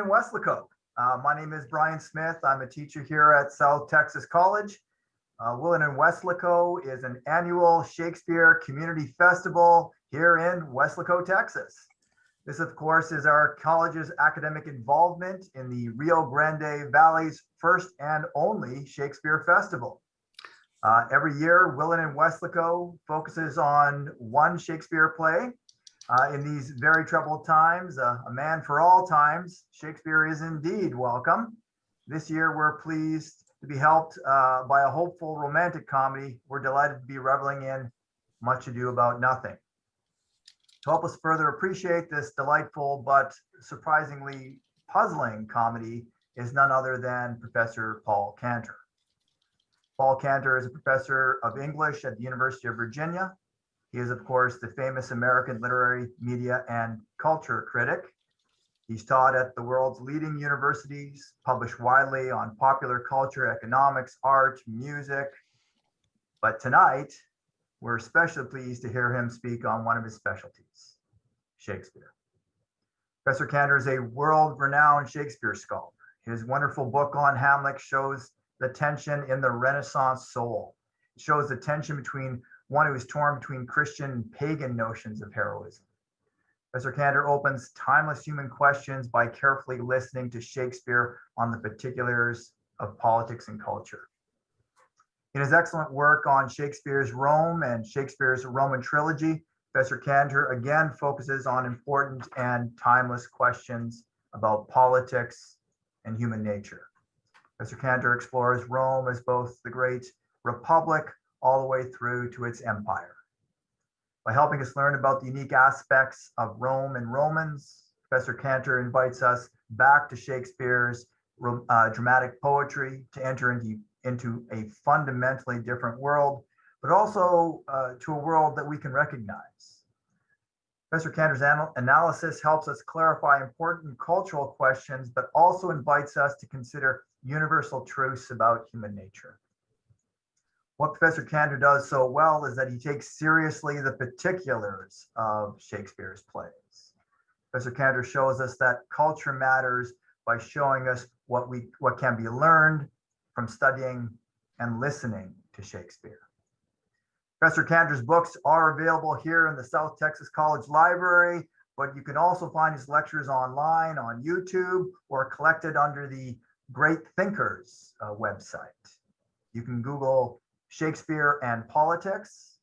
in Weslaco. Uh, my name is Brian Smith. I'm a teacher here at South Texas College. Uh, Willen and Weslaco is an annual Shakespeare Community Festival here in Weslaco, Texas. This, of course, is our college's academic involvement in the Rio Grande Valley's first and only Shakespeare Festival. Uh, every year, Willen and Weslaco focuses on one Shakespeare play uh, in these very troubled times, uh, a man for all times, Shakespeare is indeed welcome. This year, we're pleased to be helped uh, by a hopeful romantic comedy. We're delighted to be reveling in Much Ado About Nothing. To help us further appreciate this delightful but surprisingly puzzling comedy is none other than Professor Paul Cantor. Paul Cantor is a professor of English at the University of Virginia he is, of course, the famous American literary, media, and culture critic. He's taught at the world's leading universities, published widely on popular culture, economics, art, music. But tonight, we're especially pleased to hear him speak on one of his specialties, Shakespeare. Professor Cantor is a world-renowned Shakespeare scholar. His wonderful book on Hamlet shows the tension in the Renaissance soul. It shows the tension between one who is torn between Christian and pagan notions of heroism. Professor Cantor opens timeless human questions by carefully listening to Shakespeare on the particulars of politics and culture. In his excellent work on Shakespeare's Rome and Shakespeare's Roman trilogy, Professor Cantor again focuses on important and timeless questions about politics and human nature. Professor Cantor explores Rome as both the great republic all the way through to its empire. By helping us learn about the unique aspects of Rome and Romans, Professor Cantor invites us back to Shakespeare's uh, dramatic poetry to enter into, into a fundamentally different world, but also uh, to a world that we can recognize. Professor Cantor's anal analysis helps us clarify important cultural questions, but also invites us to consider universal truths about human nature what Professor Cantor does so well is that he takes seriously the particulars of Shakespeare's plays. Professor Cantor shows us that culture matters by showing us what we what can be learned from studying and listening to Shakespeare. Professor Cantor's books are available here in the South Texas College Library, but you can also find his lectures online on YouTube or collected under the Great Thinkers uh, website. You can Google Shakespeare and politics.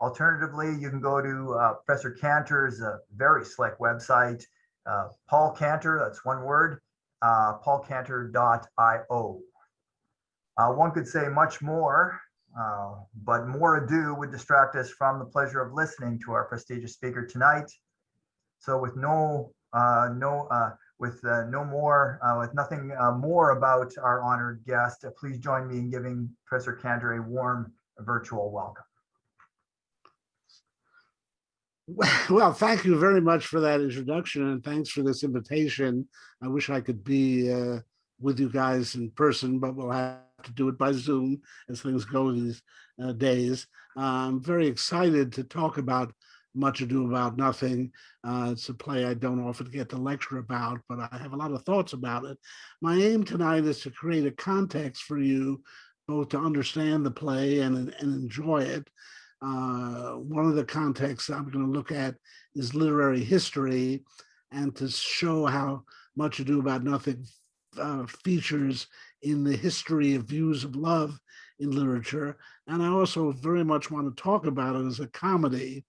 Alternatively, you can go to uh, Professor Cantor's uh, very slick website, uh, Paul Cantor, that's one word, uh, paulcantor.io. Uh, one could say much more, uh, but more ado would distract us from the pleasure of listening to our prestigious speaker tonight. So with no, uh, no, with uh, no more, uh, with nothing uh, more about our honored guest, please join me in giving Professor Cantor a warm virtual welcome. Well, thank you very much for that introduction and thanks for this invitation. I wish I could be uh, with you guys in person, but we'll have to do it by Zoom as things go these uh, days. I'm very excited to talk about much ado about nothing. Uh, it's a play I don't often get to lecture about, but I have a lot of thoughts about it. My aim tonight is to create a context for you both to understand the play and, and enjoy it. Uh, one of the contexts I'm going to look at is literary history and to show how much ado about nothing uh, features in the history of views of love in literature. And I also very much want to talk about it as a comedy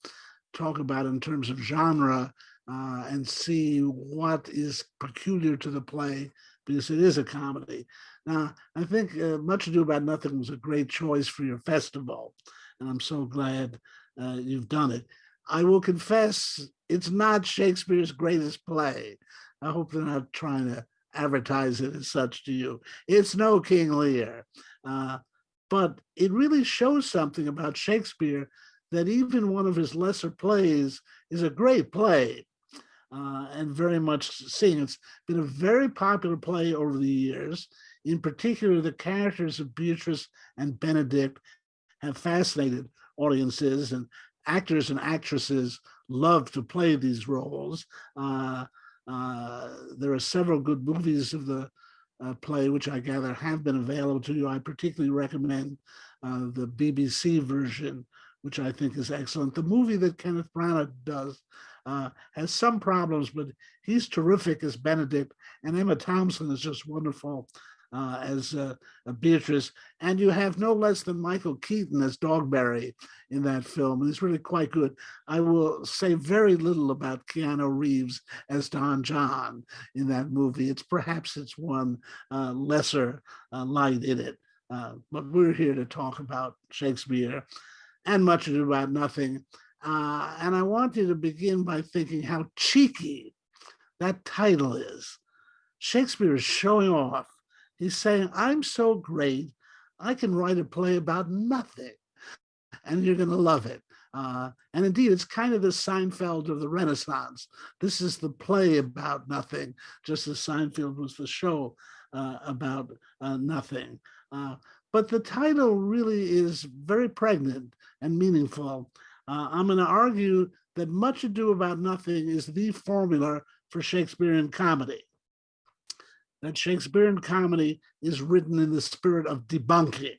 talk about in terms of genre uh, and see what is peculiar to the play because it is a comedy. Now, I think uh, Much Ado About Nothing was a great choice for your festival, and I'm so glad uh, you've done it. I will confess, it's not Shakespeare's greatest play. I hope they're not trying to advertise it as such to you. It's no King Lear, uh, but it really shows something about Shakespeare that even one of his lesser plays is a great play uh, and very much seen. It's been a very popular play over the years. In particular, the characters of Beatrice and Benedict have fascinated audiences and actors and actresses love to play these roles. Uh, Uh, there are several good movies of the uh, play, which I gather have been available to you. I particularly recommend uh, the BBC version, which I think is excellent. The movie that Kenneth Branagh does uh, has some problems, but he's terrific as Benedict, and Emma Thompson is just wonderful uh, as uh, Beatrice. And you have no less than Michael Keaton as Dogberry in that film, and he's really quite good. I will say very little about Keanu Reeves as Don John in that movie. It's perhaps it's one uh, lesser uh, light in it. Uh, but we're here to talk about Shakespeare and much ado about nothing. Uh, and I want you to begin by thinking how cheeky that title is. Shakespeare is showing off. He's saying, I'm so great, I can write a play about nothing, and you're going to love it. Uh, and indeed, it's kind of the Seinfeld of the Renaissance. This is the play about nothing, just as Seinfeld was the show uh, about uh, nothing. But the title really is very pregnant and meaningful. Uh, I'm going to argue that Much Ado About Nothing is the formula for Shakespearean comedy. That Shakespearean comedy is written in the spirit of debunking.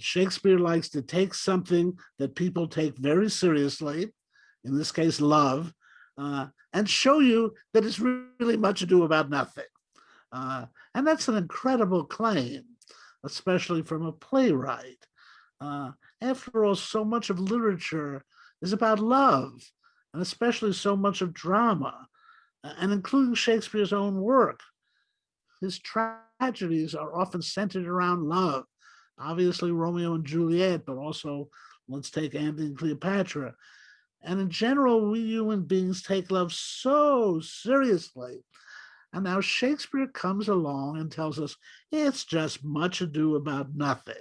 Shakespeare likes to take something that people take very seriously, in this case, love, uh, and show you that it's really much ado about nothing. Uh, and that's an incredible claim, especially from a playwright. Uh, after all, so much of literature is about love, and especially so much of drama, and including Shakespeare's own work. His tragedies are often centered around love. Obviously, Romeo and Juliet, but also let's take Antony and Cleopatra. And in general, we human beings take love so seriously. And now Shakespeare comes along and tells us it's just much ado about nothing.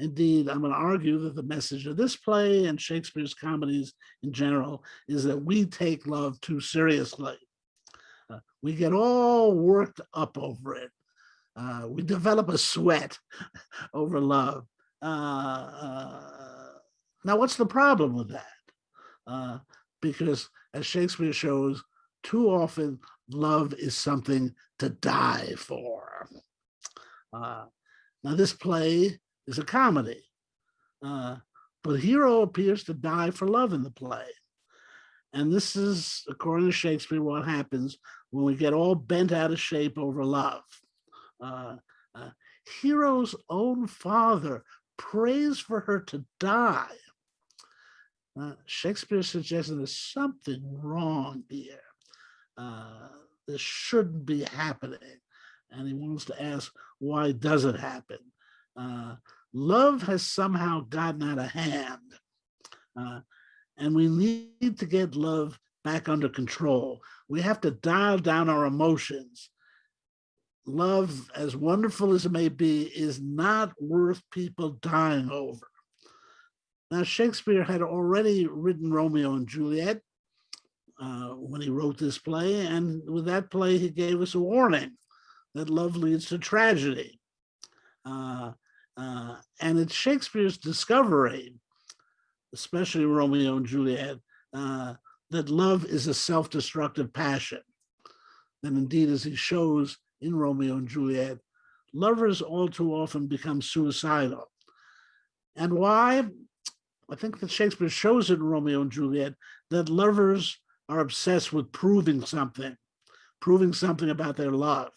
Indeed, I'm going to argue that the message of this play and Shakespeare's comedies in general is that we take love too seriously. Uh, we get all worked up over it. Uh, we develop a sweat over love. Uh, uh, now, what's the problem with that? Uh, because as Shakespeare shows, too often love is something to die for. Uh, now, this play is a comedy. Uh, but hero appears to die for love in the play. And this is, according to Shakespeare, what happens when we get all bent out of shape over love. Uh, uh, hero's own father prays for her to die. Uh, Shakespeare suggests there's something wrong here. Uh, this shouldn't be happening. And he wants to ask, why does it happen? Uh, love has somehow gotten out of hand. Uh, and we need to get love back under control. We have to dial down our emotions. Love, as wonderful as it may be, is not worth people dying over. Now, Shakespeare had already written Romeo and Juliet uh, when he wrote this play, and with that play, he gave us a warning that love leads to tragedy. Uh, uh, and it's Shakespeare's discovery, especially Romeo and Juliet, uh, that love is a self-destructive passion. And indeed, as he shows in Romeo and Juliet, lovers all too often become suicidal. And why? I think that Shakespeare shows in Romeo and Juliet that lovers are obsessed with proving something, proving something about their love.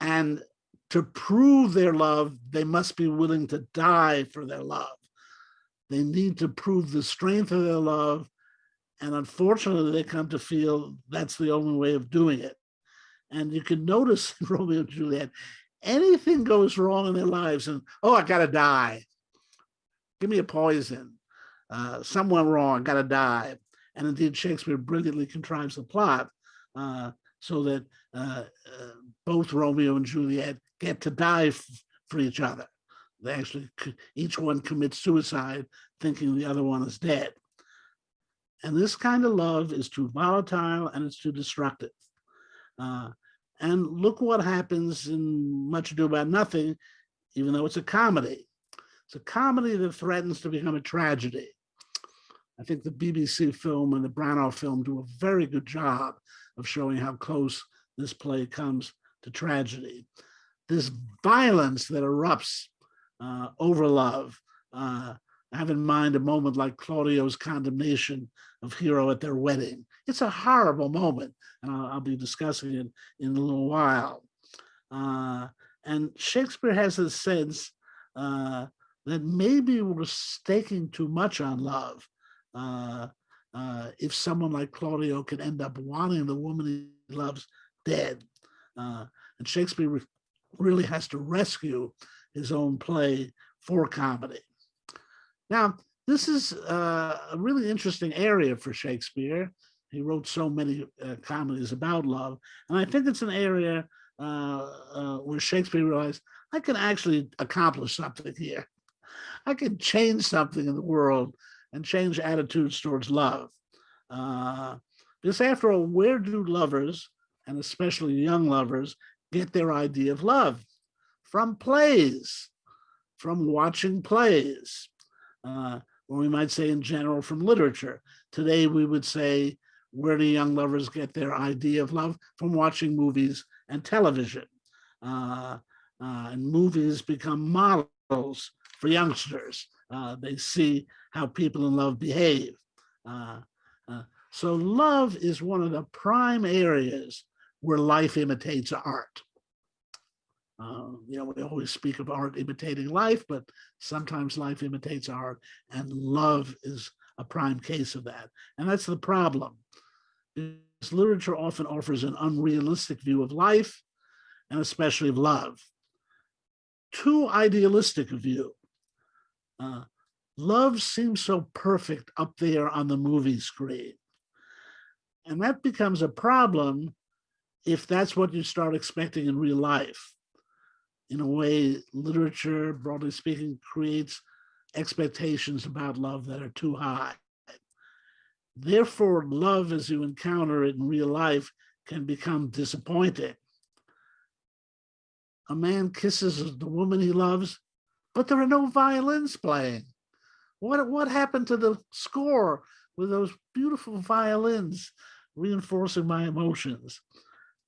And to prove their love, they must be willing to die for their love. They need to prove the strength of their love. And unfortunately, they come to feel that's the only way of doing it. And you can notice in Romeo and Juliet, anything goes wrong in their lives and, oh, I gotta die. Give me a poison. Uh, someone wrong, gotta die. And indeed, Shakespeare brilliantly contrives the plot uh, so that uh, uh both Romeo and Juliet get to die for each other. They actually, each one commits suicide thinking the other one is dead. And this kind of love is too volatile and it's too destructive. Uh, and look what happens in Much Ado About Nothing, even though it's a comedy. It's a comedy that threatens to become a tragedy. I think the BBC film and the Branagh film do a very good job of showing how close this play comes to tragedy. This violence that erupts uh, over love. Uh, have in mind a moment like Claudio's condemnation of Hero at their wedding. It's a horrible moment, and I'll, I'll be discussing it in a little while. Uh, and Shakespeare has a sense uh, that maybe we're staking too much on love. Uh, uh, if someone like Claudio can end up wanting the woman he loves dead. Uh, and Shakespeare re really has to rescue his own play for comedy. Now, this is uh, a really interesting area for Shakespeare. He wrote so many uh, comedies about love. And I think it's an area uh, uh, where Shakespeare realized, I can actually accomplish something here. I can change something in the world and change attitudes towards love. Uh, after all, where do lovers, and especially young lovers, get their idea of love? From plays, from watching plays, uh, or we might say in general from literature. Today we would say, where do young lovers get their idea of love? From watching movies and television. Uh, uh, and movies become models for youngsters. Uh, they see how people in love behave. Uh, uh, so love is one of the prime areas where life imitates art. Uh, you know, we always speak of art imitating life, but sometimes life imitates art, and love is a prime case of that. And that's the problem. Because literature often offers an unrealistic view of life, and especially of love. Too idealistic a view. Uh, love seems so perfect up there on the movie screen. And that becomes a problem if that's what you start expecting in real life in a way, literature, broadly speaking, creates expectations about love that are too high. Therefore, love as you encounter it in real life can become disappointing. A man kisses the woman he loves, but there are no violins playing. What, what happened to the score with those beautiful violins reinforcing my emotions?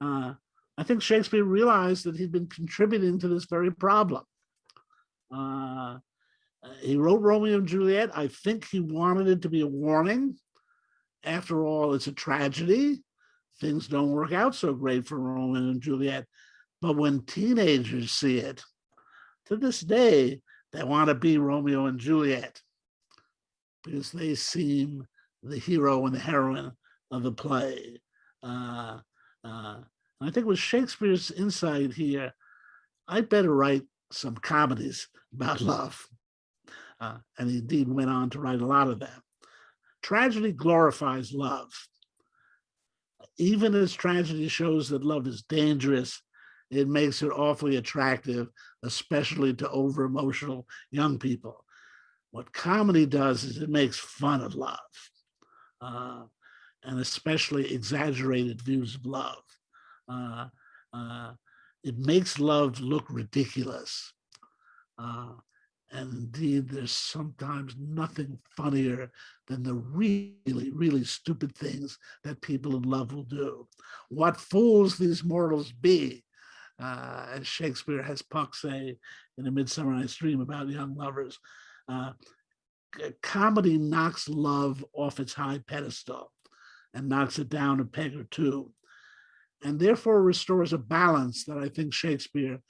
Uh, I think Shakespeare realized that he'd been contributing to this very problem. Uh, he wrote Romeo and Juliet. I think he wanted it to be a warning. After all, it's a tragedy. Things don't work out so great for Romeo and Juliet. But when teenagers see it, to this day, they want to be Romeo and Juliet because they seem the hero and the heroine of the play. Uh, uh, I think with Shakespeare's insight here, I better write some comedies about love. Uh, and he indeed went on to write a lot of them. Tragedy glorifies love. Even as tragedy shows that love is dangerous, it makes it awfully attractive, especially to over-emotional young people. What comedy does is it makes fun of love, uh, and especially exaggerated views of love uh, uh, it makes love look ridiculous. Uh, and indeed, there's sometimes nothing funnier than the really, really stupid things that people in love will do. What fools these mortals be, uh, as Shakespeare has Puck say in A Midsummer Night's Dream about young lovers. Uh, comedy knocks love off its high pedestal and knocks it down a peg or two and therefore restores a balance that I think Shakespeare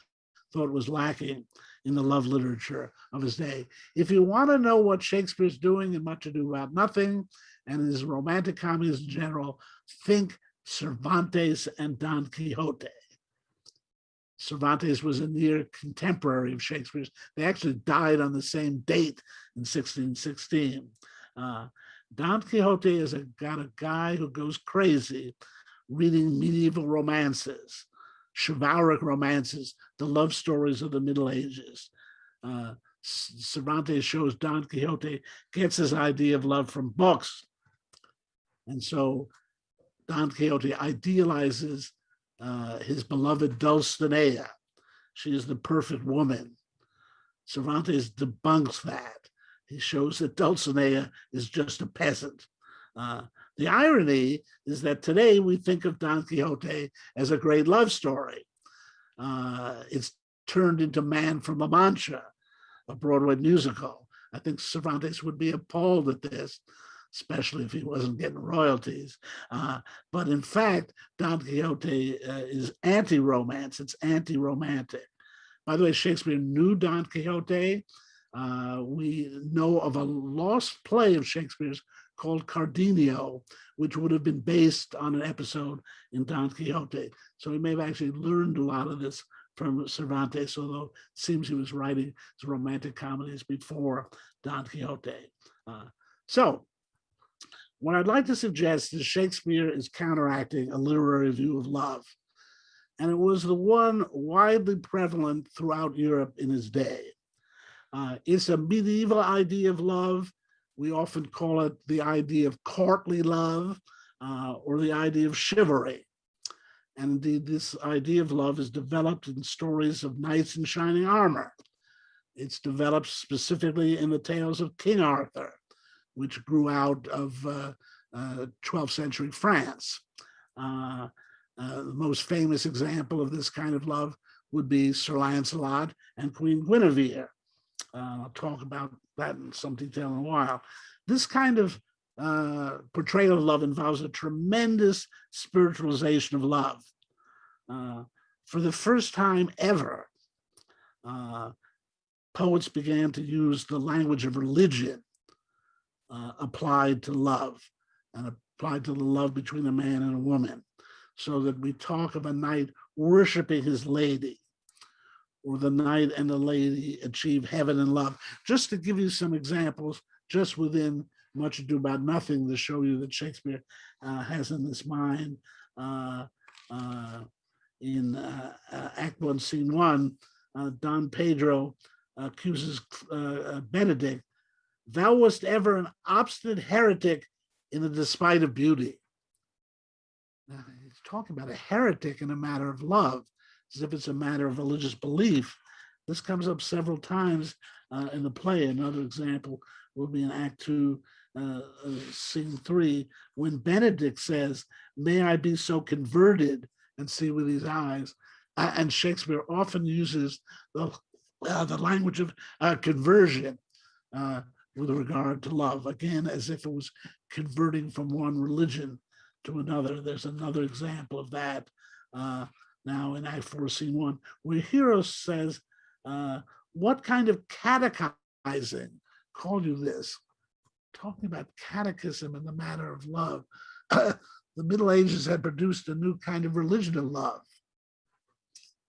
thought was lacking in the love literature of his day. If you want to know what Shakespeare's doing in Much Ado About Nothing and his romantic comedies in general, think Cervantes and Don Quixote. Cervantes was a near contemporary of Shakespeare's. They actually died on the same date in 1616. Uh, Don Quixote is a, got a guy who goes crazy reading medieval romances, chivalric romances, the love stories of the Middle Ages. Uh, Cervantes shows Don Quixote gets his idea of love from books. And so Don Quixote idealizes uh, his beloved Dulcinea. She is the perfect woman. Cervantes debunks that he shows that Dulcinea is just a peasant. Uh, the irony is that today we think of Don Quixote as a great love story. Uh, it's turned into Man from La Mancha, a Broadway musical. I think Cervantes would be appalled at this, especially if he wasn't getting royalties. Uh, but in fact, Don Quixote uh, is anti-romance, it's anti-romantic. By the way, Shakespeare knew Don Quixote. Uh, we know of a lost play of Shakespeare's called Cardenio, which would have been based on an episode in Don Quixote. So he may have actually learned a lot of this from Cervantes, although it seems he was writing his romantic comedies before Don Quixote. Uh, so what I'd like to suggest is Shakespeare is counteracting a literary view of love. And it was the one widely prevalent throughout Europe in his day. Uh, it's a medieval idea of love. We often call it the idea of courtly love uh, or the idea of chivalry. And indeed, this idea of love is developed in stories of knights in shining armor. It's developed specifically in the tales of King Arthur, which grew out of uh, uh, 12th century France. Uh, uh, the most famous example of this kind of love would be Sir Lancelot and Queen Guinevere. Uh, I'll talk about that in some detail in a while. This kind of portrayal of love involves a tremendous spiritualization of love. For the first time ever, poets began to use the language of religion uh, applied to love and applied to the love between a man and a woman so that we talk of a knight worshiping his lady or the knight and the lady achieve heaven and love. Just to give you some examples, just within Much Ado About Nothing to show you that Shakespeare uh, has in his mind uh, uh, in uh, uh, Act One, Scene One, uh, Don Pedro accuses Benedict, thou wast ever an obstinate heretic in the despite of beauty. Now, he's talking about a heretic in a matter of love, as if it's a matter of religious belief. This comes up several times uh, in the play. Another example will be in Act Two, uh, uh, Scene Three, when Benedict says, "May I be so converted and see with these eyes." Uh, and Shakespeare often uses the uh, the language of uh, conversion with regard to love, again, as if it was converting from one religion to another. There's another example of that uh, now in Act 4, Scene 1, where Hero says, uh, what kind of catechizing call you this? Talking about catechism in the matter of love. the Middle Ages had produced a new kind of religion of love.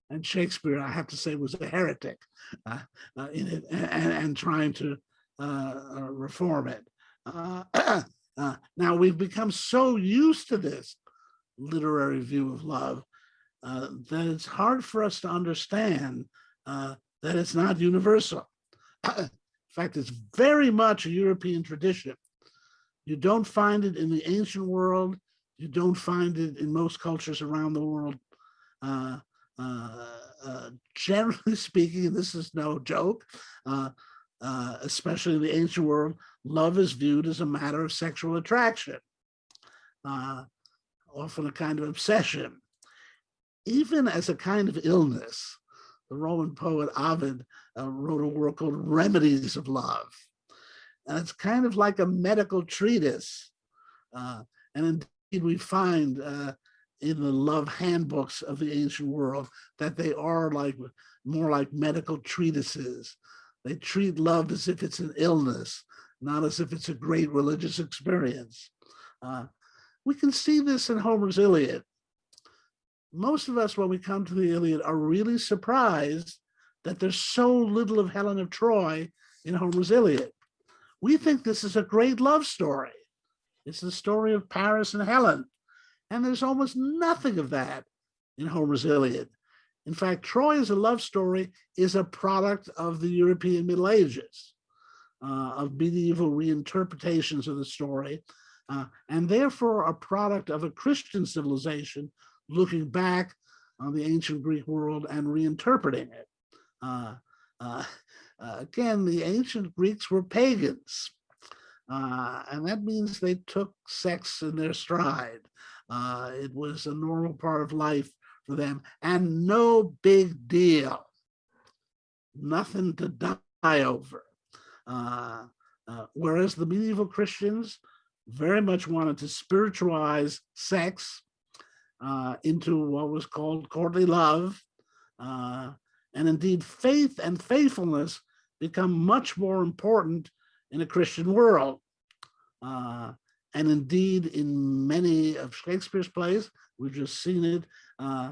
And Shakespeare, I have to say, was a heretic uh, uh in it and, and trying to reform it. Uh, now we've become so used to this literary view of love uh, that it's hard for us to understand uh, that it's not universal. in fact, it's very much a European tradition. You don't find it in the ancient world. You don't find it in most cultures around the world. Uh, uh, uh, generally speaking, this is no joke, especially in the ancient world, love is viewed as a matter of sexual attraction, uh, often a kind of obsession. Even as a kind of illness, the Roman poet Ovid uh, wrote a work called Remedies of Love. And it's kind of like a medical treatise. Uh, and indeed we find uh, in the love handbooks of the ancient world that they are like more like medical treatises. They treat love as if it's an illness not as if it's a great religious experience. Uh, we can see this in Homer's Iliad. Most of us, when we come to the Iliad, are really surprised that there's so little of Helen of Troy in Homer's Iliad. We think this is a great love story. It's the story of Paris and Helen. And there's almost nothing of that in Homer's Iliad. In fact, Troy as a love story is a product of the European Middle Ages uh, of medieval reinterpretations of the story, uh, and therefore a product of a Christian civilization looking back on the ancient Greek world and reinterpreting it. Uh, uh Uh, again, the ancient Greeks were pagans. Uh, and that means they took sex in their stride. It was a normal part of life for them and no big deal. Nothing to die over. Uh, uh, whereas the medieval Christians very much wanted to spiritualize sex uh, into what was called courtly love. Uh, and indeed, faith and faithfulness become much more important in a Christian world. Uh, and indeed, in many of Shakespeare's plays, we've just seen it, uh,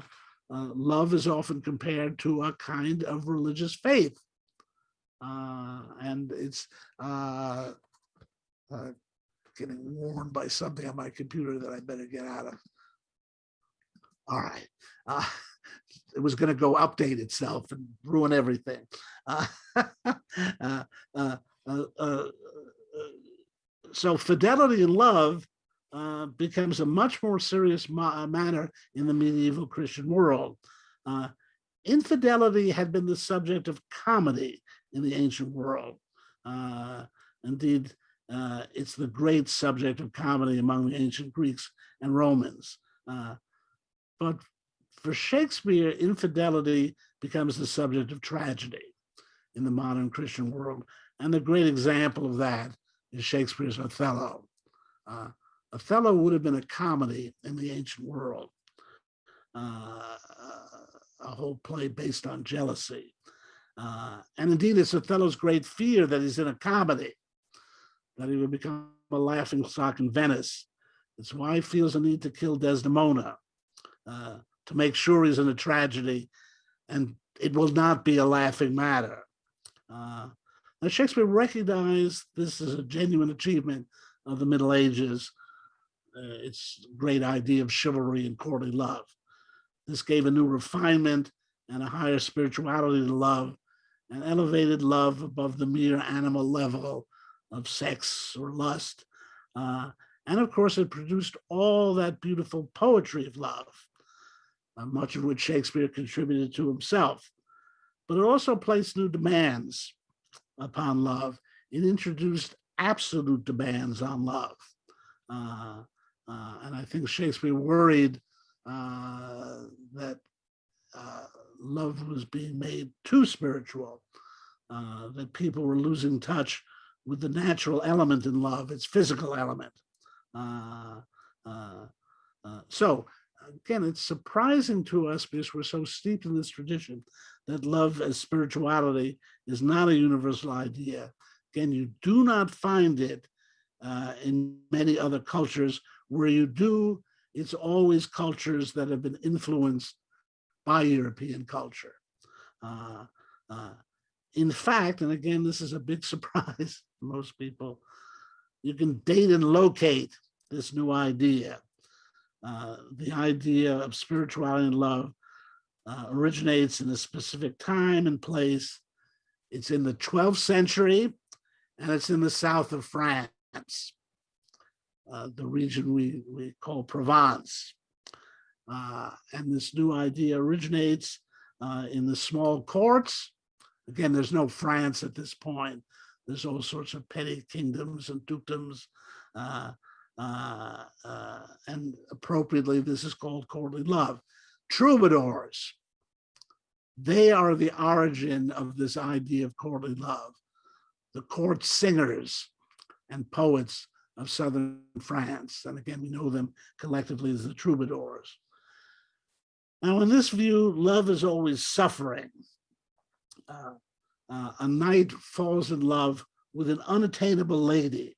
uh, love is often compared to a kind of religious faith. Uh, and it's uh, uh, getting warned by something on my computer that I better get out of. All right. Uh, it was going to go update itself and ruin everything. Uh, so fidelity and love uh, becomes a much more serious ma uh, matter in the medieval Christian world. Uh, infidelity had been the subject of comedy in the ancient world. Uh, indeed, uh, it's the great subject of comedy among the ancient Greeks and Romans. But for Shakespeare, infidelity becomes the subject of tragedy in the modern Christian world. And a great example of that is Shakespeare's Othello. Uh, Othello would have been a comedy in the ancient world, uh, a whole play based on jealousy. Uh, and indeed, it's Othello's great fear that he's in a comedy, that he would become a laughing stock in Venice. It's why he feels a need to kill Desdemona, uh, to make sure he's in a tragedy, and it will not be a laughing matter. Uh, now, Shakespeare recognized this as a genuine achievement of the Middle Ages. Uh, its great idea of chivalry and courtly love. This gave a new refinement and a higher spirituality to love and elevated love above the mere animal level of sex or lust. Uh, and of course, it produced all that beautiful poetry of love, uh, much of which Shakespeare contributed to himself. But it also placed new demands upon love. It introduced absolute demands on love. Uh, uh, and I think Shakespeare worried uh, that uh, love was being made too spiritual, uh, that people were losing touch with the natural element in love, its physical element. Uh, so again, it's surprising to us because we're so steeped in this tradition that love as spirituality is not a universal idea. Again, you do not find it uh, in many other cultures where you do, it's always cultures that have been influenced by European culture. Uh, uh, in fact, and again, this is a big surprise to most people, you can date and locate this new idea. Uh, the idea of spirituality and love uh, originates in a specific time and place. It's in the 12th century and it's in the south of France, uh, the region we, we call Provence. Uh, and this new idea originates uh, in the small courts. Again, there's no France at this point. There's all sorts of petty kingdoms and dukedoms. Uh, uh, and appropriately, this is called courtly love. Troubadours, they are the origin of this idea of courtly love. The court singers and poets of southern France. And again, we know them collectively as the troubadours. Now, in this view, love is always suffering. Uh, uh, a knight falls in love with an unattainable lady.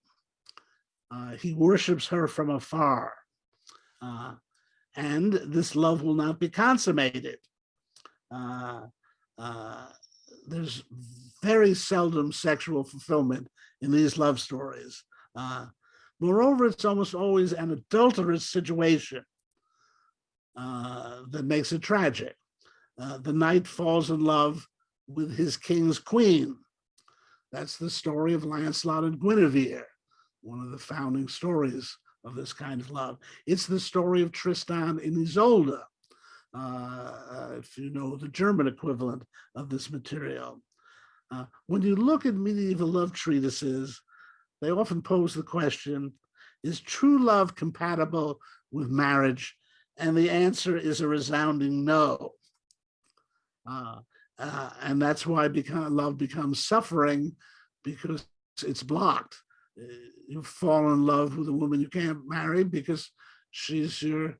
Uh, he worships her from afar. Uh, and this love will not be consummated. Uh, uh, there's very seldom sexual fulfillment in these love stories. Moreover, it's almost always an adulterous situation uh, that makes it tragic. Uh, the knight falls in love with his king's queen. That's the story of Lancelot and Guinevere, one of the founding stories of this kind of love. It's the story of Tristan and Isolde, uh, if you know the German equivalent of this material. Uh, when you look at medieval love treatises, they often pose the question, is true love compatible with marriage? And the answer is a resounding no. Uh, uh, and that's why become, love becomes suffering because it's blocked. Uh, You fall in love with a woman you can't marry because she's your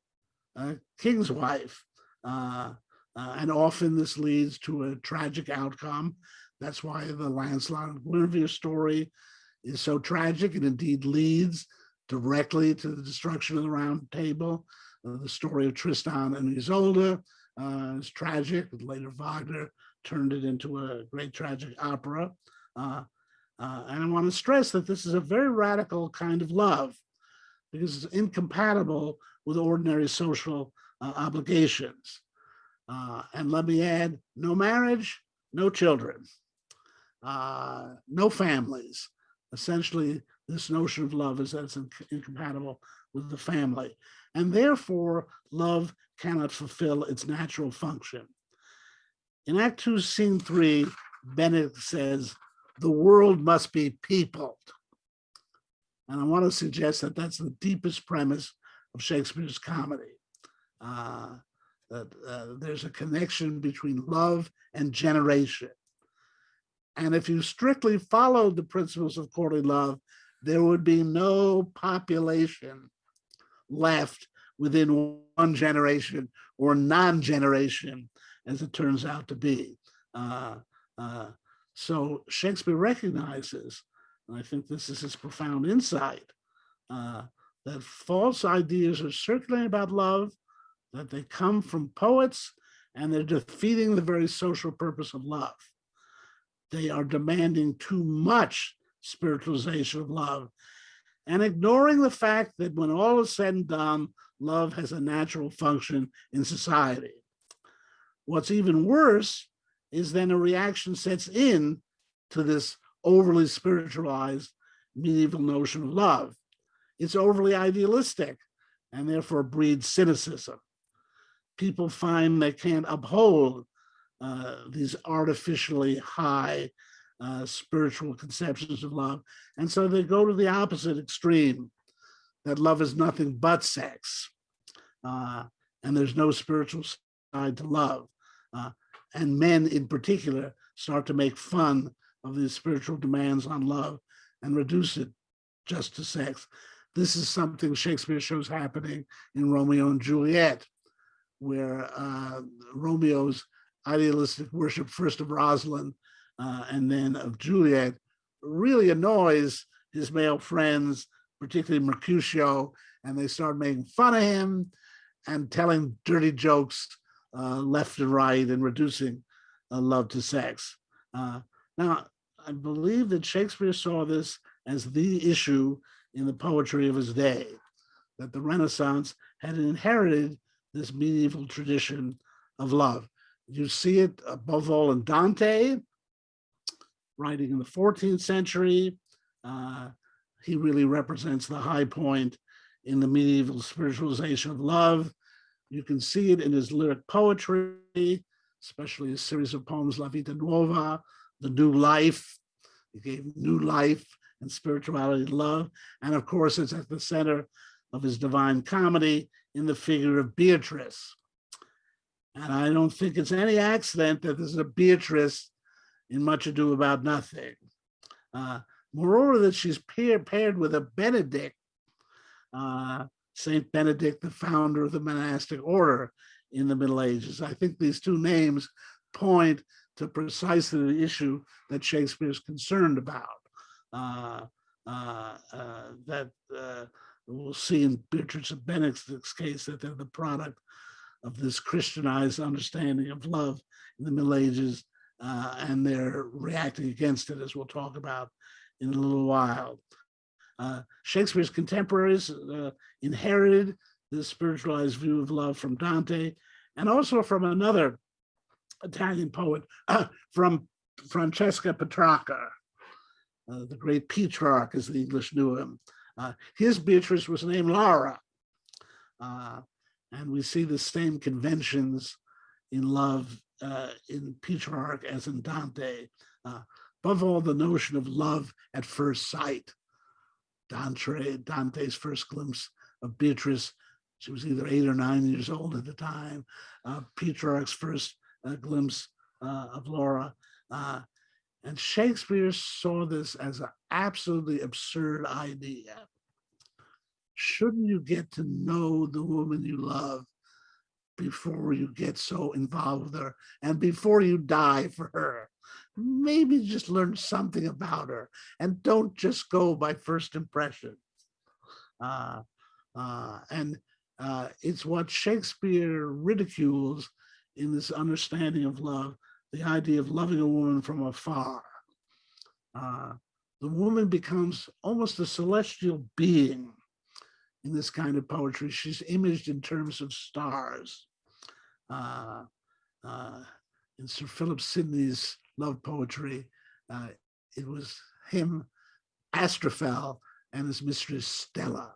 uh, king's wife. Uh, uh, and often this leads to a tragic outcome. That's why the Lancelot and Guinevere story is so tragic and indeed leads directly to the destruction of the round table. Uh, the story of Tristan and Isolde uh, is tragic. Later Wagner turned it into a great tragic opera. Uh, uh, and I want to stress that this is a very radical kind of love because it's incompatible with ordinary social uh, obligations. Uh, and let me add, no marriage, no children, no families. Essentially, this notion of love is that it's inc- incompatible with the family. And therefore, love cannot fulfill its natural function. In Act Two, Scene Three, Benedict says, the world must be peopled. And I want to suggest that that's the deepest premise of Shakespeare's comedy. Uh, that uh, there's a connection between love and generation. And if you strictly followed the principles of courtly love, there would be no population left within one generation or non-generation, as it turns out to be. Uh, uh, so Shakespeare recognizes, and I think this is his profound insight, uh, that false ideas are circulating about love, that they come from poets, and they're defeating the very social purpose of love. They are demanding too much spiritualization of love and ignoring the fact that when all is said and done, love has a natural function in society. What's even worse is then a reaction sets in to this overly spiritualized medieval notion of love. It's overly idealistic and therefore breeds cynicism. People find they can't uphold uh, these artificially high uh, spiritual conceptions of love. And so they go to the opposite extreme, that love is nothing but sex. Uh, and there's no spiritual side to love. Uh, and men in particular start to make fun of these spiritual demands on love and reduce it just to sex. This is something Shakespeare shows happening in Romeo and Juliet, where uh, Romeo's idealistic worship first of Rosaline uh, and then of Juliet really annoys his male friends, particularly Mercutio, and they start making fun of him and telling dirty jokes uh, left and right and reducing uh, love to sex. Uh, now, I believe that Shakespeare saw this as the issue in the poetry of his day, that the Renaissance had inherited this medieval tradition of love. You see it above all in Dante, writing in the 14th century. Uh, he really represents the high point in the medieval spiritualization of love. You can see it in his lyric poetry, especially a series of poems, La Vita Nuova, The New Life. He gave new life and spirituality to love. And of course, it's at the center of his divine comedy in the figure of Beatrice. And I don't think it's any accident that there's a Beatrice in Much Ado About Nothing. Uh, moreover, that she's pair, paired with a Benedict, uh, Saint Benedict, the founder of the monastic order in the Middle Ages. I think these two names point to precisely the issue that Shakespeare is concerned about. Uh, uh, uh, that uh, we'll see in Beatrice of Benedict's case that they're the product of this Christianized understanding of love in the Middle Ages, uh, and they're reacting against it, as we'll talk about in a little while. Uh, Shakespeare's contemporaries uh, inherited this spiritualized view of love from Dante, and also from another Italian poet, from Francesco Petrarca, uh, the great Petrarch, as the English knew him. Uh, his Beatrice was named Laura. And we see the same conventions in love uh, in Petrarch as in Dante, Uh, above all, the notion of love at first sight. Dante, Dante's first glimpse of Beatrice. She was either eight or nine years old at the time. Uh, Petrarch's first uh, glimpse uh, of Laura. Uh, and Shakespeare saw this as an absolutely absurd idea. Shouldn't you get to know the woman you love before you get so involved with her and before you die for her? Maybe just learn something about her and don't just go by first impressions. Uh, uh, and uh, it's what Shakespeare ridicules in this understanding of love, the idea of loving a woman from afar. Uh, the woman becomes almost a celestial being in this kind of poetry. She's imaged in terms of stars. Uh, uh, in Sir Philip Sidney's love poetry, uh, it was him, Astrophel, and his mistress Stella,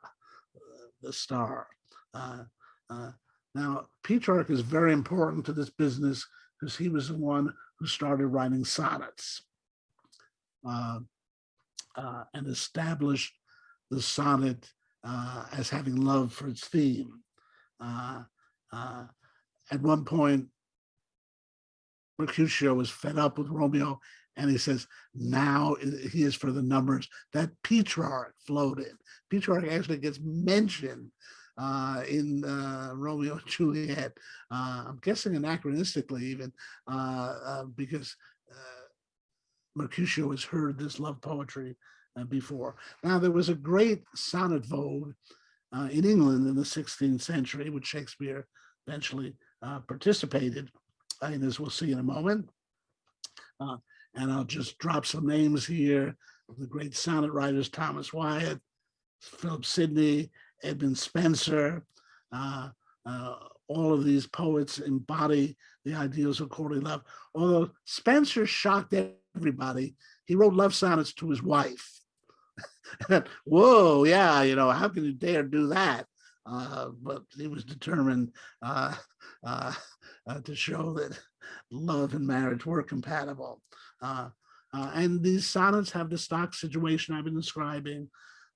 uh, the star. Uh, uh, now, Petrarch is very important to this business because he was the one who started writing sonnets and established the sonnet uh, as having love for its theme. Uh, uh, at one point, Mercutio was fed up with Romeo and he says, now he is for the numbers that Petrarch floated. Petrarch actually gets mentioned uh, in uh, Romeo and Juliet. Uh, I'm guessing anachronistically even uh, uh, because uh, Mercutio has heard this love poetry before. Now there was a great sonnet vogue uh, in England in the 16th century, which Shakespeare eventually uh, participated in, as we'll see in a moment. Uh, and I'll just drop some names here the great sonnet writers, Thomas Wyatt, Philip Sidney, Edmund Spenser, uh, uh, all of these poets embody the ideals of courtly love. Although Spenser shocked everybody, he wrote love sonnets to his wife. Whoa, yeah, you know, how can you dare do that? Uh, but he was determined uh, uh, uh to show that love and marriage were compatible. Uh, uh, and these sonnets have the stock situation I've been describing.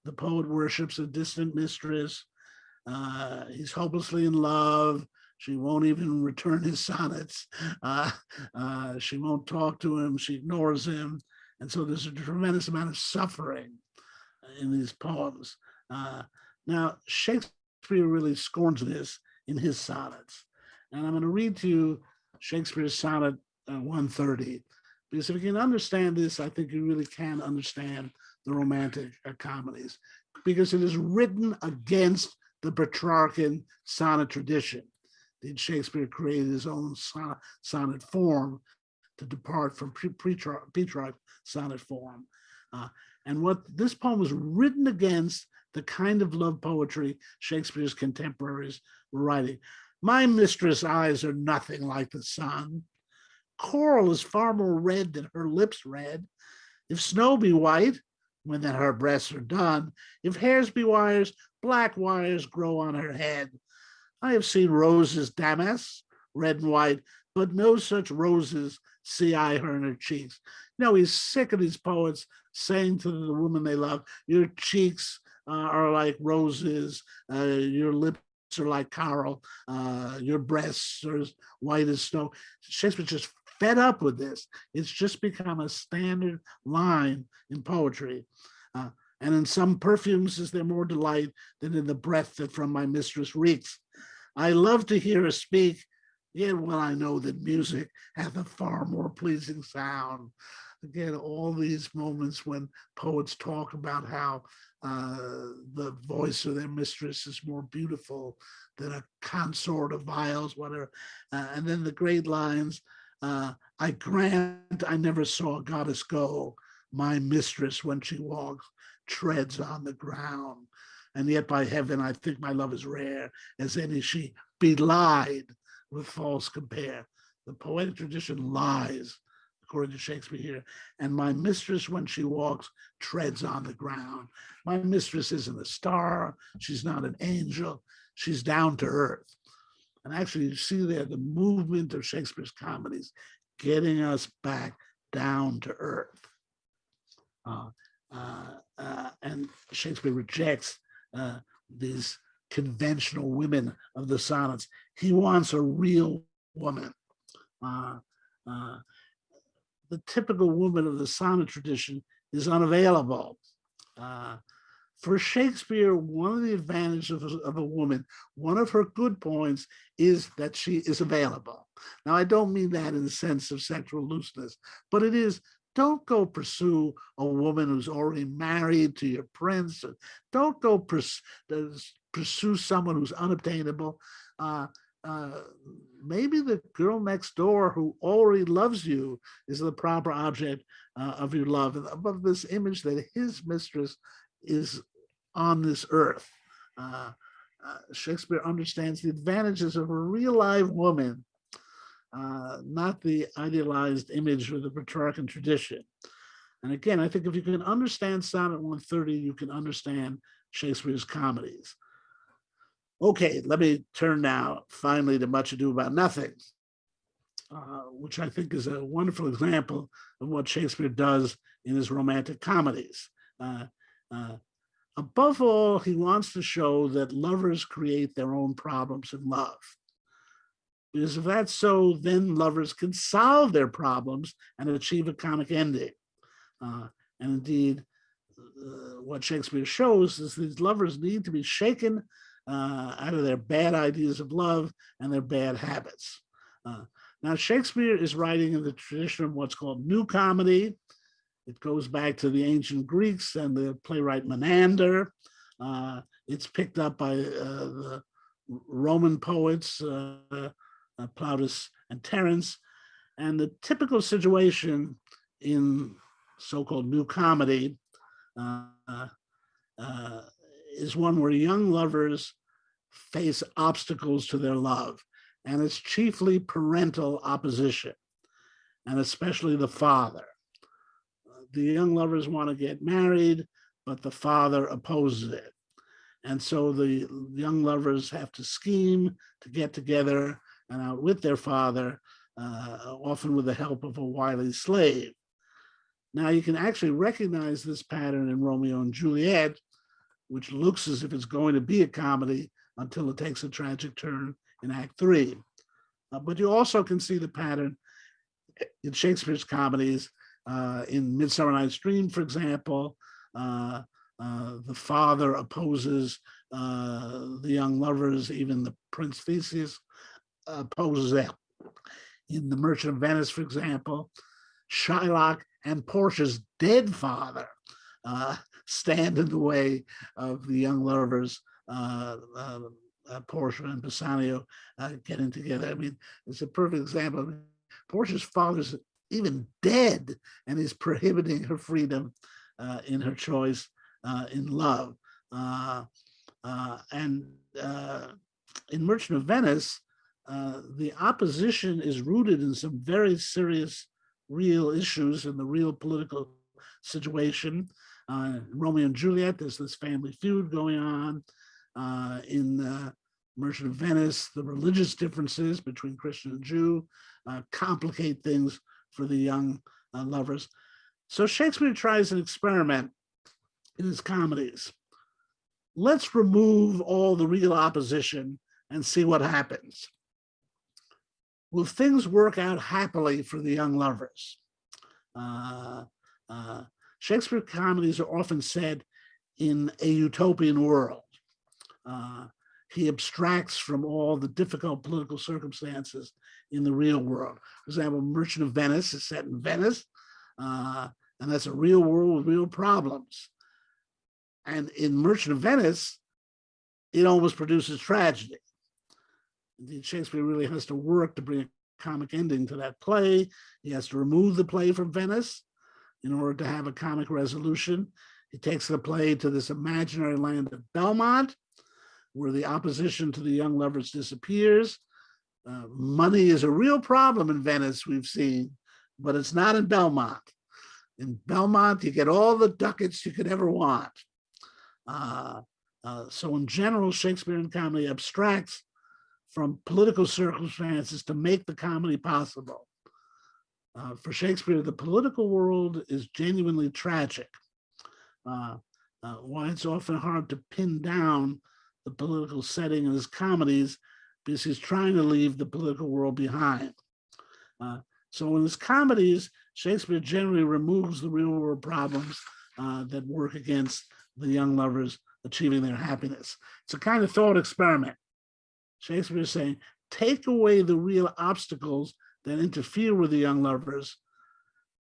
The poet worships a distant mistress. he's hopelessly in love. She won't even return his sonnets. she won't talk to him. She ignores him. And so there's a tremendous amount of suffering in these poems. Uh, now, Shakespeare really scorns this in his sonnets. And I'm going to read to you Shakespeare's sonnet uh, 130, because if you can understand this, I think you really can understand the romantic uh, comedies, because it is written against the Petrarchan sonnet tradition. Did Shakespeare create his own sonnet, sonnet form to depart from Petrarch sonnet form? Uh, and what this poem was written against the kind of love poetry Shakespeare's contemporaries were writing. My mistress' eyes are nothing like the sun. Coral is far more red than her lips red. If snow be white, when then her breasts are dun. If hairs be wires, black wires grow on her head. I have seen roses damask, red and white, but no such roses see I her in her cheeks. No, he's sick of these poets saying to the woman they love, your cheeks uh, are like roses, uh, your lips are like coral, uh, your breasts are as white as snow. Shakespeare's just fed up with this. It's just become a standard line in poetry. Uh, and in some perfumes is there more delight than in the breath that from my mistress reeks. I love to hear her speak, yet well I know that music hath a far more pleasing sound again, all these moments when poets talk about how uh, the voice of their mistress is more beautiful than a consort of viols, whatever. Uh, and then the great lines, uh, I grant I never saw a goddess go, my mistress when she walks treads on the ground. And yet by heaven, I think my love is rare as any she belied with false compare. The poetic tradition lies according to Shakespeare here. And my mistress, when she walks, treads on the ground. My mistress isn't a star. She's not an angel. She's down to earth. And actually, you see there the movement of Shakespeare's comedies getting us back down to earth. Uh, uh, uh, and Shakespeare rejects uh, these conventional women of the sonnets. He wants a real woman. Uh, uh, the typical woman of the sonnet tradition is unavailable. Uh, for Shakespeare, one of the advantages of, a- of a woman, one of her good points is that she is available. Now, I don't mean that in the sense of sexual looseness, but it is, don't go pursue a woman who's already married to your prince. Don't go uh, pursue someone who's unobtainable. Uh, uh, maybe the girl next door who already loves you is the proper object uh, of your love. And above this image that his mistress is on this earth. Uh, uh, Shakespeare understands the advantages of a real live woman, uh, not the idealized image of the Petrarchan tradition. And again, I think if you can understand Sonnet 130, you can understand Shakespeare's comedies. Okay, let me turn now finally to Much Ado About Nothing, uh, which I think is a wonderful example of what Shakespeare does in his romantic comedies. Uh, uh, above all, he wants to show that lovers create their own problems in love. Because if that's so, then lovers can solve their problems and achieve a comic ending. Uh, and indeed, uh, what Shakespeare shows is these lovers need to be shaken uh, out of their bad ideas of love and their bad habits. Uh, now, Shakespeare is writing in the tradition of what's called New Comedy. It goes back to the ancient Greeks and the playwright Menander. Uh, it's picked up by uh, the Roman poets, uh, uh, Plautus and Terence. And the typical situation in so-called New Comedy uh, uh, is one where young lovers face obstacles to their love, and it's chiefly parental opposition, and especially the father. The young lovers want to get married, but the father opposes it. And so the young lovers have to scheme to get together and outwit their father, uh, often with the help of a wily slave. Now you can actually recognize this pattern in Romeo and Juliet, which looks as if it's going to be a comedy until it takes a tragic turn in Act Three. Uh, but you also can see the pattern in Shakespeare's comedies. Uh, in Midsummer Night's Dream, for example, uh, uh, the father opposes uh, the young lovers, even the Prince Theseus opposes them. In The Merchant of Venice, for example, Shylock and Portia's dead father uh, stand in the way of the young lovers, uh, uh, uh, Portia and Bassanio uh, getting together. I mean, it's a perfect example. I mean, Portia's father's even dead and is prohibiting her freedom uh, in her choice uh, in love. And in Merchant of Venice, the opposition is rooted in some very serious real issues in the real political situation. Uh, Romeo and Juliet, there's this family feud going on. Uh, in uh, Merchant of Venice, the religious differences between Christian and Jew uh, complicate things for the young uh, lovers. So Shakespeare tries an experiment in his comedies. Let's remove all the real opposition and see what happens. Will things work out happily for the young lovers? Uh, uh, Shakespeare comedies are often said in a utopian world. Uh, he abstracts from all the difficult political circumstances in the real world. For example, Merchant of Venice is set in Venice, uh, and that's a real world with real problems. And in Merchant of Venice, it almost produces tragedy. Shakespeare really has to work to bring a comic ending to that play. He has to remove the play from Venice in order to have a comic resolution. He takes the play to this imaginary land of Belmont, where the opposition to the young lovers disappears. Uh, money is a real problem in Venice, we've seen, but it's not in Belmont. In Belmont, you get all the ducats you could ever want. Uh, uh, so in general, Shakespearean comedy abstracts from political circumstances to make the comedy possible. Uh, for Shakespeare, the political world is genuinely tragic. Uh, uh, why it's often hard to pin down the political setting in his comedies because he's trying to leave the political world behind. Uh, so in his comedies, Shakespeare generally removes the real world problems uh, that work against the young lovers achieving their happiness. It's a kind of thought experiment. Shakespeare is saying, take away the real obstacles that interfere with the young lovers,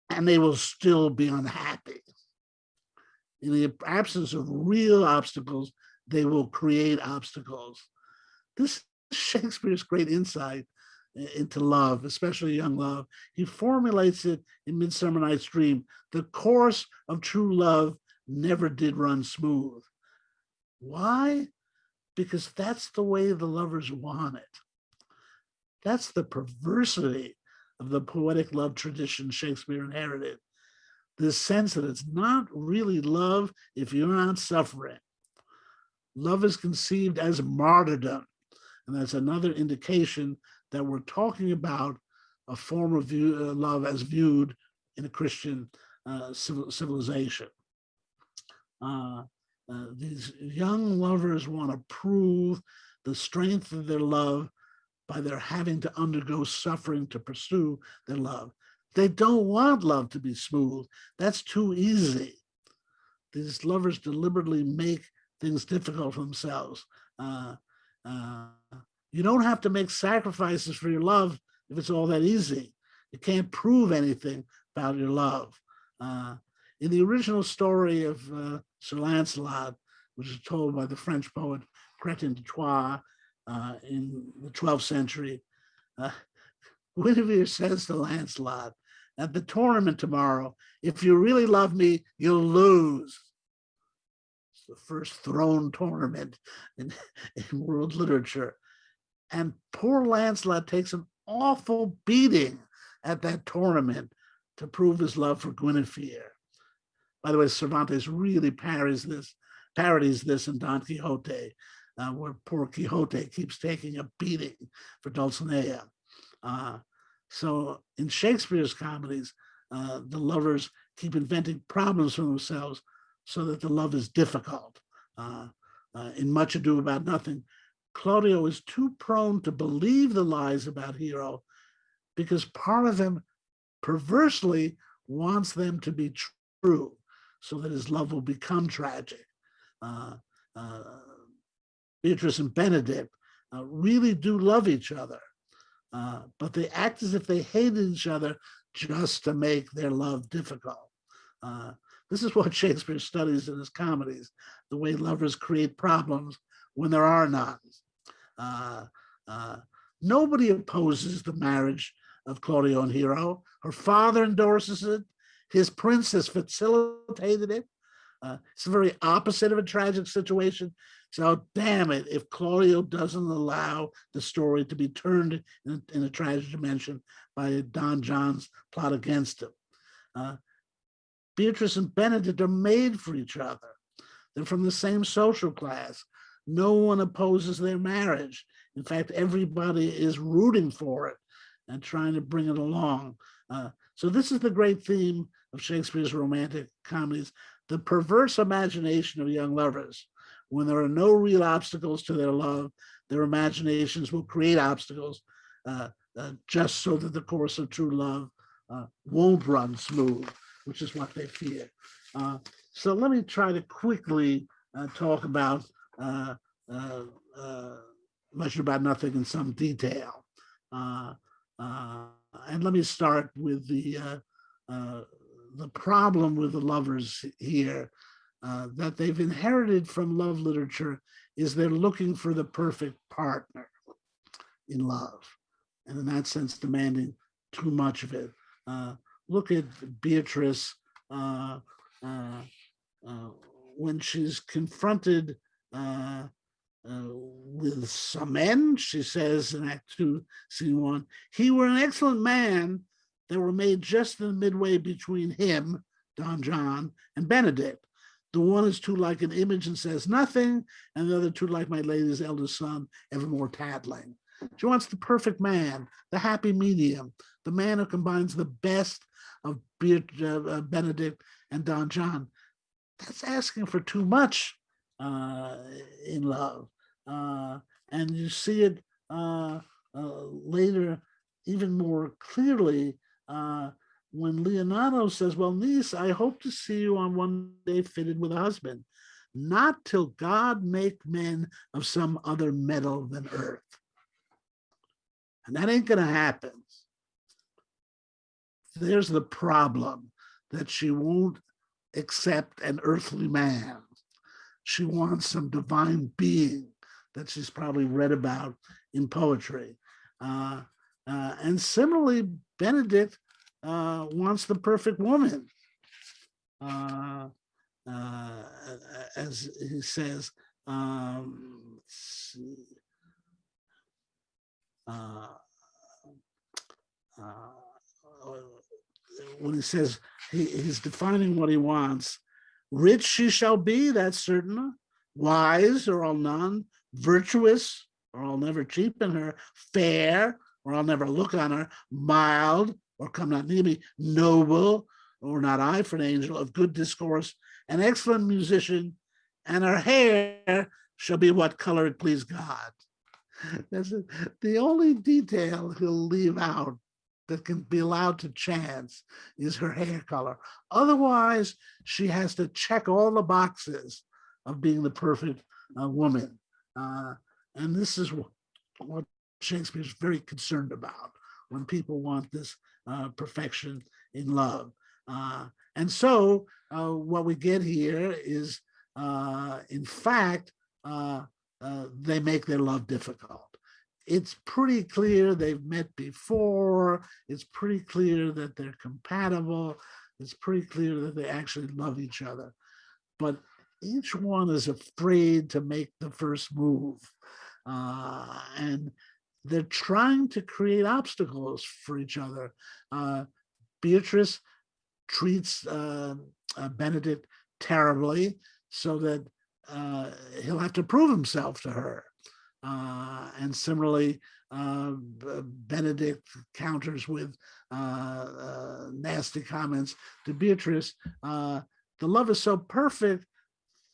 and they will still be unhappy. In the absence of real obstacles, they will create obstacles. This is Shakespeare's great insight into love, especially young love. He formulates it in Midsummer Night's Dream. The course of true love never did run smooth. Why? Because that's the way the lovers want it. That's the perversity of the poetic love tradition Shakespeare inherited. This sense that it's not really love if you're not suffering. Love is conceived as martyrdom. And that's another indication that we're talking about a form of view, uh, love as viewed in a Christian uh, civil, civilization. Uh, uh, these young lovers want to prove the strength of their love by their having to undergo suffering to pursue their love. They don't want love to be smooth. That's too easy. These lovers deliberately make things difficult for themselves. Uh, uh, you don't have to make sacrifices for your love if it's all that easy. You can't prove anything about your love. Uh, in the original story of uh, Sir Lancelot, which is told by the French poet Chrétien de Troyes uh, in the 12th century, uh, Guinevere says to Lancelot, at the tournament tomorrow, if you really love me, you'll lose. The first thrown tournament in, in world literature. And poor Lancelot takes an awful beating at that tournament to prove his love for Guinevere. By the way, Cervantes really parodies this, parodies this in Don Quixote, uh, where poor Quixote keeps taking a beating for Dulcinea. Uh, so in Shakespeare's comedies, uh, the lovers keep inventing problems for themselves so that the love is difficult. Uh, uh, in Much Ado About Nothing, Claudio is too prone to believe the lies about Hero because part of him perversely wants them to be true so that his love will become tragic. Uh, uh, Beatrice and Benedick uh, really do love each other, uh, but they act as if they hated each other just to make their love difficult. This is what Shakespeare studies in his comedies, the way lovers create problems when there are none. Uh, uh, nobody opposes the marriage of Claudio and Hero. Her father endorses it. His prince has facilitated it. Uh, it's the very opposite of a tragic situation. So damn it, if Claudio doesn't allow the story to be turned in, in a tragic dimension by Don John's plot against him. Uh, Beatrice and Benedick are made for each other. They're from the same social class. No one opposes their marriage. In fact, everybody is rooting for it and trying to bring it along. Uh, so this is the great theme of Shakespeare's romantic comedies, the perverse imagination of young lovers. When there are no real obstacles to their love, their imaginations will create obstacles uh, uh, just so that the course of true love uh, won't run smooth, which is what they fear. Uh, so let me try to quickly uh, talk about uh, much about nothing in some detail. and let me start with the the problem with the lovers here uh, that they've inherited from love literature is they're looking for the perfect partner in love. And in that sense, demanding too much of it. Uh, look at Beatrice uh, uh, uh when she's confronted uh, with some men, she says in Act Two, Scene One, he were an excellent man that were made just in the midway between him, Don John, and Benedick. The one is too like an image and says nothing, and the other too like my lady's eldest son, evermore tattling. She wants the perfect man, the happy medium, the man who combines the best of uh, uh, Benedick and Don John. That's asking for too much uh, in love. Uh, and you see it uh, uh, later even more clearly when Leonato says, well, niece, I hope to see you on one day fitted with a husband, not till God make men of some other metal than earth. And that ain't gonna happen. There's the problem that she won't accept an earthly man. She wants some divine being that she's probably read about in poetry. Uh, uh, and similarly, Benedick uh, wants the perfect woman. Uh, uh, as he says, um. Uh, uh, when he says he, he's defining what he wants, rich she shall be, that's certain, wise or I'll none, virtuous or I'll never cheapen her, fair or I'll never look on her, mild or come not near me, noble or not I for an angel of good discourse, an excellent musician, and her hair shall be what color it please God. That's the only detail he'll leave out that can be allowed to chance is her hair color. Otherwise, she has to check all the boxes of being the perfect uh, woman. Uh, and this is what, Shakespeare is very concerned about when people want this uh, perfection in love. Uh, and so uh, what we get here is, uh, in fact, they make their love difficult. It's pretty clear they've met before. It's pretty clear that they're compatible. It's pretty clear that they actually love each other. But each one is afraid to make the first move. Uh, and they're trying to create obstacles for each other. Uh, Beatrice treats uh, uh, Benedick terribly so that uh, he'll have to prove himself to her. Uh, and similarly, uh, Benedick counters with uh, uh, nasty comments to Beatrice. Uh, the love is so perfect,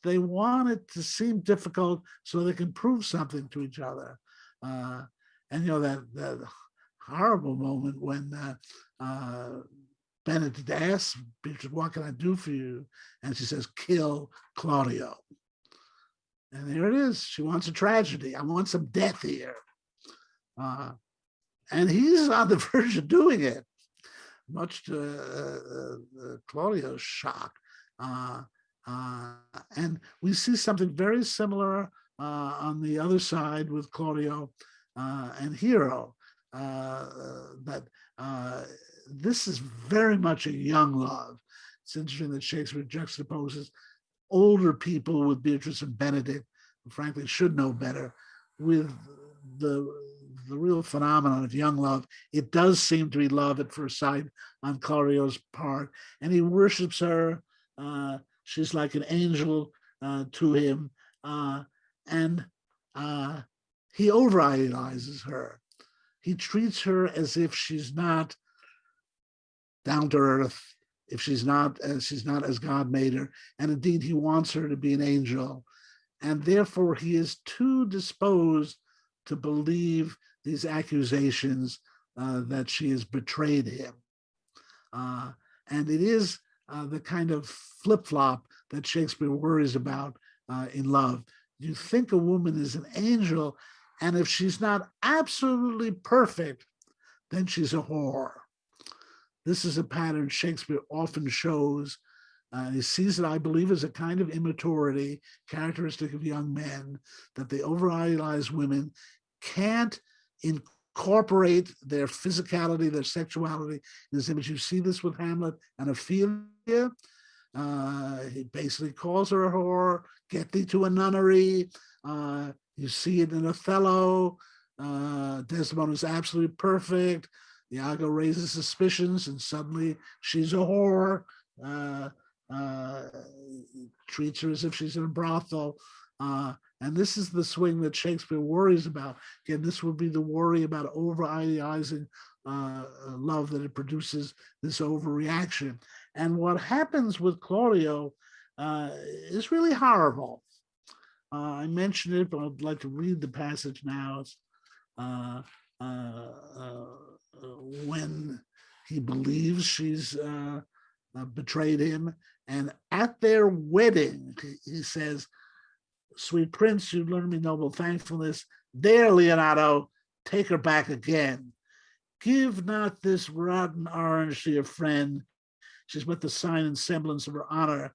they want it to seem difficult so they can prove something to each other. Uh, and you know that, that horrible moment when Benedick asks Beatrice, "What can I do for you?" and she says, "Kill Claudio." And there it is. She wants a tragedy. I want some death here. Uh, and he's on the verge of doing it, much to uh, uh, Claudio's shock. Uh, uh, and we see something very similar uh, on the other side with Claudio uh, and Hero. Uh, that uh, this is very much a young love. It's interesting that Shakespeare juxtaposes older people with Beatrice and Benedick, who frankly should know better, with the the real phenomenon of young love. It does seem to be love at first sight on Claudio's part, and he worships her. Uh, she's like an angel uh, to him, uh, and uh, he over idolizes her. He treats her as if she's not down to earth, if she's not as she's not as God made her, and indeed he wants her to be an angel, and therefore he is too disposed to believe these accusations uh, that she has betrayed him. Uh, and it is uh, the kind of flip flop that Shakespeare worries about uh, in love. You think a woman is an angel, and if she's not absolutely perfect, then she's a whore. This is a pattern Shakespeare often shows. Uh, he sees it, I believe, as a kind of immaturity characteristic of young men, that they over idolize women, can't incorporate their physicality, their sexuality in this image. You see this with Hamlet and Ophelia. Uh, he basically calls her a whore, get thee to a nunnery. Uh, you see it in Othello. Uh, Desdemona is absolutely perfect. Iago raises suspicions and suddenly she's a whore. Uh, uh, treats her as if she's in a brothel. Uh, And this is the swing that Shakespeare worries about. Again, this would be the worry about over idealizing uh, love that it produces this overreaction. And what happens with Claudio uh, is really horrible. Uh, I mentioned it, but I'd like to read the passage now. Uh, uh, uh, when he believes she's uh, uh, betrayed him. And at their wedding, he- he says, Sweet prince, you learned me noble thankfulness. There, Leonato, take her back again. Give not this rotten orange to your friend. She's but the sign and semblance of her honor.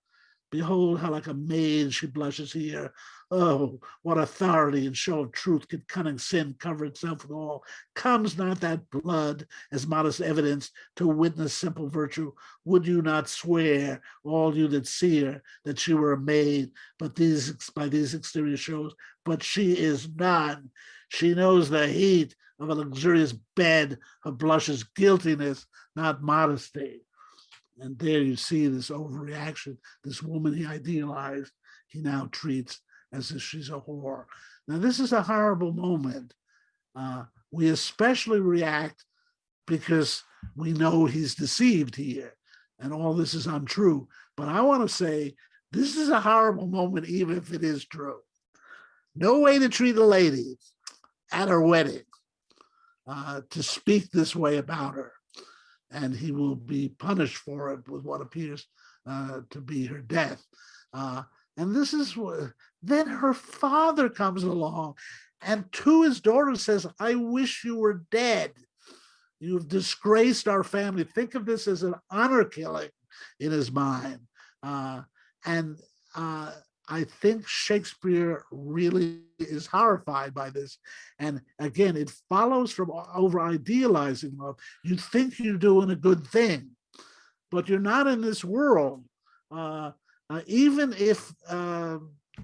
Behold how like a maid she blushes here. Oh, what authority and show of truth could cunning sin cover itself with all? Comes not that blood as modest evidence to witness simple virtue? Would you not swear, all you that see her, that she were a maid, but these by these exterior shows, but she is none. She knows the heat of a luxurious bed, her blushes guiltiness, not modesty. And there you see this overreaction. This woman he idealized, he now treats as if she's a whore. Now, this is a horrible moment. Uh, we especially react because we know he's deceived here and all this is untrue. But I want to say this is a horrible moment, even if it is true. No way to treat a lady at her wedding uh, to speak this way about her. And he will be punished for it with what appears uh, to be her death. Uh, and this is what then her father comes along and to his daughter says, I wish you were dead. You've disgraced our family. Think of this as an honor killing in his mind. Uh, and uh, I think Shakespeare really is horrified by this. And again, it follows from over idealizing love. You think you're doing a good thing, but you're not in this world. Uh, uh, even if uh,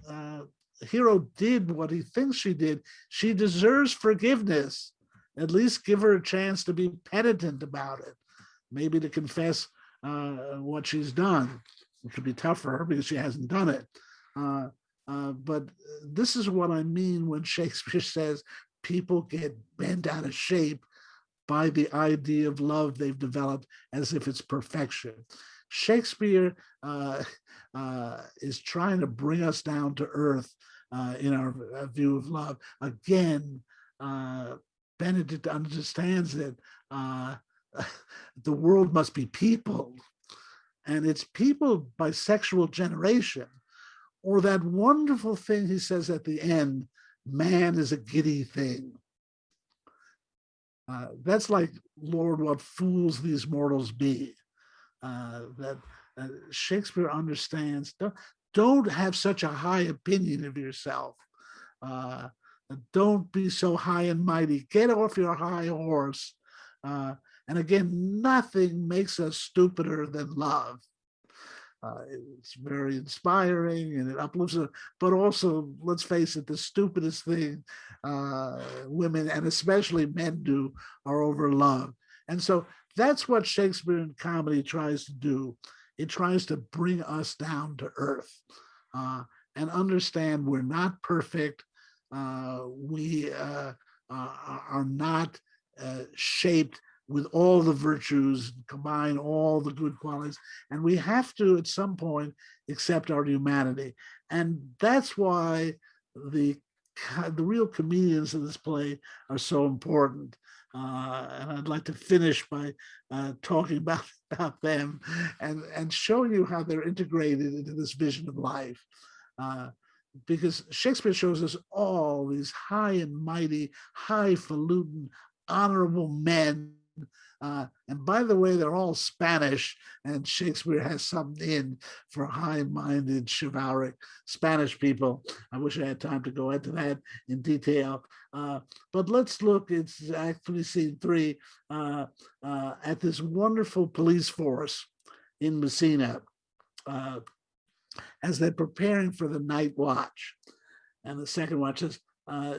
uh, Hero did what he thinks she did, she deserves forgiveness. At least give her a chance to be penitent about it, maybe to confess uh, what she's done. It could be tough for her because she hasn't done it. Uh, uh, but this is what I mean when Shakespeare says people get bent out of shape by the idea of love they've developed as if it's perfection. Shakespeare uh, uh, is trying to bring us down to earth uh, in our uh, view of love. Again, Benedick understands that the world must be peopled, and it's peopled by sexual generation, or that wonderful thing he says at the end, man is a giddy thing. Uh, that's like, Lord, what fools these mortals be. Uh, that uh, Shakespeare understands. Don't, don't have such a high opinion of yourself. Uh, don't be so high and mighty. Get off your high horse. Uh, and again, nothing makes us stupider than love. Uh, it's very inspiring and it uplifts us, but also, let's face it, the stupidest thing uh, women and especially men do are over love. And so that's what Shakespearean comedy tries to do. It tries to bring us down to earth uh, and understand we're not perfect. Uh, we uh, are not uh, shaped with all the virtues, combine all the good qualities. And we have to, at some point, accept our humanity. And that's why the, the real comedians in this play are so important. Uh, and I'd like to finish by uh, talking about, about them and, and showing you how they're integrated into this vision of life. Uh, because Shakespeare shows us all these high and mighty, highfalutin, honorable men uh, and by the way, they're all Spanish, and Shakespeare has something in for high-minded, chivalric Spanish people. I wish I had time to go into that in detail. Uh, but let's look, it's actually scene three, uh, uh at this wonderful police force in Messina uh, as they're preparing for the night watch. And the second watch is, uh,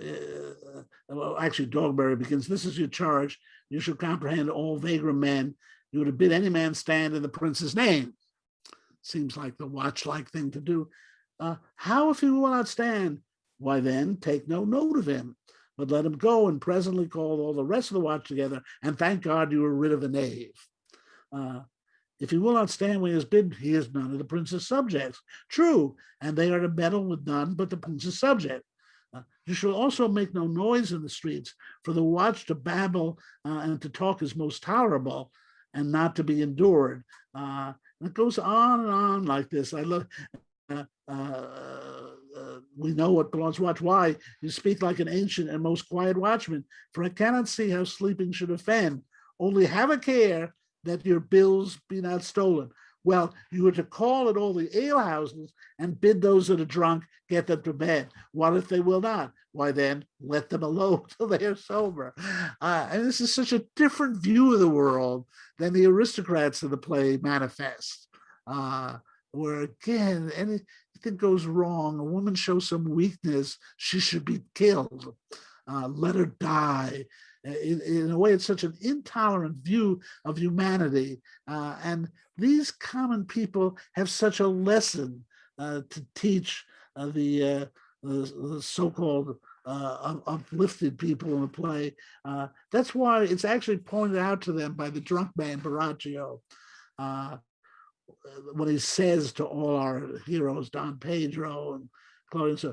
well, actually, Dogberry begins, this is your charge you should comprehend all vagrant men. You would have bid any man stand in the prince's name. Seems like the watch-like thing to do. Uh, how if he will not stand? why then take no note of him, but let him go and presently call all the rest of the watch together, and thank God you were rid of a knave. Uh, if he will not stand when he is bidden, he is none of the prince's subjects. True, and they are to meddle with none but the prince's subject. You shall also make no noise in the streets, for the watch to babble uh, and to talk is most tolerable and not to be endured. Uh, and it goes on and on like this. I love. Uh, uh, uh, we know what belongs watch. Why you speak like an ancient and most quiet watchman? For I cannot see how sleeping should offend. Only have a care that your bills be not stolen. Well, you were to call at all the alehouses and bid those that are drunk get them to bed. What if they will not? Why then let them alone till they are sober. Uh, and this is such a different view of the world than the aristocrats of the play manifest, uh, where again, anything goes wrong, a woman shows some weakness, she should be killed. Uh, let her die in, in, a way, it's such an intolerant view of humanity. Uh, and these common people have such a lesson uh, to teach uh, the, uh, the, the so-called uh, uplifted people in the play. Uh, that's why it's actually pointed out to them by the drunk man Borachio when he says to all our heroes, Don Pedro and Claudius,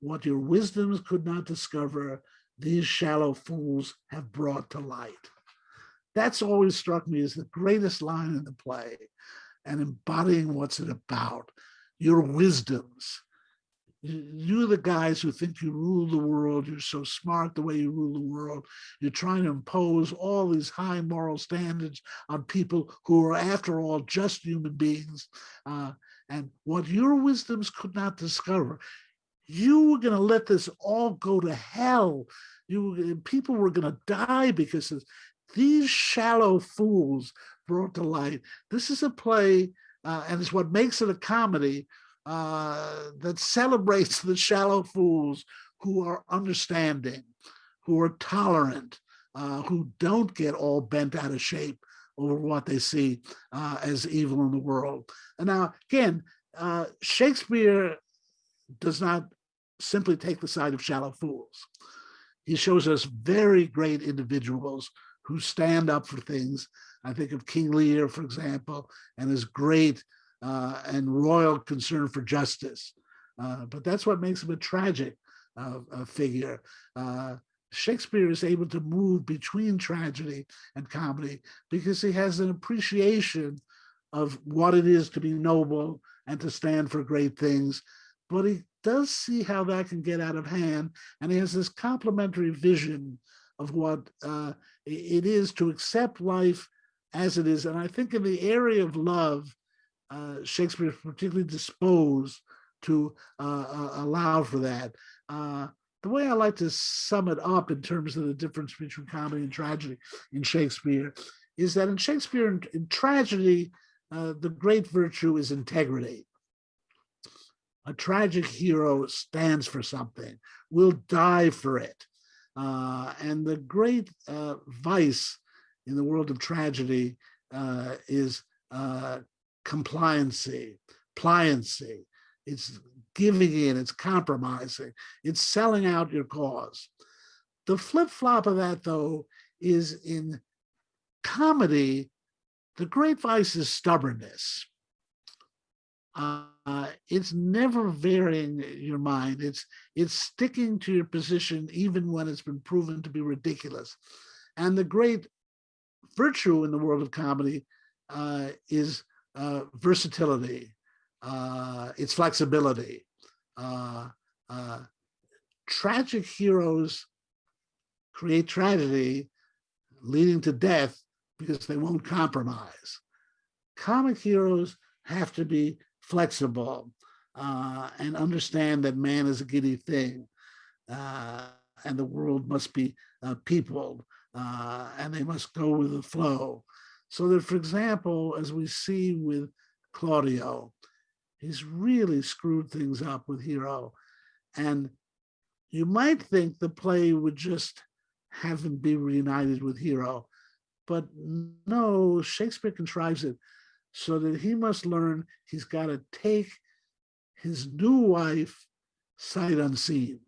what your wisdoms could not discover, these shallow fools have brought to light. That's always struck me as the greatest line in the play and embodying what's it about, your wisdoms. You're the guys who think you rule the world. You're so smart the way you rule the world. You're trying to impose all these high moral standards on people who are, after all, just human beings. Uh, and what your wisdoms could not discover, you were going to let this all go to hell. You people were going to die because of these shallow fools brought to light. This is a play, uh, and it's what makes it a comedy uh, that celebrates the shallow fools who are understanding, who are tolerant, uh, who don't get all bent out of shape over what they see uh, as evil in the world. And now, again, uh, Shakespeare does not simply take the side of shallow fools. He shows us very great individuals who stand up for things. I think of King Lear, for example, and his great uh, and royal concern for justice. Uh, but that's what makes him a tragic uh, figure. Uh, Shakespeare is able to move between tragedy and comedy because he has an appreciation of what it is to be noble and to stand for great things, but he does see how that can get out of hand. And he has this complementary vision of what uh, it is to accept life as it is. And I think in the area of love, uh, Shakespeare is particularly disposed to uh, uh allow for that. Uh, the way I like to sum it up in terms of the difference between comedy and tragedy in Shakespeare is that in Shakespeare, in, in tragedy, uh, the great virtue is integrity a tragic hero stands for something, will die for it. Uh, and the great uh, vice in the world of tragedy uh, is uh, compliancy, pliancy. It's giving in, it's compromising, it's selling out your cause. The flip flop of that, though, is in comedy, the great vice is stubbornness uh, it's never varying your mind. It's it's sticking to your position even when it's been proven to be ridiculous. And the great virtue in the world of comedy uh, is uh, versatility. Uh, it's flexibility. Uh, uh, tragic heroes create tragedy leading to death because they won't compromise. Comic heroes have to be flexible uh, and understand that man is a giddy thing uh, and the world must be uh, peopled uh, and they must go with the flow. So that, for example, as we see with Claudio, he's really screwed things up with Hero. And you might think the play would just have him be reunited with Hero, but no, Shakespeare contrives it so that he must learn he's got to take his new wife sight unseen.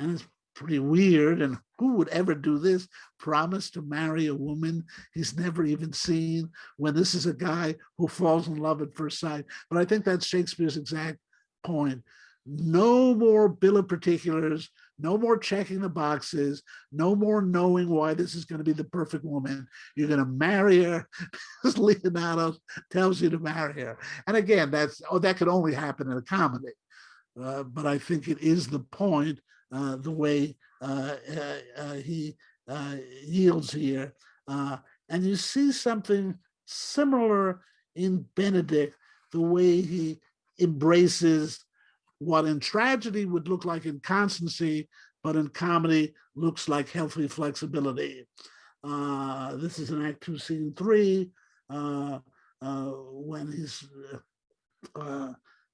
And it's pretty weird. And who would ever do this? Promise to marry a woman he's never even seen when this is a guy who falls in love at first sight. But I think that's Shakespeare's exact point. No more bill of particulars, no more checking the boxes, no more knowing why this is going to be the perfect woman. You're going to marry her because Leonato tells you to marry her. And again, that's oh, that could only happen in a comedy. Uh, but I think it is the point, uh, the way uh, uh, uh, he uh, yields here. And you see something similar in Benedick, the way he embraces what in tragedy would look like inconstancy, but in comedy looks like healthy flexibility. Uh, this is in Act Two, Scene Three, uh, uh, when he's uh,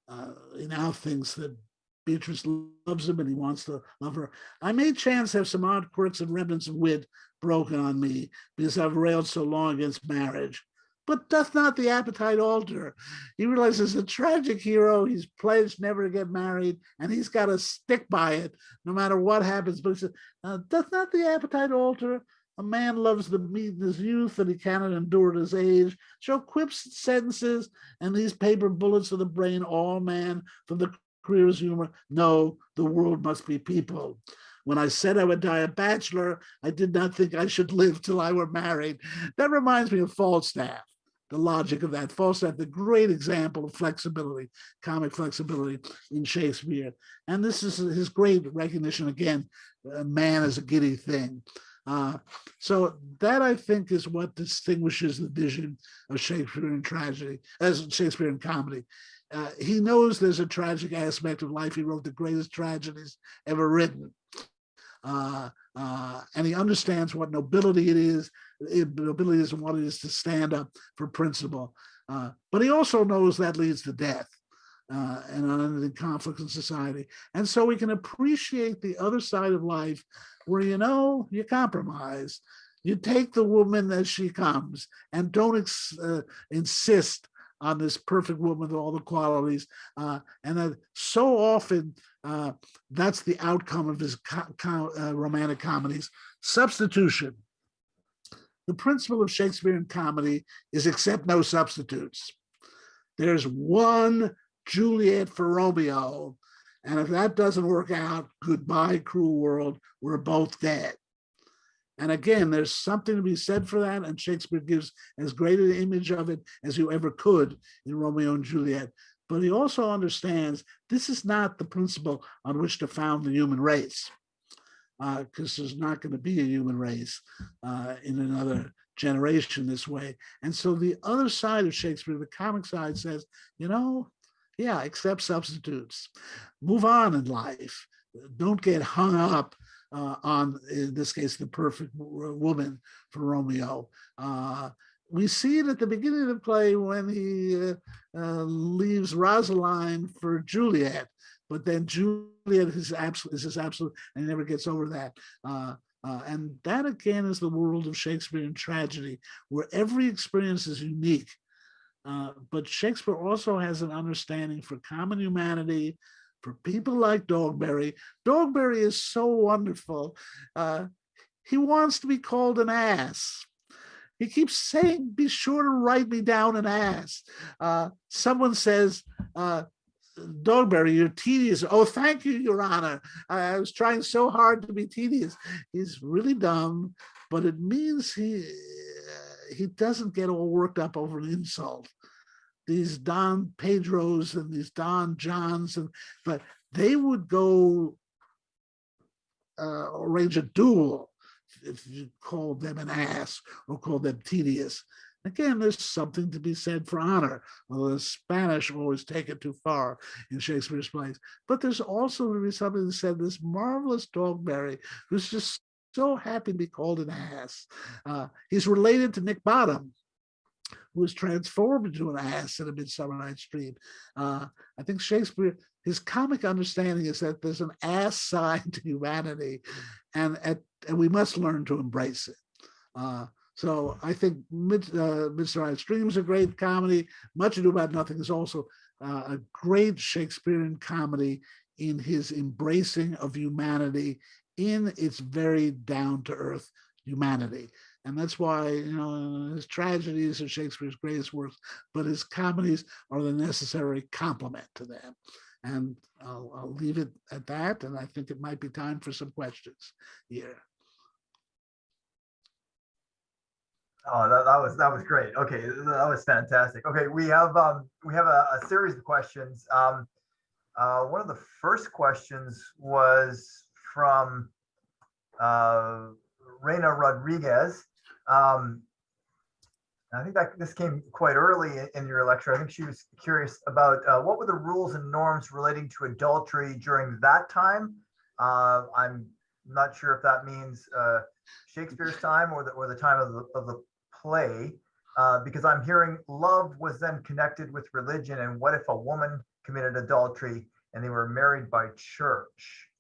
uh, he now thinks that Beatrice loves him and he wants to love her. I may chance have some odd quirks and remnants of wit broken on me because I've railed so long against marriage. But doth not the appetite alter? He realizes a tragic hero, he's pledged never to get married, and he's got to stick by it no matter what happens. But he says, uh, doth not the appetite alter? A man loves the meat in his youth and he cannot endure his age. Shall quips sentences and these paper bullets of the brain all man from the career's humor? No, the world must be people. When I said I would die a bachelor, I did not think I should live till I were married. That reminds me of Falstaff the logic of that. Falstaff, the great example of flexibility, comic flexibility in Shakespeare. And this is his great recognition again, man is a giddy thing. Uh, so that I think is what distinguishes the vision of Shakespeare Shakespearean tragedy, as Shakespeare Shakespearean comedy. Uh, he knows there's a tragic aspect of life. He wrote the greatest tragedies ever written. Uh, uh, and he understands what nobility it is. It, nobility is what it is to stand up for principle. Uh, but he also knows that leads to death uh, and unending conflicts in society. And so we can appreciate the other side of life where, you know, you compromise. You take the woman as she comes and don't uh, insist on this perfect woman with all the qualities. Uh, and that so often uh, that's the outcome of his co uh, romantic comedies. Substitution. The principle of Shakespearean comedy is accept no substitutes. There's one Juliet for Romeo. And if that doesn't work out, goodbye, cruel world, we're both dead. And again, there's something to be said for that. And Shakespeare gives as great an image of it as you ever could in Romeo and Juliet. But he also understands this is not the principle on which to found the human race, because uh, there's not going to be a human race uh, in another generation this way. And so the other side of Shakespeare, the comic side says, you know, yeah, accept substitutes, move on in life. Don't get hung up uh, on, in this case, the perfect woman for Romeo. Uh, we see it at the beginning of the play when he uh, uh, leaves Rosaline for Juliet, but then Juliet is absolute, is his absolute, and he never gets over that. Uh, uh, and that again is the world of Shakespearean tragedy, where every experience is unique. But Shakespeare also has an understanding for common humanity, for people like Dogberry. Dogberry is so wonderful. Uh, he wants to be called an ass. He keeps saying, be sure to write me down an ass. Uh, someone says, uh, Dogberry, you're tedious. Oh, thank you, Your Honor. I, I, was trying so hard to be tedious. He's really dumb, but it means he he doesn't get all worked up over an insult these Don Pedros and these Don Johns, and but they would go uh, arrange a duel if you called them an ass or called them tedious. Again, there's something to be said for honor, although the Spanish always take it too far in Shakespeare's plays. But there's also to be something to said this marvelous Dogberry, who's just so happy to be called an ass. Uh, he's related to Nick Bottom, who was transformed into an ass in a Midsummer Night's Dream. Uh, I think Shakespeare, his comic understanding is that there's an ass side to humanity, and at, and we must learn to embrace it. Uh, so I think Mid, uh, Midsummer Night's Dream is a great comedy. Much Ado About Nothing is also uh, a great Shakespearean comedy in his embracing of humanity in its very down to earth humanity. And that's why, you know, his tragedies are Shakespeare's greatest works, but his comedies are the necessary complement to them. And I'll, I'll leave it at that. And I think it might be time for some questions here. Oh, that, that was, that was great. Okay, that was fantastic. Okay, we have, um, we have a, a series of questions. Um, uh, one of the first questions was from, uh, Reina Rodriguez. Um, I think that this came quite early in- your lecture. I think she was curious about, uh, what were the rules and norms relating to adultery during that time? Uh, I'm not sure if that means, uh, Shakespeare's time or the, or the time of the, of the play, uh, because I'm hearing love was then connected with religion, and what if a woman committed adultery and they were married by church?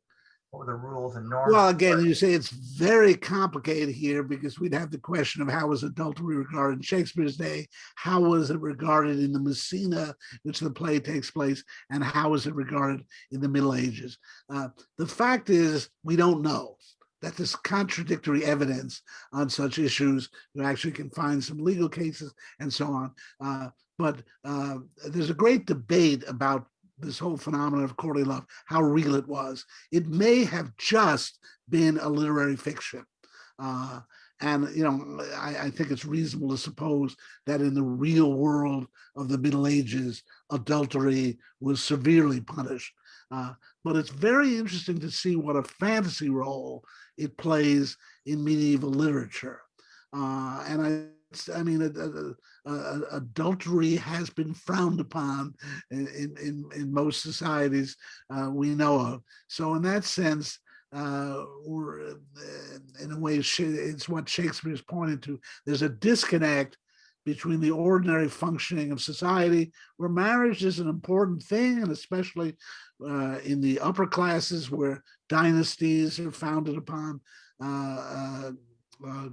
What were the rules and norms? Well, again, you say it's very complicated here because we'd have the question of how was adultery regarded in Shakespeare's day? How was it regarded in the Messina, which the play takes place, and how was it regarded in the Middle Ages? Uh, the fact is, we don't know. That there's contradictory evidence on such issues. You actually can find some legal cases and so on. Uh, but uh, there's a great debate about this whole phenomenon of courtly love, how real it was. It may have just been a literary fiction. Uh, and, you know, I, I think it's reasonable to suppose that in the real world of the Middle Ages, adultery was severely punished. Uh, but it's very interesting to see what a fantasy role it plays in medieval literature. Uh, and I, I mean, uh, uh, adultery has been frowned upon in, in, in most societies uh, we know of. So in that sense, uh, uh, in a way, it's what Shakespeare's pointed to. There's a disconnect between the ordinary functioning of society, where marriage is an important thing, and especially uh, in the upper classes where dynasties are founded upon uh, uh,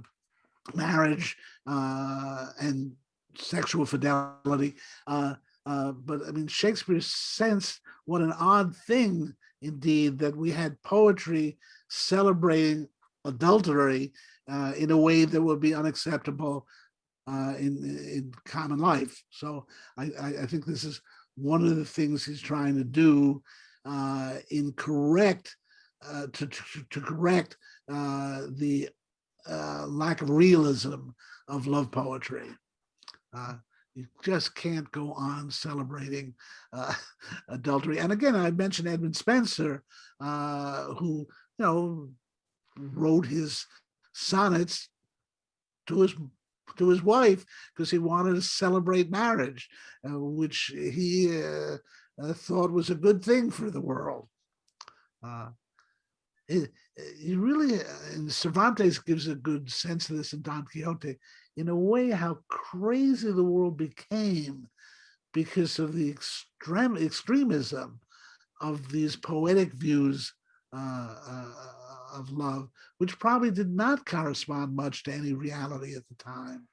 marriage and sexual fidelity. Uh, uh, but I mean, Shakespeare sensed what an odd thing indeed that we had poetry celebrating adultery uh, in a way that would be unacceptable uh, in, in common life. So I, I, think this is one of the things he's trying to do uh, in correct, uh, to, to, to, correct the lack of realism of love poetry. Uh, you just can't go on celebrating uh, adultery. And again, I mentioned Edmund Spenser, uh, who, you know, wrote his sonnets to his to his wife because he wanted to celebrate marriage, uh, which he uh, uh, thought was a good thing for the world. It, really, and Cervantes gives a good sense of this in Don Quixote in a way how crazy the world became because of the extreme extremism of these poetic views uh, uh, of love, which probably did not correspond much to any reality at the time.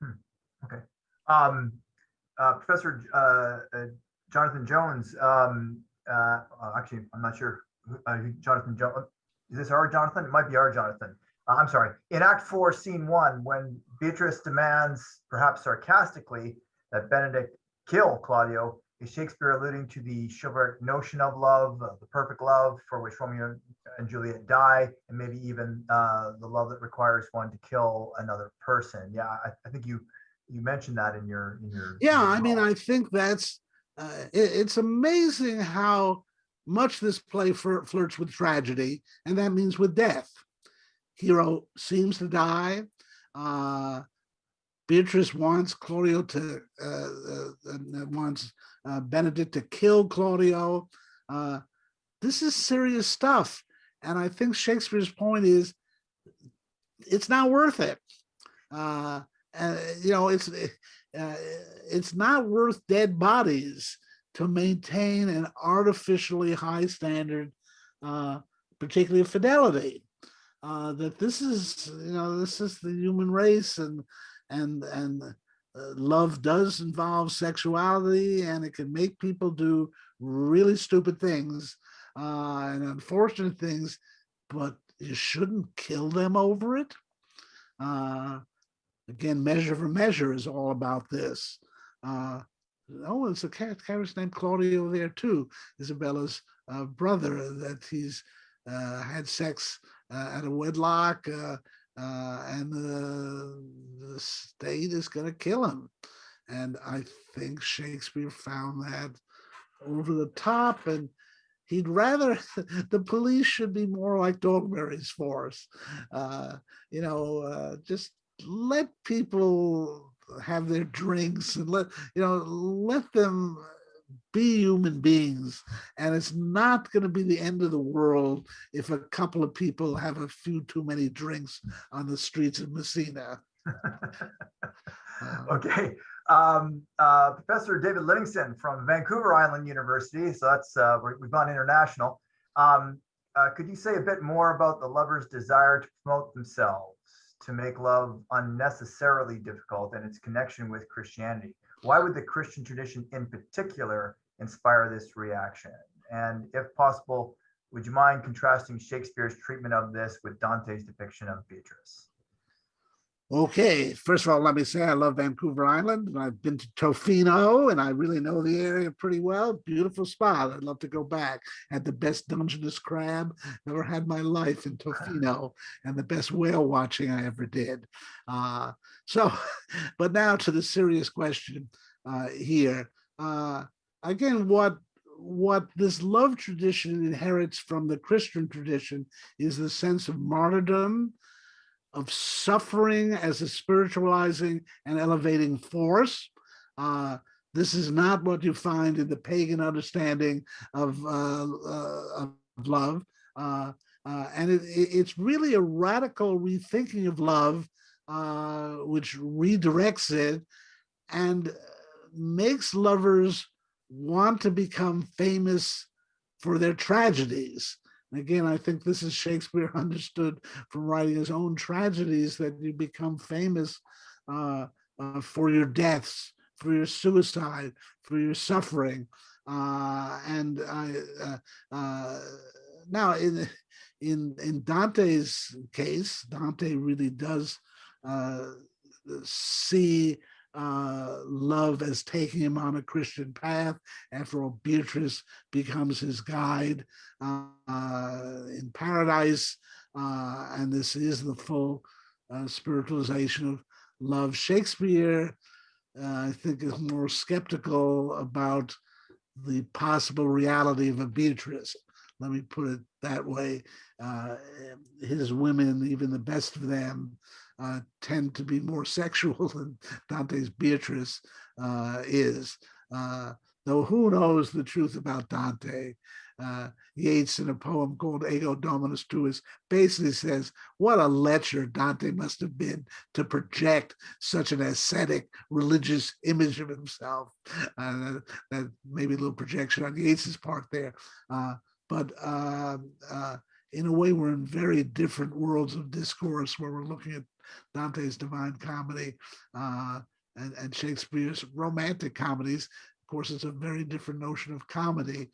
Hmm. Okay. Um, uh, Professor uh, uh, Jonathan Jones, um, uh, actually, I'm not sure, Jonathan is this our Jonathan? It might be our Jonathan. Uh, I'm sorry, in Act Four, Scene One, when Beatrice demands, perhaps sarcastically, that Benedick kill Claudio, is Shakespeare alluding to the chivalric notion of love, uh, the perfect love for which Romeo and Juliet die, and maybe even uh, the love that requires one to kill another person? Yeah, I, I think you you mentioned that in your in your. Yeah, I mean, I think that's uh, it, it's amazing how much of this play flirts with tragedy, and that means with death hero seems to die. Uh, Beatrice wants Claudio to, uh, uh, wants uh, Benedick to kill Claudio. Uh, this is serious stuff. And I think Shakespeare's point is, it's not worth it. Uh, you know, it's, it's not worth dead bodies to maintain an artificially high standard, particularly of fidelity uh, that this is, you know, this is the human race and and and uh, love does involve sexuality and it can make people do really stupid things uh, and unfortunate things, but you shouldn't kill them over it. Uh, again, measure for measure is all about this. Uh, oh, it's a character named Claudio there too, Isabella's uh, brother that he's uh, had sex uh, at a wedlock uh, uh, and the, state is going to kill him. And I think Shakespeare found that over the top and he'd rather the police should be more like Dogberry's force. Uh, you know, uh, just let people have their drinks and let, you know, let them be human beings. And it's not going to be the end of the world if a couple of people have a few too many drinks on the streets of Messina. Okay, um, uh, Professor David Livingston from Vancouver Island University, so that's, uh, we- we've gone international. Um, uh, could you say a bit more about the lover's desire to promote themselves, to make love unnecessarily difficult and its connection with Christianity? Why would the Christian tradition in particular inspire this reaction? And if possible, would you mind contrasting Shakespeare's treatment of this with Dante's depiction of Beatrice? Okay, first of all, let me say I love Vancouver Island. and I've been to Tofino and I really know the area pretty well. Beautiful spot. I'd love to go back. Had the best Dungeness crab ever had my life in Tofino and the best whale watching I ever did. Uh, so, but now to the serious question uh, here. Uh, again, what what this love tradition inherits from the Christian tradition is the sense of martyrdom, of suffering as a spiritualizing and elevating force. Uh, this is not what you find in the pagan understanding of, uh, uh, of love. Uh, uh, and it, it- it's really a radical rethinking of love, uh, which redirects it and makes lovers want to become famous for their tragedies. And Again, I think this is Shakespeare understood from writing his own tragedies that you become famous uh, uh, for your deaths, for your suicide, for your suffering. Uh, and uh, uh, now in, in, in Dante's case, Dante really does uh, see uh, love as taking him on a Christian path. After all, Beatrice becomes his guide uh, in paradise. Uh, and this is the full uh, spiritualization of love. Shakespeare, uh, I think, is more skeptical about the possible reality of a Beatrice. Let me put it that way. His women, even the best of them, uh, tend to be more sexual than Dante's Beatrice uh, is. Uh, though who knows the truth about Dante? Uh, Yeats in a poem called Ego Dominus Tuus basically says, what a lecher Dante must have been to project such an ascetic religious image of himself. Uh, that maybe a little projection on Yeats's part there. Uh, but um, uh, in a way, we're in very different worlds of discourse where we're looking at Dante's Divine Comedy uh, and, and Shakespeare's romantic comedies. Of course, it's a very different notion of comedy.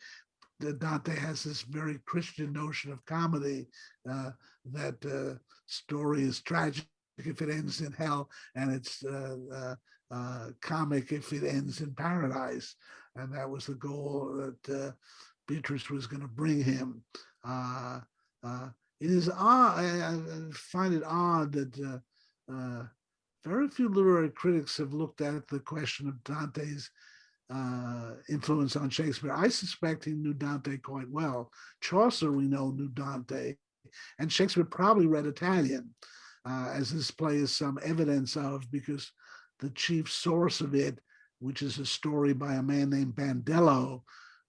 Dante has this very Christian notion of comedy uh, that uh, story is tragic if it ends in hell and it's uh, uh, uh, comic if it ends in paradise. And that was the goal that Beatrice was going to bring him. Uh, it is odd, I, I find it odd that uh, uh, very few literary critics have looked at the question of Dante's uh, influence on Shakespeare. I suspect he knew Dante quite well. Chaucer, we know, knew Dante, and Shakespeare probably read Italian, uh, as this play is some evidence of, because the chief source of it, which is a story by a man named Bandello,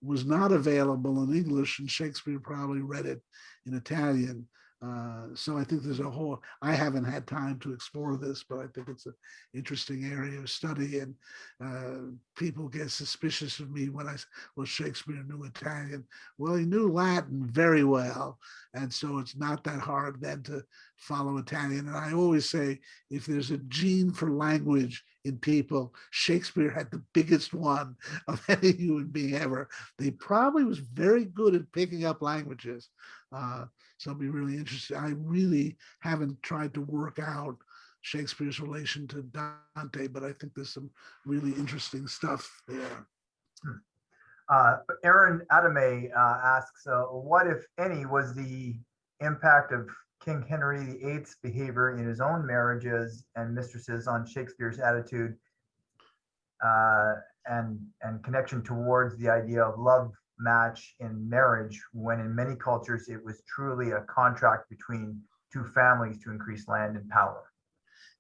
was not available in English, and Shakespeare probably read it in Italian. Uh, so I think there's a whole, I haven't had time to explore this, but I think it's an interesting area of study and uh, people get suspicious of me when I, well, Shakespeare knew Italian. Well, he knew Latin very well. And so it's not that hard then to follow Italian. And I always say, if there's a gene for language, in people. Shakespeare had the biggest one of any human being ever. He probably was very good at picking up languages. Uh, so I'll be really interested. I really haven't tried to work out Shakespeare's relation to Dante, but I think there's some really interesting stuff there. Uh, Aaron Adame uh, asks, uh, what if any was the impact of King Henry VIII's behavior in his own marriages and mistresses on Shakespeare's attitude uh, and and connection towards the idea of love match in marriage, when in many cultures it was truly a contract between two families to increase land and power.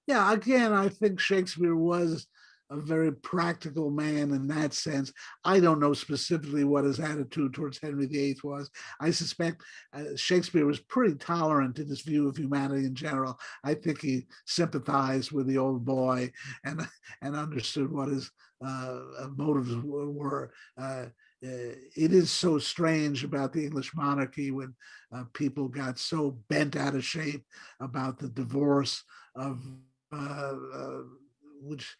Yeah, again, I think Shakespeare was a very practical man in that sense. I don't know specifically what his attitude towards Henry VIII was. I suspect uh, Shakespeare was pretty tolerant in his view of humanity in general. I think he sympathized with the old boy and and understood what his uh, motives were. Uh, it is so strange about the English monarchy when uh, people got so bent out of shape about the divorce of uh, uh, which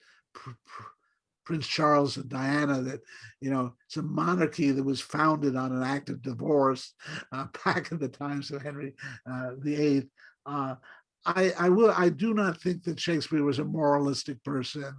Prince Charles and Diana that, you know, it's a monarchy that was founded on an act of divorce uh, back in the times of Henry uh, VIII. Uh, I, I will. I do not think that Shakespeare was a moralistic person.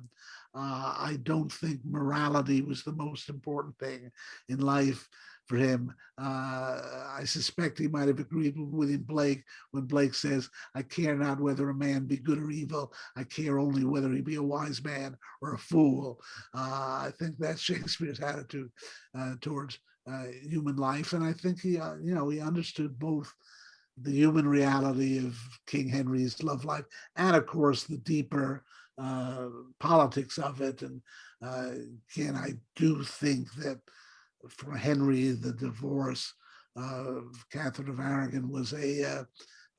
Uh, I don't think morality was the most important thing in life for him. Uh, I suspect he might have agreed with William Blake when Blake says, I care not whether a man be good or evil. I care only whether he be a wise man or a fool. Uh, I think that's Shakespeare's attitude uh, towards uh, human life. And I think he, uh, you know, he understood both the human reality of King Henry's love life and of course the deeper uh, politics of it. And again, I do think that for Henry, the divorce of Catherine of Aragon was a, uh,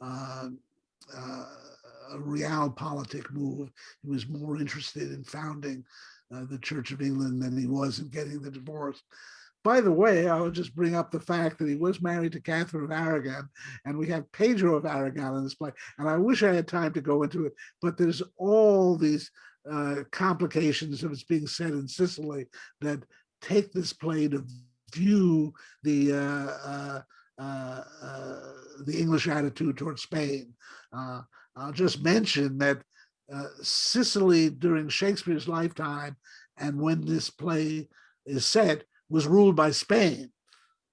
uh, uh, a move. He was more interested in founding uh, the Church of England than he was in getting the divorce. By the way, I will just bring up the fact that he was married to Catherine of Aragon, and we have Pedro of Aragon in this play. And I wish I had time to go into it, but there's all these uh, complications of it's being said in Sicily that take this play to view the uh, uh, uh, uh the English attitude towards Spain. Uh, I'll just mention that Sicily during Shakespeare's lifetime and when this play is set was ruled by Spain.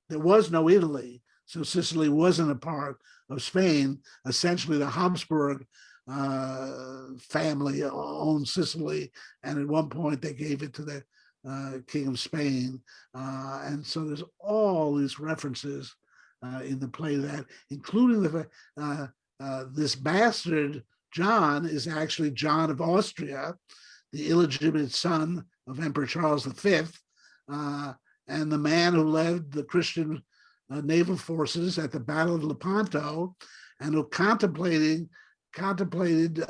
There was no Italy, so Sicily wasn't a part of Spain. Essentially, the Habsburg uh, family owned Sicily, and at one point they gave it to the uh, King of Spain. Uh, and so there's all these references uh, in the play that, including the uh, uh, this bastard John is actually John of Austria, the illegitimate son of Emperor Charles V, uh, and the man who led the Christian naval forces at the Battle of Lepanto, and who contemplating contemplated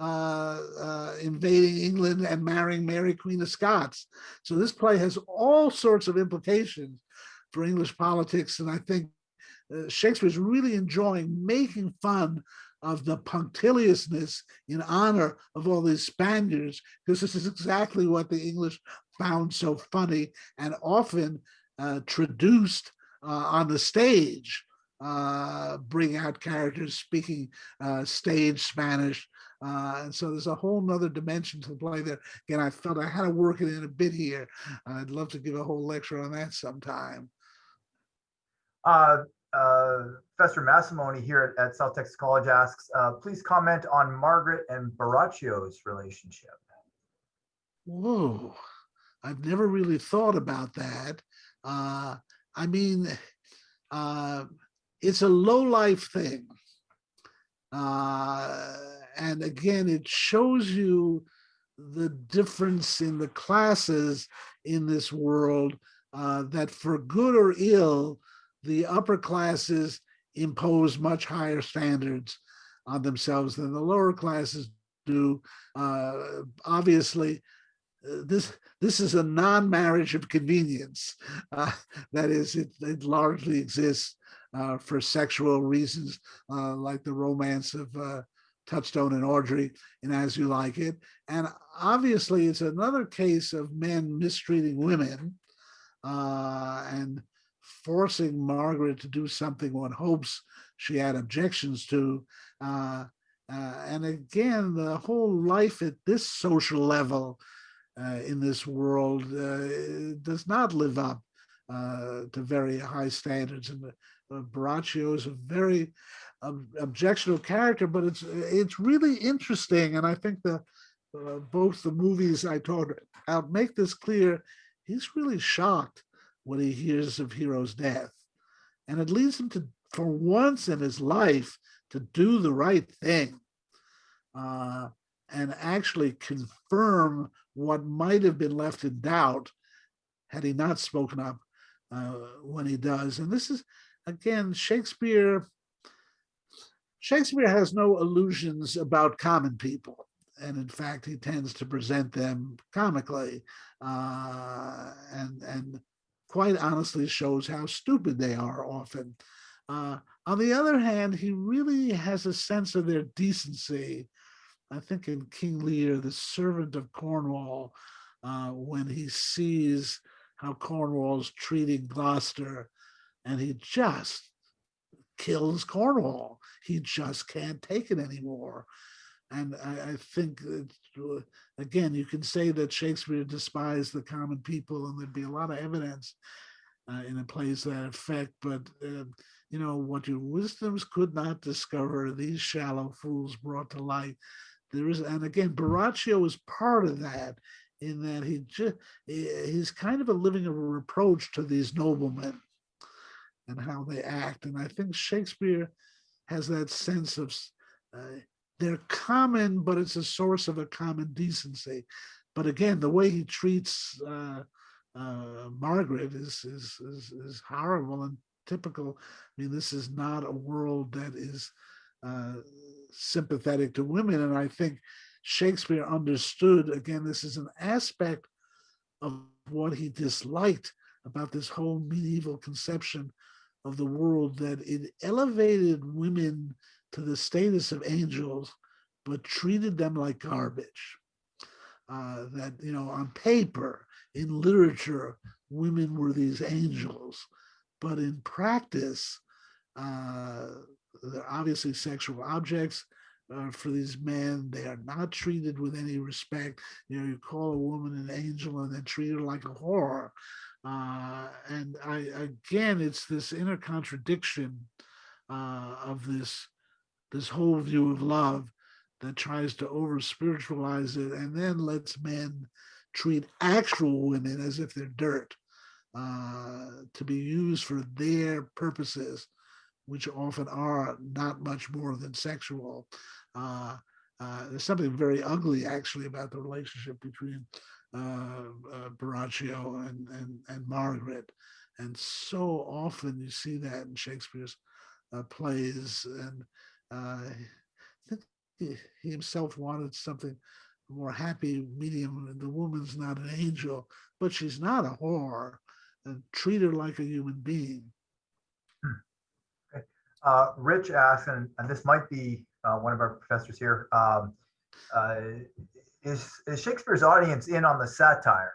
uh, uh, invading England and marrying Mary Queen of Scots. So this play has all sorts of implications for English politics. And I think uh, Shakespeare's really enjoying making fun of the punctiliousness in honor of all these Spaniards, because this is exactly what the English found so funny and often uh, traduced uh, on the stage, uh, bring out characters speaking uh, stage Spanish uh, and so there's a whole nother dimension to the play there. Again, I felt I had to work it in a bit here. I'd love to give a whole lecture on that sometime. Uh, uh, Professor Massimoni here at, at, South Texas College asks, uh, please comment on Margaret and Borachio's relationship. Whoa, I've never really thought about that. Uh, I mean, uh, it's a low life thing. Uh, and again, it shows you the difference in the classes in this world uh, that for good or ill, the upper classes impose much higher standards on themselves than the lower classes do. Uh, obviously, uh, this this is a non-marriage of convenience. Uh, that is, it, it largely exists uh, for sexual reasons, like the romance of Touchstone and Audrey in As You Like It. And obviously, it's another case of men mistreating women uh, and forcing Margaret to do something one hopes she had objections to. Uh, uh, and again, the whole life at this social level uh, in this world uh, does not live up uh, to very high standards. And Borachio is a very ob- objectionable character, but it's it's really interesting. And I think the uh, both the movies I talked about make this clear. He's really shocked when he hears of Hero's death, and it leads him to, for once in his life, to do the right thing uh, and actually confirm what might have been left in doubt had he not spoken up uh, when he does. And this is, again, Shakespeare. Shakespeare has no illusions about common people. And in fact, he tends to present them comically uh, and, and quite honestly shows how stupid they are often. Uh, on the other hand, he really has a sense of their decency. I think in King Lear, the servant of Cornwall, uh, when he sees how Cornwall's treating Gloucester, and he just kills Cornwall. He just can't take it anymore. And I, I think that, again, you can say that Shakespeare despised the common people, and there'd be a lot of evidence uh, in place to that effect. But uh, you know what your wisdoms could not discover, these shallow fools brought to light. There is, and again, Borachio is part of that, in that he just he's kind of a living a reproach to these noblemen and how they act. And I think Shakespeare has that sense of uh, they're common, but it's a source of a common decency. But again, the way he treats uh, uh, Margaret is, is, is is horrible and typical. I mean, this is not a world that is uh, sympathetic to women, and I think Shakespeare understood. Again, this is an aspect of what he disliked about this whole medieval conception of the world that it elevated women to the status of angels, but treated them like garbage. Uh, that, you know, on paper, in literature, women were these angels, but in practice, uh, they're obviously sexual objects uh, for these men. They are not treated with any respect. You know, you call a woman an angel and then treat her like a whore. Uh, and I, again, it's this inner contradiction uh, of this this whole view of love that tries to over spiritualize it and then lets men treat actual women as if they're dirt uh, to be used for their purposes, which often are not much more than sexual. Uh, uh, there's something very ugly actually about the relationship between Borachio and, and, and Margaret. And so often you see that in Shakespeare's uh, plays. And uh, I think he, he himself wanted something more happy medium. The woman's not an angel, but she's not a whore. And treat her like a human being. Uh, Rich asked, and, and this might be uh, one of our professors here, um, uh, is, is Shakespeare's audience in on the satire?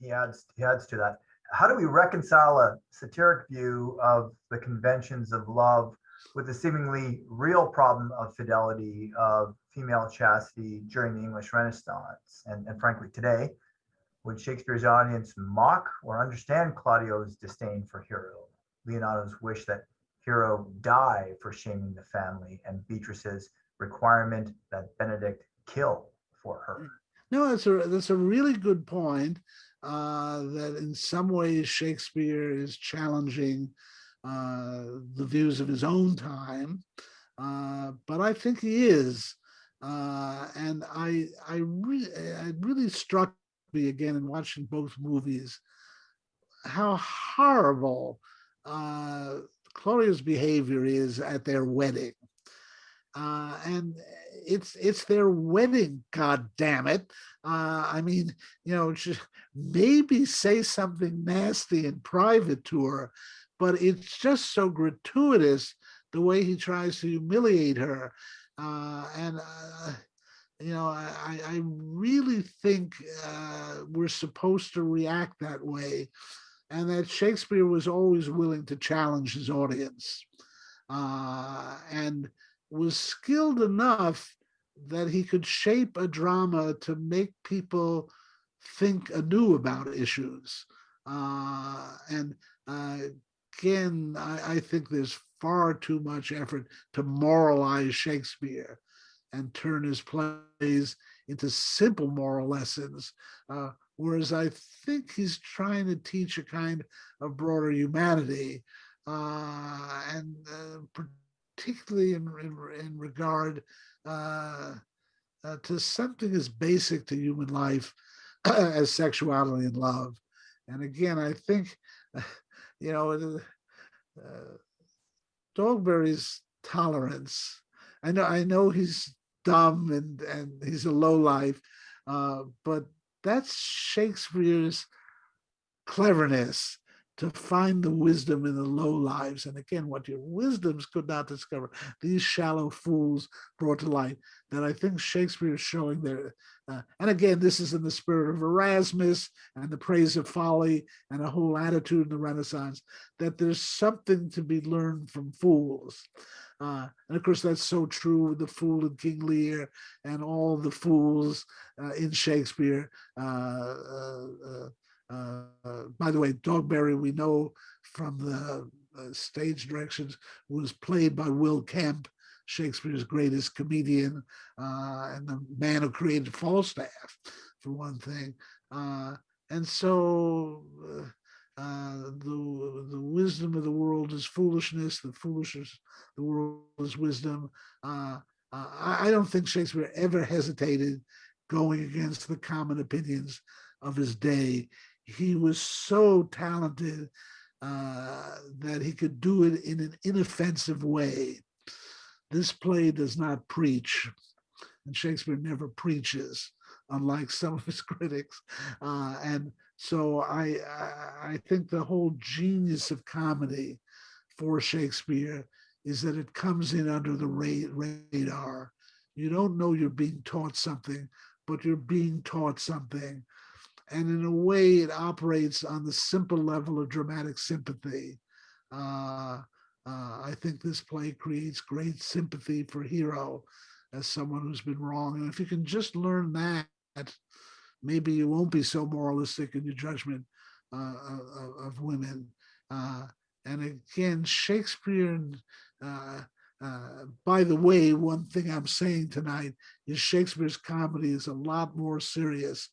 He adds, he adds to that. How do we reconcile a satiric view of the conventions of love with the seemingly real problem of fidelity of female chastity during the English Renaissance? And, and frankly, today, would Shakespeare's audience mock or understand Claudio's disdain for Hero, Leonato's wish that Hero die for shaming the family, and Beatrice's requirement that Benedick kill for her? No, that's a that's a really good point. Uh, that in some ways Shakespeare is challenging uh, the views of his own time, uh, but I think he is, uh, and I I really it really struck me again in watching both movies how horrible uh, Claudio's behavior is at their wedding. Uh, and it's it's their wedding, god damn it. Uh, I mean, you know, maybe say something nasty in private to her, but it's just so gratuitous the way he tries to humiliate her. Uh, and, uh, you know, I, I really think uh, we're supposed to react that way. And that Shakespeare was always willing to challenge his audience uh, and was skilled enough that he could shape a drama to make people think anew about issues. Uh, and uh, again, I, I think there's far too much effort to moralize Shakespeare and turn his plays into simple moral lessons. Uh, whereas I think he's trying to teach a kind of broader humanity uh, and uh, particularly in, in, in regard uh, uh, to something as basic to human life as sexuality and love. And again, I think, you know, uh, Dogberry's tolerance. I know, I know he's dumb and and he's a low life, uh, but that's Shakespeare's cleverness to find the wisdom in the low lives. And again, what your wisdoms could not discover, these shallow fools brought to light that I think Shakespeare is showing there. Uh, and again, this is in the spirit of Erasmus and the praise of folly and a whole attitude in the Renaissance, that there's something to be learned from fools. Uh, and of course, that's so true with the fool in King Lear and all the fools uh, in Shakespeare. Uh, uh, uh uh, by the way, Dogberry, we know from the uh, stage directions, was played by Will Kemp, Shakespeare's greatest comedian, uh, and the man who created Falstaff, for one thing. Uh, and so uh, uh, the, the wisdom of the world is foolishness, the foolishness the world is wisdom. I, I don't think Shakespeare ever hesitated going against the common opinions of his day he was so talented uh, that he could do it in an inoffensive way. This play does not preach, and Shakespeare never preaches, unlike some of his critics. Uh, and so I, I think the whole genius of comedy for Shakespeare is that it comes in under the radar. You don't know you're being taught something, but you're being taught something and in a way it operates on the simple level of dramatic sympathy. Uh, uh, I think this play creates great sympathy for Hero as someone who's been wrong. And if you can just learn that, maybe you won't be so moralistic in your judgment uh, of, of, women. Uh, and again, Shakespeare, uh, uh, by the way, one thing I'm saying tonight is Shakespeare's comedy is a lot more serious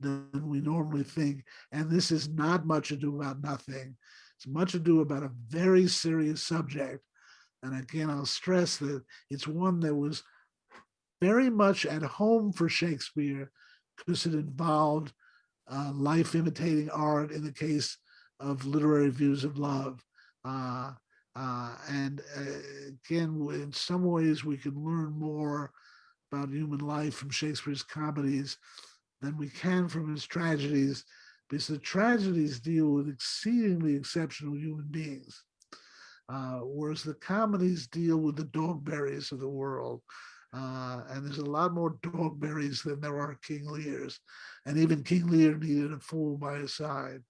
than we normally think. And this is not much ado about nothing. It's much ado about a very serious subject. And again, I'll stress that it's one that was very much at home for Shakespeare because it involved uh, life imitating art in the case of literary views of love. Uh, uh, and uh, again, in some ways, we can learn more about human life from Shakespeare's comedies than we can from his tragedies, because the tragedies deal with exceedingly exceptional human beings, uh, whereas the comedies deal with the Dogberries of the world. Uh, and there's a lot more Dogberries than there are King Lears. And even King Lear needed a fool by his side.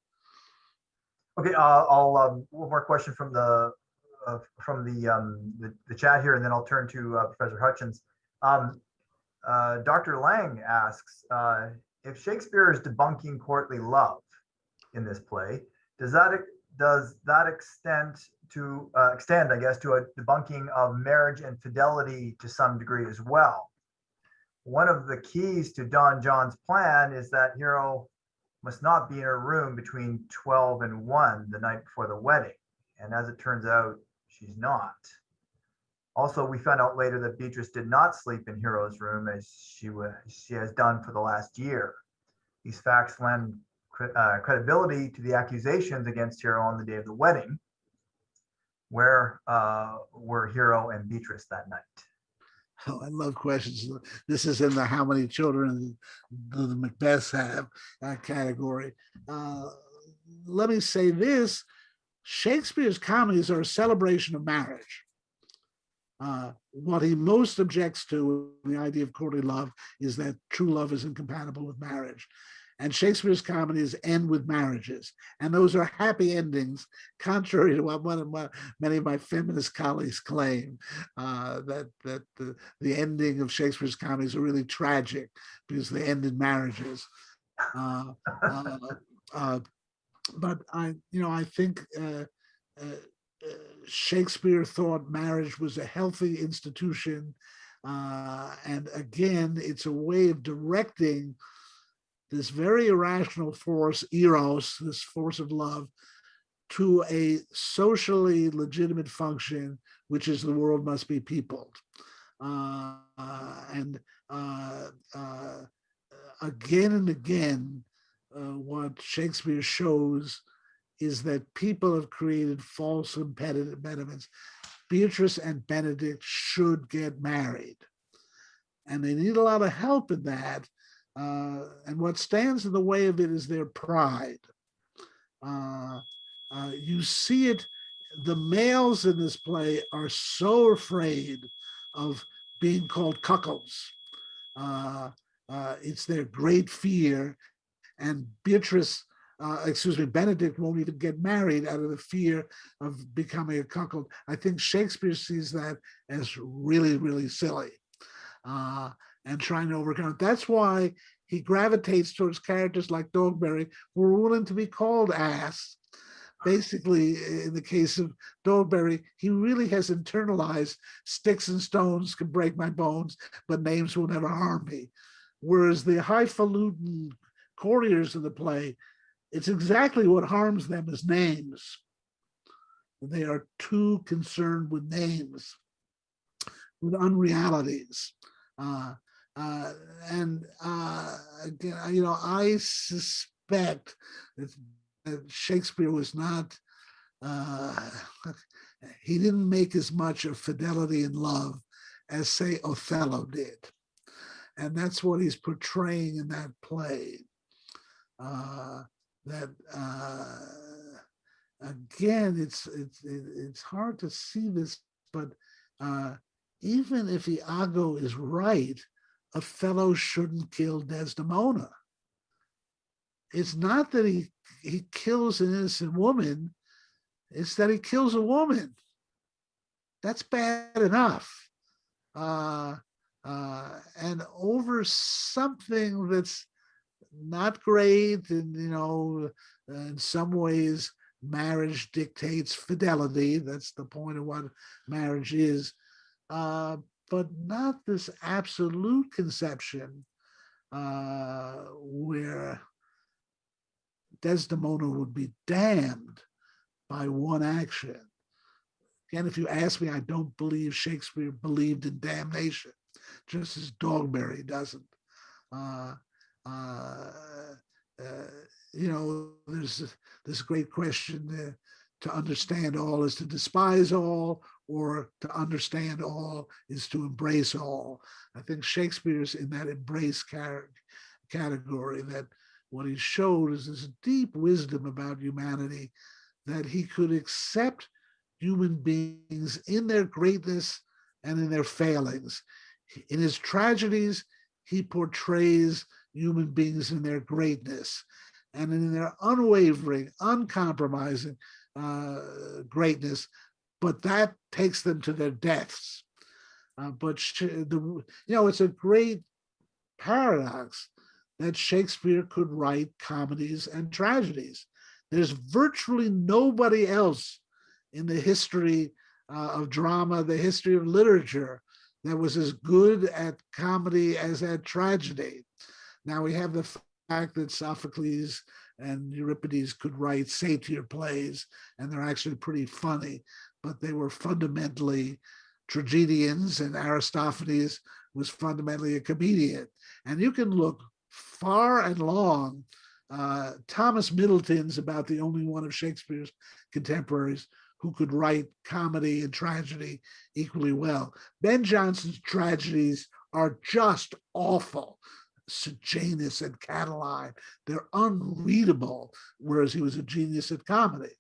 Okay, uh, I'll um, one more question from the uh, from the, um, the, the chat here, and then I'll turn to uh, Professor Hutchins. Um, uh, Dr. Lang asks, uh, if Shakespeare is debunking courtly love in this play, does that does that extend to uh, extend, I guess, to a debunking of marriage and fidelity to some degree as well? One of the keys to Don John's plan is that Hero must not be in her room between 12 and 1 the night before the wedding. And as it turns out, she's not. Also, we found out later that Beatrice did not sleep in Hero's room as she was she has done for the last year. These facts lend uh, credibility to the accusations against Hero on the day of the wedding. Where uh, were Hero and Beatrice that night? Oh, I love questions. This is in the how many children the, the Macbeths have uh, category. Uh, let me say this, Shakespeare's comedies are a celebration of marriage Uh, what he most objects to in the idea of courtly love is that true love is incompatible with marriage. And Shakespeare's comedies end with marriages. And those are happy endings, contrary to what one of my, many of my feminist colleagues claim, uh, that, that the, the ending of Shakespeare's comedies are really tragic because they end in marriages. Uh, uh, uh, but I, you know, I think uh, Shakespeare thought marriage was a healthy institution. Uh, and again, it's a way of directing this very irrational force, eros, this force of love, to a socially legitimate function, which is the world must be peopled. Uh, and uh, uh, again and again, uh, what Shakespeare shows is that people have created false impediments. Beatrice and Benedick should get married. And they need a lot of help in that. Uh, and what stands in the way of it is their pride. Uh, uh, you see it, the males in this play are so afraid of being called cuckolds. Uh, uh, it's their great fear. And Beatrice, uh, excuse me, Benedick won't even get married out of the fear of becoming a cuckold. I think Shakespeare sees that as really, really silly. Uh, and trying to overcome it. That's why he gravitates towards characters like Dogberry, who are willing to be called ass. Basically, in the case of Dogberry, he really has internalized sticks and stones can break my bones, but names will never harm me. Whereas the highfalutin courtiers of the play, it's exactly what harms them is names. They are too concerned with names, with unrealities. Uh, uh, and uh, again, you know, I suspect that, Shakespeare was not, uh, he didn't make as much of fidelity and love as say Othello did. And that's what he's portraying in that play. Uh, that uh, again, it's it's it's hard to see this, but uh, even if Iago is right, Othello shouldn't kill Desdemona. It's not that he, he kills an innocent woman, it's that he kills a woman. That's bad enough. Uh, uh, and over something that's not great, and you know, in some ways, marriage dictates fidelity. That's the point of what marriage is. Uh, but not this absolute conception uh, where Desdemona would be damned by one action. Again, if you ask me, I don't believe Shakespeare believed in damnation, just as Dogberry doesn't. Uh, uh, uh, Uh, uh, you know, there's this great question to understand all is to despise all, or to understand all is to embrace all. I think Shakespeare's in that embrace category that what he showed is this deep wisdom about humanity that he could accept human beings in their greatness and in their failings. In his tragedies, he portrays human beings in their greatness and in their unwavering, uncompromising uh, greatness, but that takes them to their deaths. Uh, but the, you know, it's a great paradox that Shakespeare could write comedies and tragedies. There's virtually nobody else in the history uh, of drama, the history of literature, that was as good at comedy as at tragedy. Now we have the fact that Sophocles and Euripides could write satyr plays, and they're actually pretty funny but they were fundamentally tragedians and Aristophanes was fundamentally a comedian. And you can look far and long. Uh, Thomas Middleton's about the only one of Shakespeare's contemporaries who could write comedy and tragedy equally well. Ben Jonson's tragedies are just awful. Sejanus and Catiline, they're unreadable, whereas he was a genius at comedy.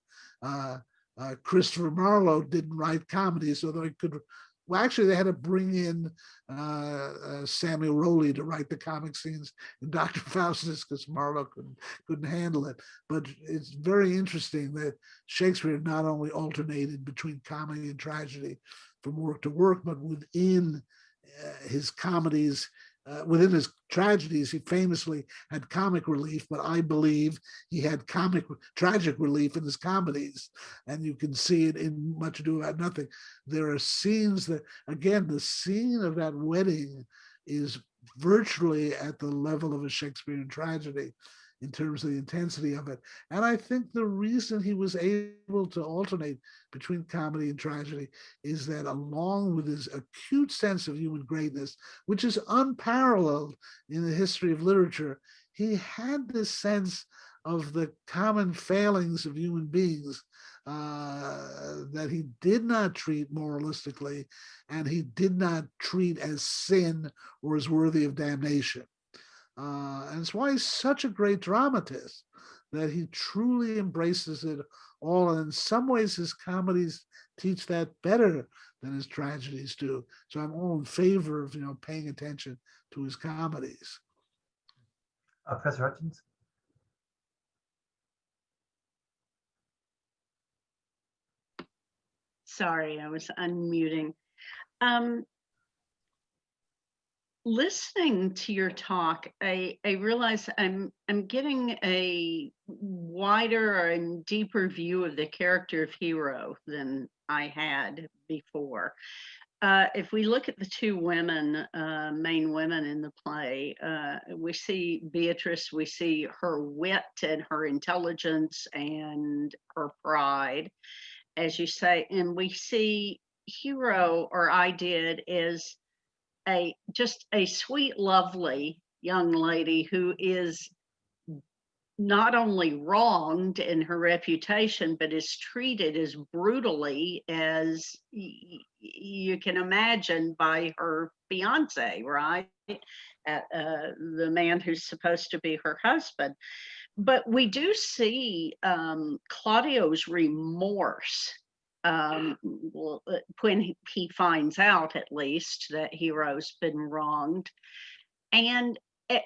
Uh, uh, Christopher Marlowe didn't write comedies, although he could well, actually, they had to bring in uh, uh, Samuel Rowley to write the comic scenes in Dr. Faustus because Marlowe couldn't couldn't handle it. But it's very interesting that Shakespeare not only alternated between comedy and tragedy from work to work, but within uh, his comedies, uh, within his tragedies, he famously had comic relief, but I believe he had comic tragic relief in his comedies. And you can see it in Much Ado About Nothing. There are scenes that, again, the scene of that wedding is virtually at the level of a Shakespearean tragedy in terms of the intensity of it. And I think the reason he was able to alternate between comedy and tragedy is that along with his acute sense of human greatness, which is unparalleled in the history of literature, he had this sense of the common failings of human beings uh, that he did not treat moralistically and he did not treat as sin or as worthy of damnation. Uh, and it's why he's such a great dramatist that he truly embraces it all. And in some ways, his comedies teach that better than his tragedies do. So I'm all in favor of you know paying attention to his comedies. Uh, Professor Hutchins? Sorry, I was unmuting. Um, listening to your talk, I, I realize I'm I'm getting a wider and deeper view of the character of hero than I had before. Uh, if we look at the two women, uh, main women in the play, uh, we see Beatrice, we see her wit and her intelligence and her pride, as you say, and we see Hero, or I did, is a just a sweet, lovely young lady who is not only wronged in her reputation, but is treated as brutally as you can imagine by her fiance, right? Uh, uh, the man who's supposed to be her husband. But we do see um, Claudio's remorse um, uh, when he- finds out, at least, that Hero's been wronged. And at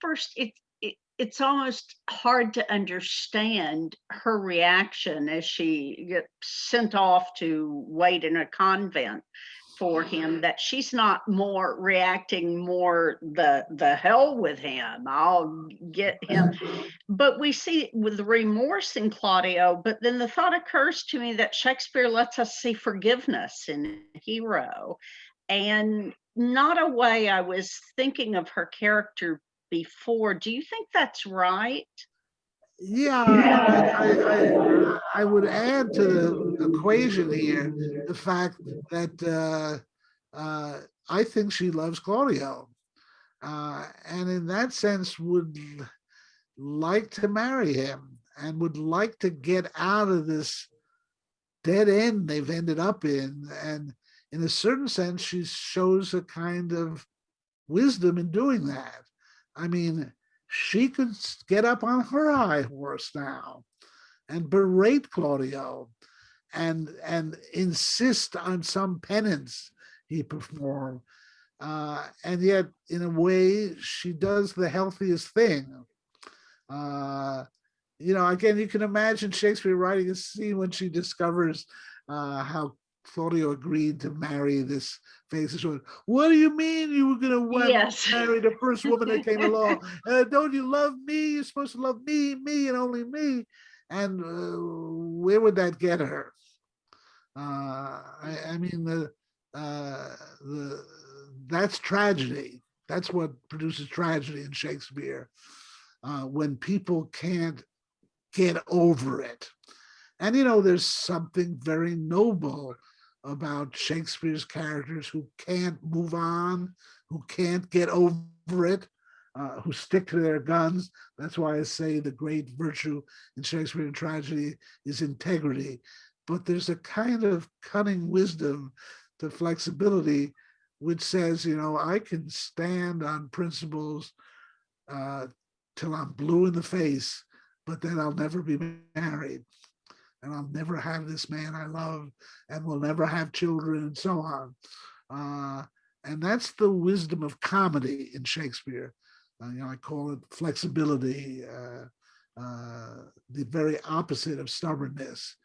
first, it, it it's almost hard to understand her reaction as she gets sent off to wait in a convent for him that she's not more reacting more the the hell with him. I'll get him. But we see with remorse in claudio but then the thought occurs to me that shakespeare lets us see forgiveness in hero. And not a way i was thinking of her character before. Do you think that's right Yeah, I, I, I, would add to the equation here the fact that uh, uh, I think she loves Claudio, uh, and in that sense would like to marry him and would like to get out of this dead end they've ended up in. And in a certain sense, she shows a kind of wisdom in doing that. I mean, she could get up on her high horse now and berate Claudio and and insist on some penance he performed. Uh, and yet, in a way, she does the healthiest thing. Uh, you know, again, you can imagine Shakespeare writing a scene when she discovers uh, how Claudio agreed to marry this famous woman. What do you mean you were going to Yes. marry the first woman that came along? Uh, don't you love me? You're supposed to love me, me, and only me. And uh, where would that get her? Uh, I, I mean, the, uh, the that's tragedy. That's what produces tragedy in Shakespeare. Uh, when people can't get over it. And you know, there's something very noble about Shakespeare's characters who can't move on, who can't get over it, uh, who stick to their guns. That's why I say the great virtue in Shakespearean tragedy is integrity. But there's a kind of cunning wisdom to flexibility, which says, you know, I can stand on principles uh, till I'm blue in the face, but then I'll never be married. And I'll never have this man I love, and we'll never have children, and so on. Uh, and that's the wisdom of comedy in Shakespeare. Uh, you know, I call it flexibility, uh, uh, the very opposite of stubbornness.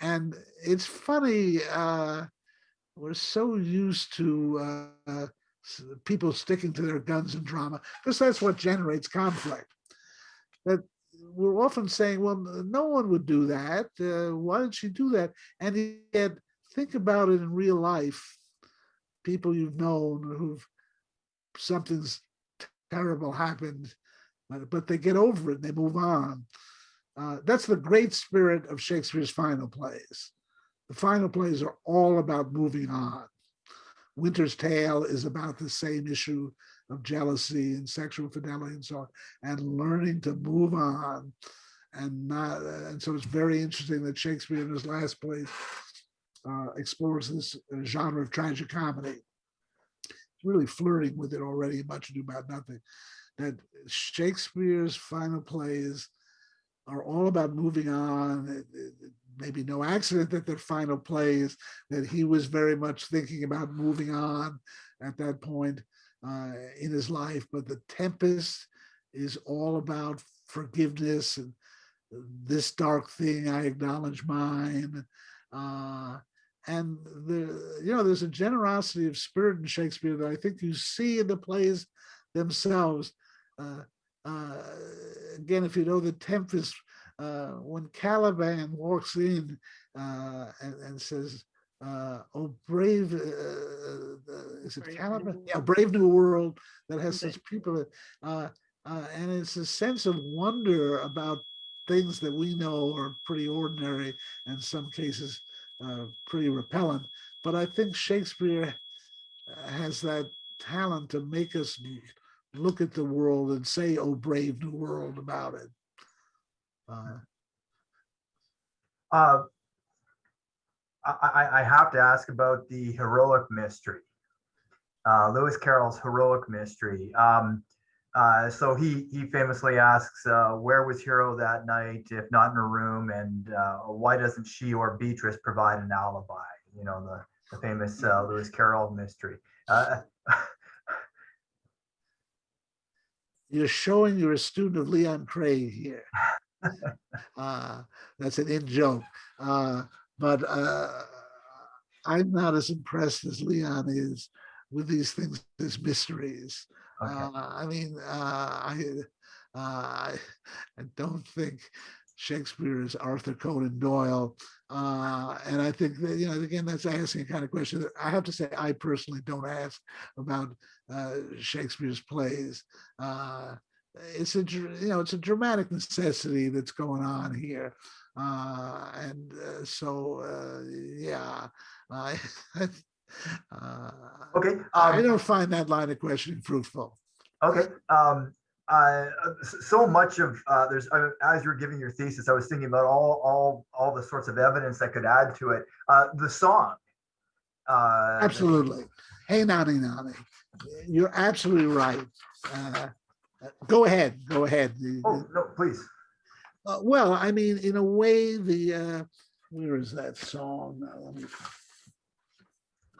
And it's funny, uh, we're so used to uh, people sticking to their guns in drama because that's what generates conflict. That we're often saying, well, no one would do that. Uh, why did she do that? And yet, think about it in real life. People you've known who've something's terrible happened, but, but they get over it and they move on. Uh, that's the great spirit of Shakespeare's final plays. The final plays are all about moving on. Winter's Tale is about the same issue of jealousy and sexual fidelity and so on, and learning to move on. And not, and so it's very interesting that Shakespeare in his last plays uh, explores this uh, genre of tragic comedy. Really flirting with it already, much ado about nothing. That Shakespeare's final plays are all about moving on. It- it- it Maybe no accident that their final plays that he was very much thinking about moving on at that point uh, in his life. But the Tempest is all about forgiveness and this dark thing. I acknowledge mine. Uh, and the you know there's a generosity of spirit in Shakespeare that I think you see in the plays themselves. Uh, uh, again, if you know the Tempest, uh, when Caliban walks in uh, and, and says, uh, "Oh, brave, uh, uh, is it Brave New Caliban? World. Yeah, brave new world that has such people." Uh, uh, and it's a sense of wonder about things that we know are pretty ordinary, in some cases, uh, pretty repellent. But I think Shakespeare uh, has that talent to make us look at the world and say, "Oh, brave new world" about it. Uh, Uh, I, I, I have to ask about the heroic mystery. Uh, Lewis Carroll's heroic mystery. Um, uh, so he he famously asks, uh, "Where was Hero that night, if not in her room? And uh, why doesn't she or Beatrice provide an alibi?" You know the the famous uh, Lewis Carroll mystery. Uh, you're showing you're a student of Leon Craig here. uh, that's an in joke. But uh, I'm not as impressed as Leon is with these things, these mysteries. okay. Uh, I mean, uh, I, uh, I I don't think Shakespeare is Arthur Conan Doyle. Uh, and I think that, you know, again, that's asking a kind of question that I have to say, I personally don't ask about uh, Shakespeare's plays. Uh, it's a, you know, it's a dramatic necessity that's going on here. Uh, and uh, so, uh, yeah, I, uh, Okay. I um, don't find that line of questioning fruitful. Okay. Um, uh, so much of uh, there's uh, as you're giving your thesis, I was thinking about all all all the sorts of evidence that could add to it. Uh, the song. Uh, Absolutely. Hey, Nani Nani, you're absolutely right. Go ahead, go ahead. Oh no, please. Uh, Well, I mean, in a way, the, uh, where is that song? Uh, let me-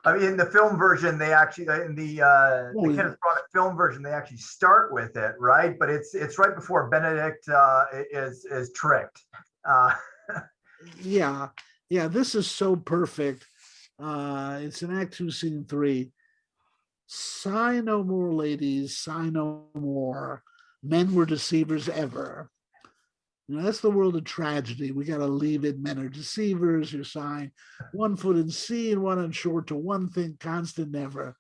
I mean, in the film version, they actually in the uh, Oh, the. Kenneth Branagh film version, they actually start with it, right? But it's it's right before Benedick uh, is is tricked. Uh, Yeah, yeah, this is so perfect. Uh, it's in Act Two, Scene Three. Sigh no more, ladies, sigh no more. Men were deceivers ever. You know, that's the world of tragedy. We got to leave it. Men are deceivers. You're sighing one foot in sea and one on shore to one thing constant never.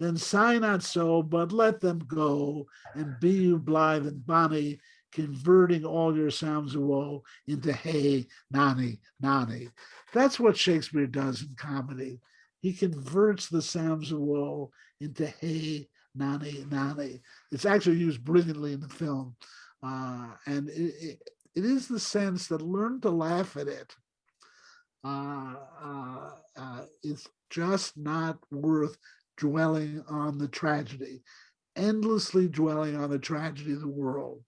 Then sigh not so, but let them go and be you blithe and bonny, converting all your sounds of woe into hey, nani, nani. That's what Shakespeare does in comedy. He converts the sounds of woe into hey, nani, nani. It's actually used brilliantly in the film. Uh, and it, it, it is the sense that learn to laugh at it. Uh, uh, uh, it's just not worth dwelling on the tragedy, endlessly dwelling on the tragedy of the world.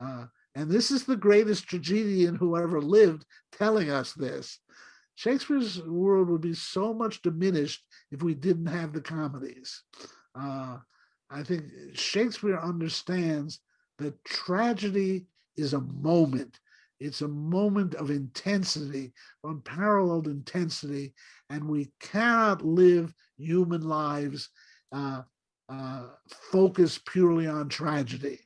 Uh, And this is the greatest tragedian who ever lived telling us this. Shakespeare's world would be so much diminished if we didn't have the comedies. Uh, I think Shakespeare understands that tragedy is a moment. It's a moment of intensity, unparalleled intensity, and we cannot live human lives uh, uh, focused purely on tragedy.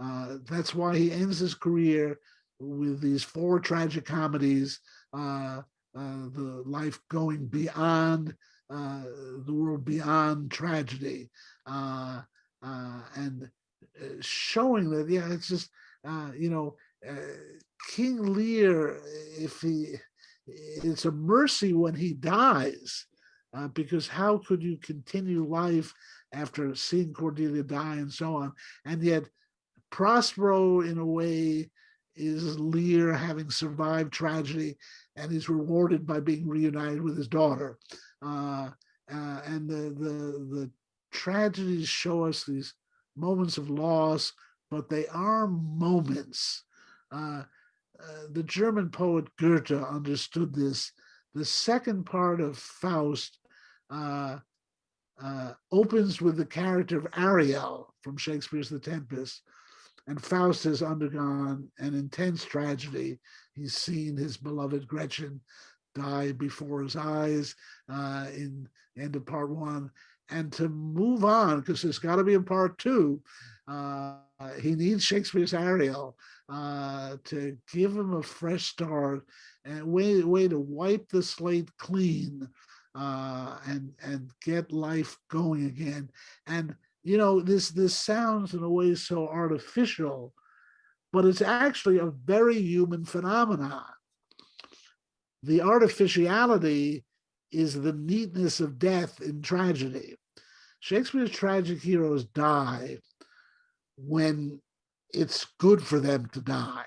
Uh, that's why he ends his career with these four tragic comedies, uh, uh, the life going beyond uh, the world beyond tragedy, and showing that yeah, it's just uh, you know uh, King Lear, if he, it's a mercy when he dies, uh, because how could you continue life after seeing Cordelia die and so on, and yet Prospero, in a way, is Lear having survived tragedy and is rewarded by being reunited with his daughter. Uh, uh, and the, the, the tragedies show us these moments of loss, but they are moments. Uh, uh, the German poet Goethe understood this. The second part of Faust uh, uh, opens with the character of Ariel from Shakespeare's The Tempest, and Faust has undergone an intense tragedy. He's seen his beloved Gretchen die before his eyes uh, in end of part one. And to move on, because there's got to be a part two, he needs Shakespeare's Ariel uh, to give him a fresh start and way, way to wipe the slate clean uh, and and get life going again. And you know, this this sounds in a way so artificial, but it's actually a very human phenomenon. The artificiality is the neatness of death in tragedy. Shakespeare's tragic heroes die when it's good for them to die,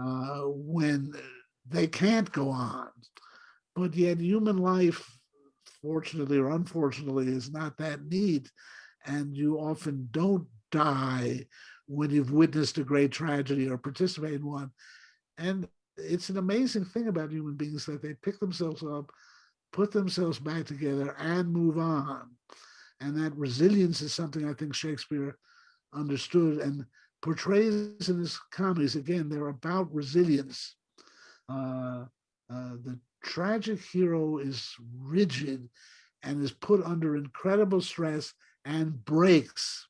uh, when they can't go on. But yet human life, fortunately or unfortunately, is not that neat and you often don't die when you've witnessed a great tragedy or participate in one. And it's an amazing thing about human beings that they pick themselves up, put themselves back together, and move on. And that resilience is something I think Shakespeare understood and portrays in his comedies. Again, they're about resilience. Uh, uh, the tragic hero is rigid and is put under incredible stress and breaks.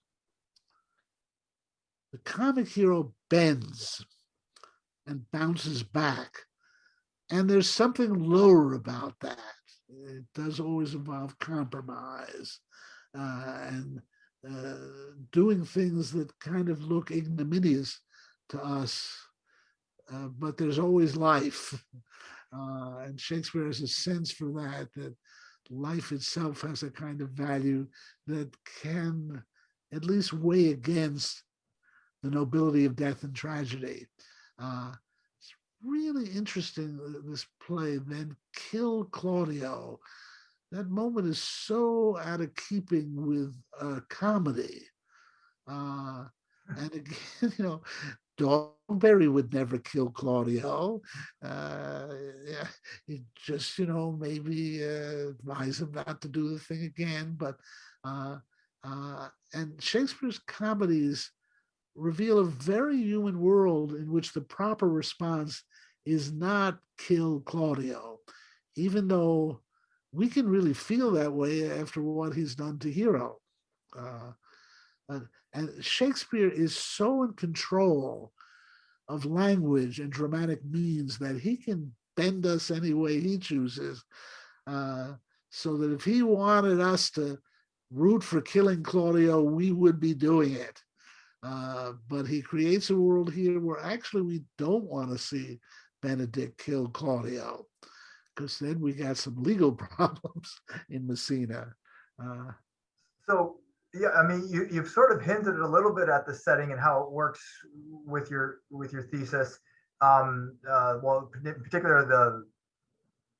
The comic hero bends and bounces back. And there's something lower about that. It does always involve compromise uh, and uh, doing things that kind of look ignominious to us, uh, but there's always life. Uh, and Shakespeare has a sense for that, that life itself has a kind of value that can at least weigh against the nobility of death and tragedy. Uh, it's really interesting, uh, this play, then Kill Claudio. That moment is so out of keeping with a comedy. Uh, and again, you know, Dogberry would never kill Claudio. Uh, yeah, he just, you know, maybe uh, advise him not to do the thing again. But uh, uh, and Shakespeare's comedies reveal a very human world in which the proper response is not kill Claudio, even though we can really feel that way after what he's done to Hero. Uh, uh, and Shakespeare is so in control of language and dramatic means that he can bend us any way he chooses. Uh, so that if he wanted us to root for killing Claudio, we would be doing it. Uh, but he creates a world here where actually we don't want to see Benedick kill Claudio, because then we got some legal problems in Messina. Uh, So, yeah, I mean, you, you've sort of hinted a little bit at the setting and how it works with your, with your thesis. Um, uh, well, in particular, the,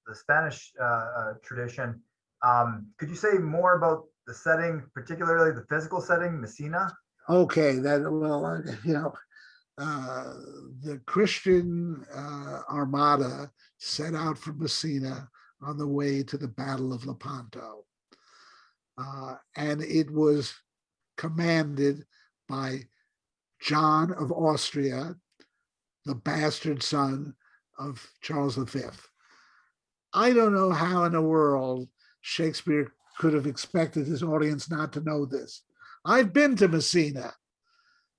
the Spanish, uh, uh, tradition. Um, could you say more about the setting, particularly the physical setting, Messina? okay, that, well, uh, you know, uh, the Christian uh, armada set out from Messina on the way to the Battle of Lepanto. Uh, and it was commanded by John of Austria, the bastard son of Charles V. I don't know how in the world Shakespeare could have expected his audience not to know this. I've been to Messina.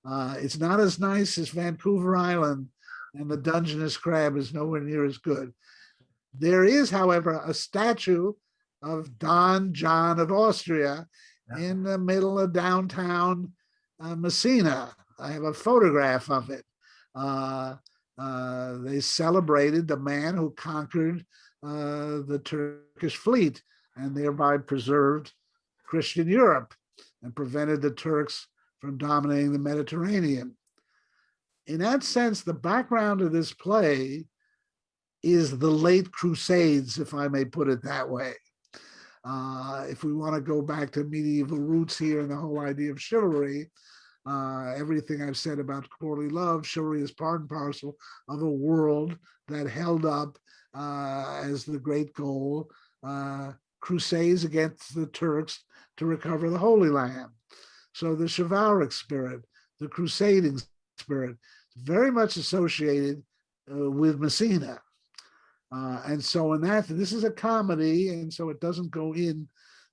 Uh, it's not as nice as Vancouver Island, and the Dungeness crab is nowhere near as good. There is, however, a statue of Don John of Austria Yeah. in the middle of downtown uh, Messina. I have a photograph of it. Uh, uh, they celebrated the man who conquered uh, the Turkish fleet and thereby preserved Christian Europe and prevented the Turks from dominating the Mediterranean. In that sense, the background of this play is the late Crusades, if I may put it that way. Uh, if we want to go back to medieval roots here and the whole idea of chivalry, uh, everything I've said about courtly love, chivalry is part and parcel of a world that held up uh, as the great goal, uh, crusades against the Turks to recover the Holy Land. So the chivalric spirit, the crusading spirit, very much associated uh, with Messina. Uh, and so in that, this is a comedy, and so it doesn't go in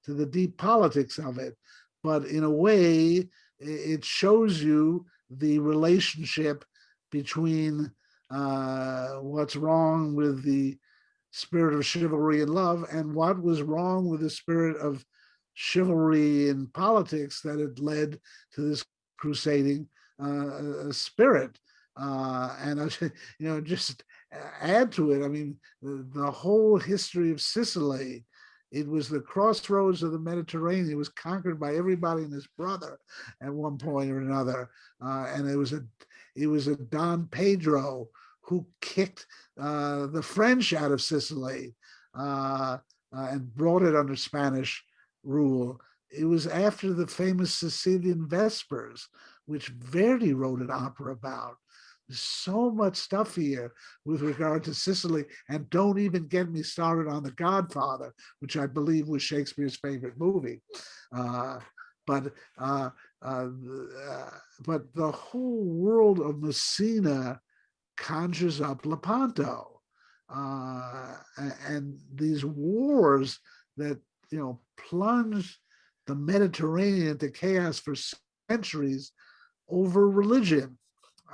to the deep politics of it. But in a way, it shows you the relationship between uh, what's wrong with the spirit of chivalry and love and what was wrong with the spirit of chivalry in politics that had led to this crusading uh, spirit. Uh, and I, you know, just add to it. I mean, the, the whole history of Sicily, it was the crossroads of the Mediterranean. It was conquered by everybody and his brother at one point or another. Uh, and it was a, it was a Don Pedro who kicked uh, the French out of Sicily uh, uh, and brought it under Spanish rule. It was after the famous Sicilian Vespers, which Verdi wrote an opera about. There's so much stuff here with regard to Sicily, and don't even get me started on The Godfather, which I believe was Shakespeare's favorite movie. Uh, but uh, uh, but the whole world of Messina conjures up Lepanto, uh, and these wars that you know plunged the Mediterranean into chaos for centuries over religion.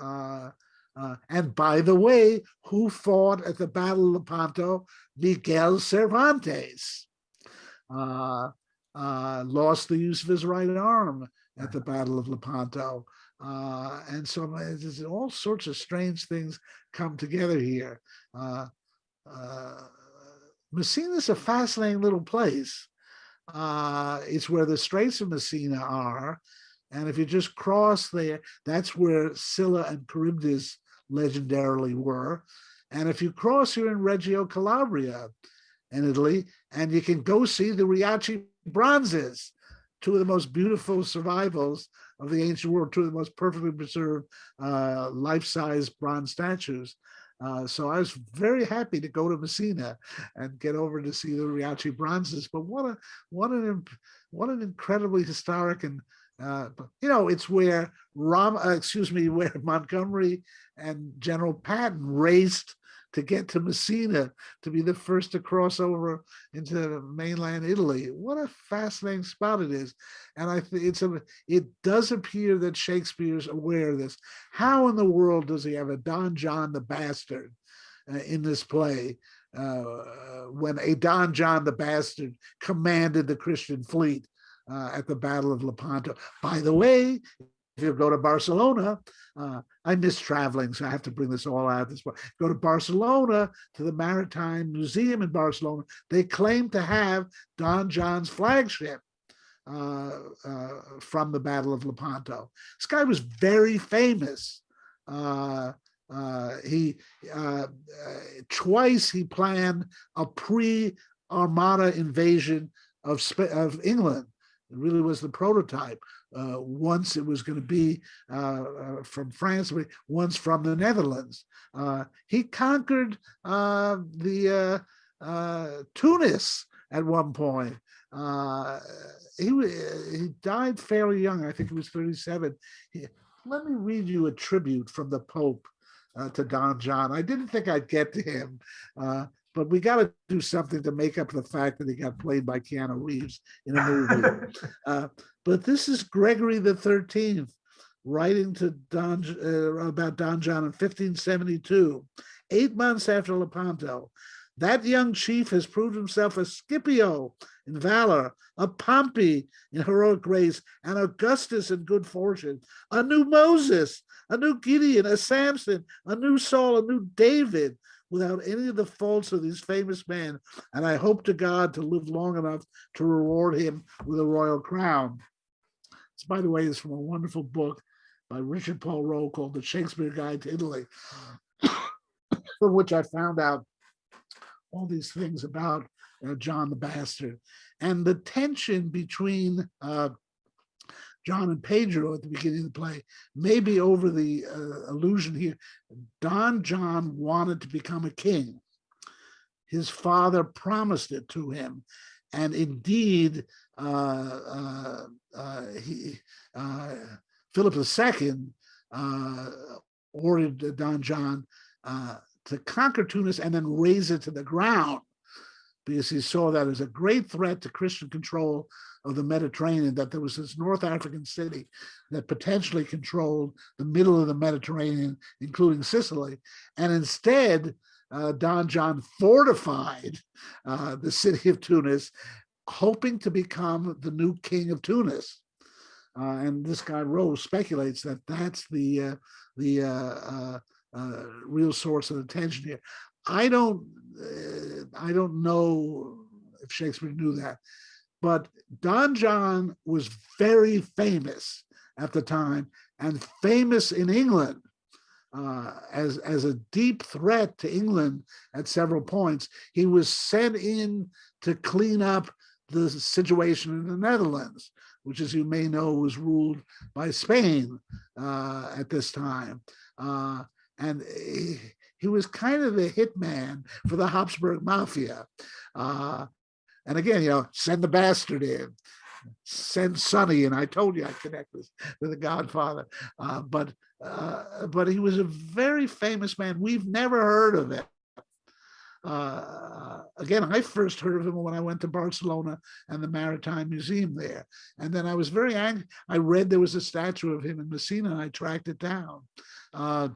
Uh, uh, and by the way, who fought at the Battle of Lepanto? Miguel Cervantes. Uh, uh, lost the use of his right arm at the Battle of Lepanto. Uh, and so all sorts of strange things come together here. Messina is a fascinating little place. Uh, it's where the Straits of Messina are. And if you just cross there, that's where Scylla and Charybdis legendarily were. And if you cross, you're in Reggio Calabria in Italy, and you can go see the Riace bronzes, two of the most beautiful survivals of the ancient world, two of the most perfectly preserved uh, life-size bronze statues. Uh, so I was very happy to go to Messina and get over to see the Riace bronzes. But what a what an what an incredibly historic and uh, you know it's where Ram uh, excuse me where Montgomery and General Patton raced to get to Messina to be the first to cross over into mainland Italy. What a fascinating spot it is. And I think it's a, it does appear that Shakespeare's aware of this. How in the world does he have a Don John the Bastard uh, in this play uh, when a Don John the Bastard commanded the Christian fleet uh, at the Battle of Lepanto? By the way, if you go to Barcelona, uh, I miss traveling, so I have to bring this all out this way. Go to Barcelona to the Maritime Museum in Barcelona. They claim to have Don John's flagship uh, uh, from the Battle of Lepanto. This guy was very famous. Uh, uh, he uh, twice he planned a pre-Armada invasion of of England. It really was the prototype. Uh, once it was going to be uh, uh, from France, once from the Netherlands. Uh, he conquered uh, the uh, Tunis at one point. He he died fairly young. I think he was 37. He- let me read you a tribute from the Pope to Don John. I didn't think I'd get to him, but we got to do something to make up the fact that he got played by Keanu Reeves in a movie. Uh, but this is Gregory the Thirteenth writing to Don uh, about Don John in 1572, eight months after Lepanto. That young chief has proved himself a Scipio in valor, a Pompey in heroic grace, an Augustus in good fortune, a new Moses, a new Gideon, a Samson, a new Saul, a new David, without any of the faults of these famous men. And I hope to God to live long enough to reward him with a royal crown. This, by the way, is from a wonderful book by Richard Paul Roe called The Shakespeare Guide to Italy, from which I found out all these things about uh, John the Bastard and the tension between uh, John and Pedro at the beginning of the play, maybe over the uh, illusion here. Don John wanted to become a king. His father promised it to him. And indeed, uh, uh, uh, he, uh, Philip II uh, ordered Don John uh, to conquer Tunis and then raze it to the ground because he saw that as a great threat to Christian control of the Mediterranean, that there was this North African city that potentially controlled the middle of the Mediterranean, including Sicily. And instead, uh, Don John fortified uh, the city of Tunis, hoping to become the new king of Tunis. Uh, and this guy Rose speculates that that's the uh, the uh, uh, real source of the tension here. I don't I don't know if Shakespeare knew that, but Don John was very famous at the time and famous in England uh, as as a deep threat to England at several points. He was sent in to clean up the situation in the Netherlands, which, as you may know, was ruled by Spain uh, at this time. Uh, and he, he was kind of the hitman for the Habsburg Mafia. Uh, and again, you know, send the bastard in, send Sonny, and I told you I connect this to the Godfather. Uh, but uh, but he was a very famous man. We've never heard of him. Uh, again, I first heard of him when I went to Barcelona and the Maritime Museum there. And then I was very angry. I read there was a statue of him in Messina and I tracked it down. Uh,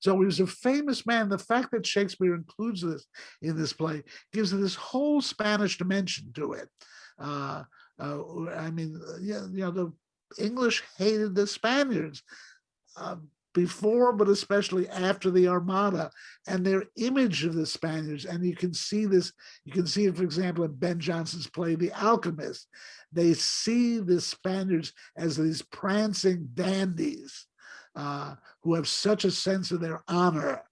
so he was a famous man. The fact that Shakespeare includes this in this play gives this whole Spanish dimension to it. Uh, uh, I mean, yeah, you know, the English hated the Spaniards uh, before, but especially after the Armada and their image of the Spaniards. And you can see this, you can see it, for example, in Ben Jonson's play, The Alchemist. They see the Spaniards as these prancing dandies uh, who have such a sense of their honor.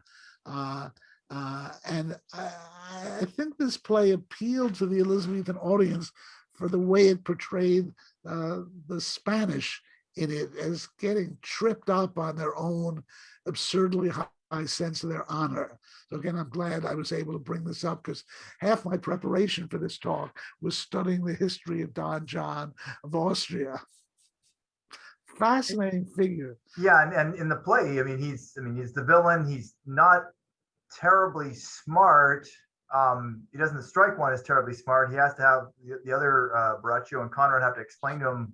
Uh, uh, and I, I think this play appealed to the Elizabethan audience for the way it portrayed uh, the Spanish in it as getting tripped up on their own absurdly high sense of their honor. So again, I'm glad I was able to bring this up because half my preparation for this talk was studying the history of Don John of Austria. Fascinating figure. Yeah, and, and in the play, I mean, he's, I mean, he's the villain. He's not terribly smart. Um, he doesn't strike one as terribly smart. He has to have the, the other uh, Borachio and Conrade have to explain to him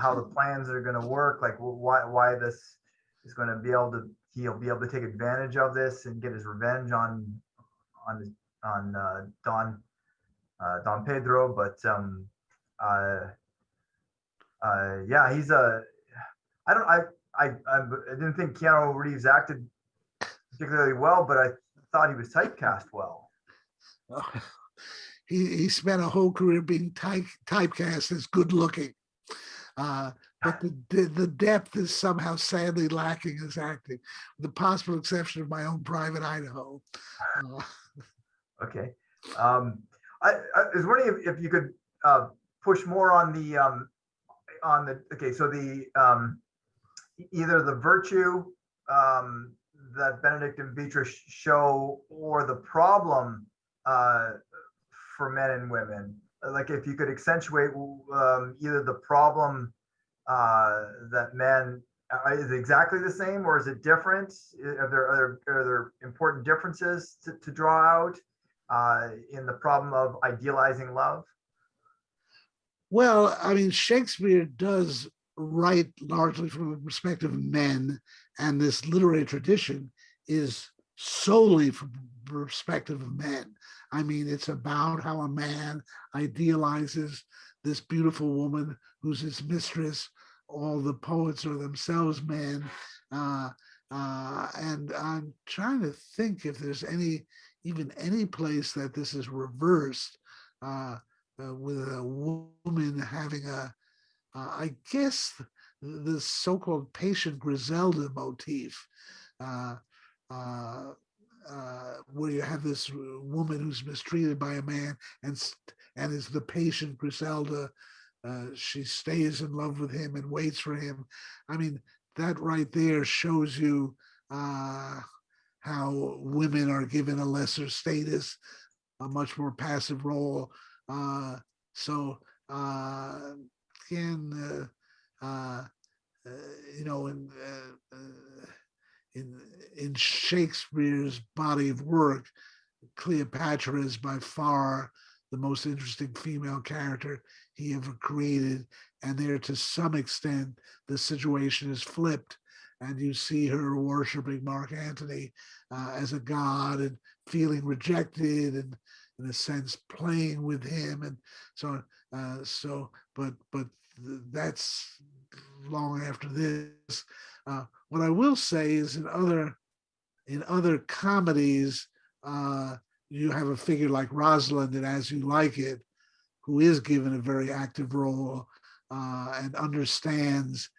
how the plans are going to work, like why why this is going to be able to he'll be able to take advantage of this and get his revenge on on on uh, Don uh, Don Pedro. But um, uh, uh, yeah, he's a I don't I I I didn't think Keanu Reeves acted particularly well, but I thought he was typecast well. he, he spent a whole career being type, typecast as good looking. Uh, but the, the, the depth is somehow sadly lacking in his acting, with the possible exception of my own private Idaho. Uh, Okay. Um, I, I was wondering if, if you could uh, push more on the, um, on the, okay, so the, um, either the virtue, um, that Benedick and Beatrice show or the problem, uh, for men and women. Like if you could accentuate, um, either the problem, uh, that men, uh, is exactly the same or is it different? Are there, are there, are there important differences to, to draw out, uh, in the problem of idealizing love? Well, I mean, Shakespeare does write largely from the perspective of men, and this literary tradition is solely from the perspective of men. I mean, it's about how a man idealizes this beautiful woman who's his mistress. All the poets are themselves men. Uh, uh, and I'm trying to think if there's any, even any place that this is reversed. Uh, uh, with a woman having a, uh, I guess, th- the so-called patient Griselda motif, uh, uh, uh, where you have this woman who's mistreated by a man and and is the patient Griselda. Uh, she stays in love with him and waits for him. I mean, that right there shows you uh, how women are given a lesser status, a much more passive role. So uh, again, uh, uh, you know, in uh, in in Shakespeare's body of work, Cleopatra is by far the most interesting female character he ever created, and there to some extent the situation is flipped, and you see her worshiping Mark Antony uh, as a god and feeling rejected and in a sense playing with him and so on. Uh, so, but but th- that's long after this. Uh, what I will say is in other in other comedies, uh, you have a figure like Rosalind and As You Like It, who is given a very active role uh, and understands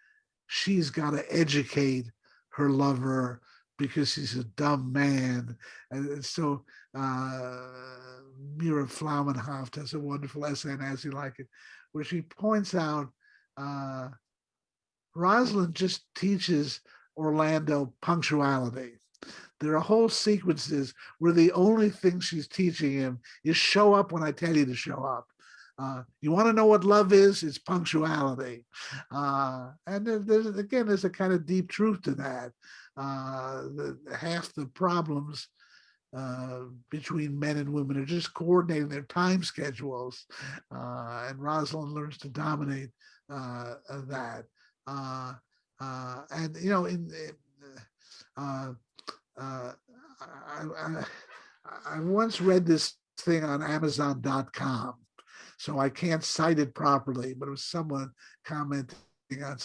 she's got to educate her lover because he's a dumb man. And so uh, Mera Flaumenhaft has a wonderful essay on As You Like It, where she points out uh, Rosalind just teaches Orlando punctuality. There are whole sequences where the only thing she's teaching him is show up when I tell you to show up. Uh, you want to know what love is? It's punctuality. Uh, and there's, again, there's a kind of deep truth to that. Uh, the, half the problems uh, between men and women are just coordinating their time schedules. Uh, and Rosalind learns to dominate uh, that. Uh, uh, and, you know, in, in, uh, uh, I, I, I once read this thing on Amazon.com, so I can't cite it properly, but it was someone commenting on,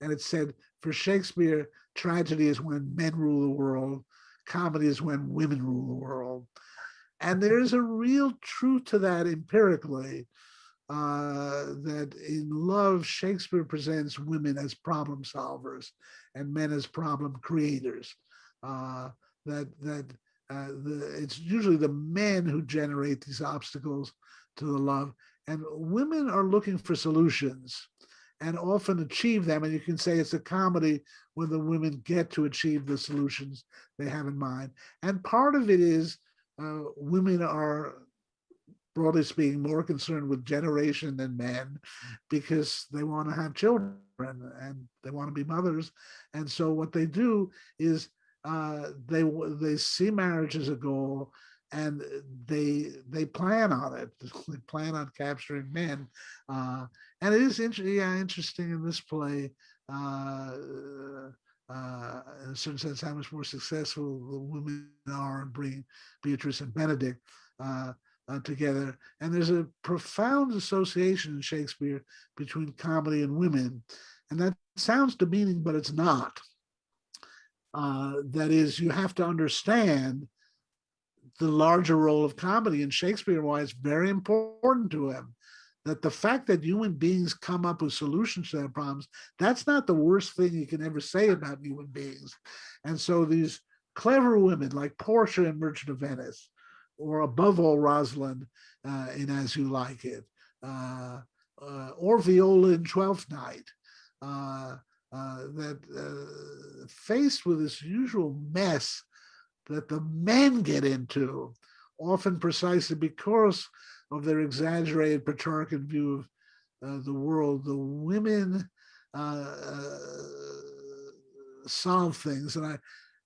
and it said, for Shakespeare, tragedy is when men rule the world, comedy is when women rule the world. And there's a real truth to that empirically, uh, that in love, Shakespeare presents women as problem solvers and men as problem creators. Uh, that that uh, the, it's usually the men who generate these obstacles to the love, and women are looking for solutions and often achieve them. And you can say it's a comedy when the women get to achieve the solutions they have in mind. And part of it is uh, women are, broadly speaking, more concerned with generation than men because they want to have children and they want to be mothers. And so what they do is uh, they they see marriage as a goal and they they plan on it. They plan on capturing men. Uh, and it is inter- yeah, interesting in this play. Uh, uh, in a certain sense, how much more successful the women are in bringing Beatrice and Benedick uh, uh, together. And there's a profound association in Shakespeare between comedy and women. And that sounds demeaning, but it's not. Uh, that is, you have to understand the larger role of comedy in Shakespeare, why it's very important to him. That the fact that human beings come up with solutions to their problems, that's not the worst thing you can ever say about human beings. And so these clever women like Portia in Merchant of Venice, or above all, Rosalind uh, in As You Like It, uh, uh, or Viola in Twelfth Night, uh, uh, that uh, faced with this usual mess that the men get into, often precisely because of their exaggerated Petrarchan view of uh, the world, the women uh, uh, solve things. And I,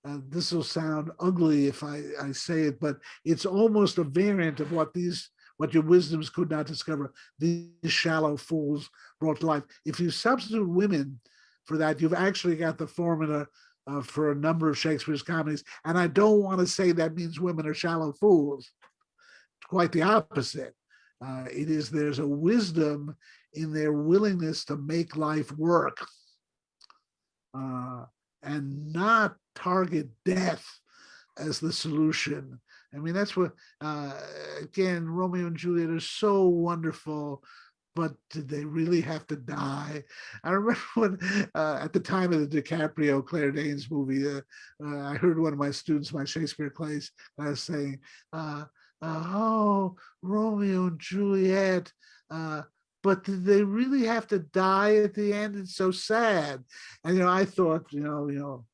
uh, this will sound ugly if I, I say it, but it's almost a variant of what these what your wisdoms could not discover. These shallow fools brought to life. If you substitute women for that, you've actually got the formula uh, for a number of Shakespeare's comedies. And I don't want to say that means women are shallow fools. Quite the opposite. Uh, it is there's a wisdom in their willingness to make life work uh, and not target death as the solution. I mean, that's what, uh, again, Romeo and Juliet are so wonderful, but did they really have to die? I remember when, uh, at the time of the DiCaprio Claire Danes movie, uh, uh, I heard one of my students, my Shakespeare class, saying, uh, oh, Romeo and Juliet, uh, but did they really have to die at the end? It's so sad. And, you know, I thought, you know, you know,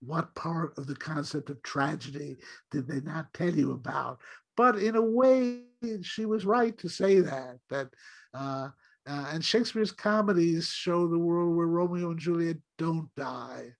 what part of the concept of tragedy did they not tell you about? But in a way, she was right to say that, that, uh, uh, and Shakespeare's comedies show the world where Romeo and Juliet don't die.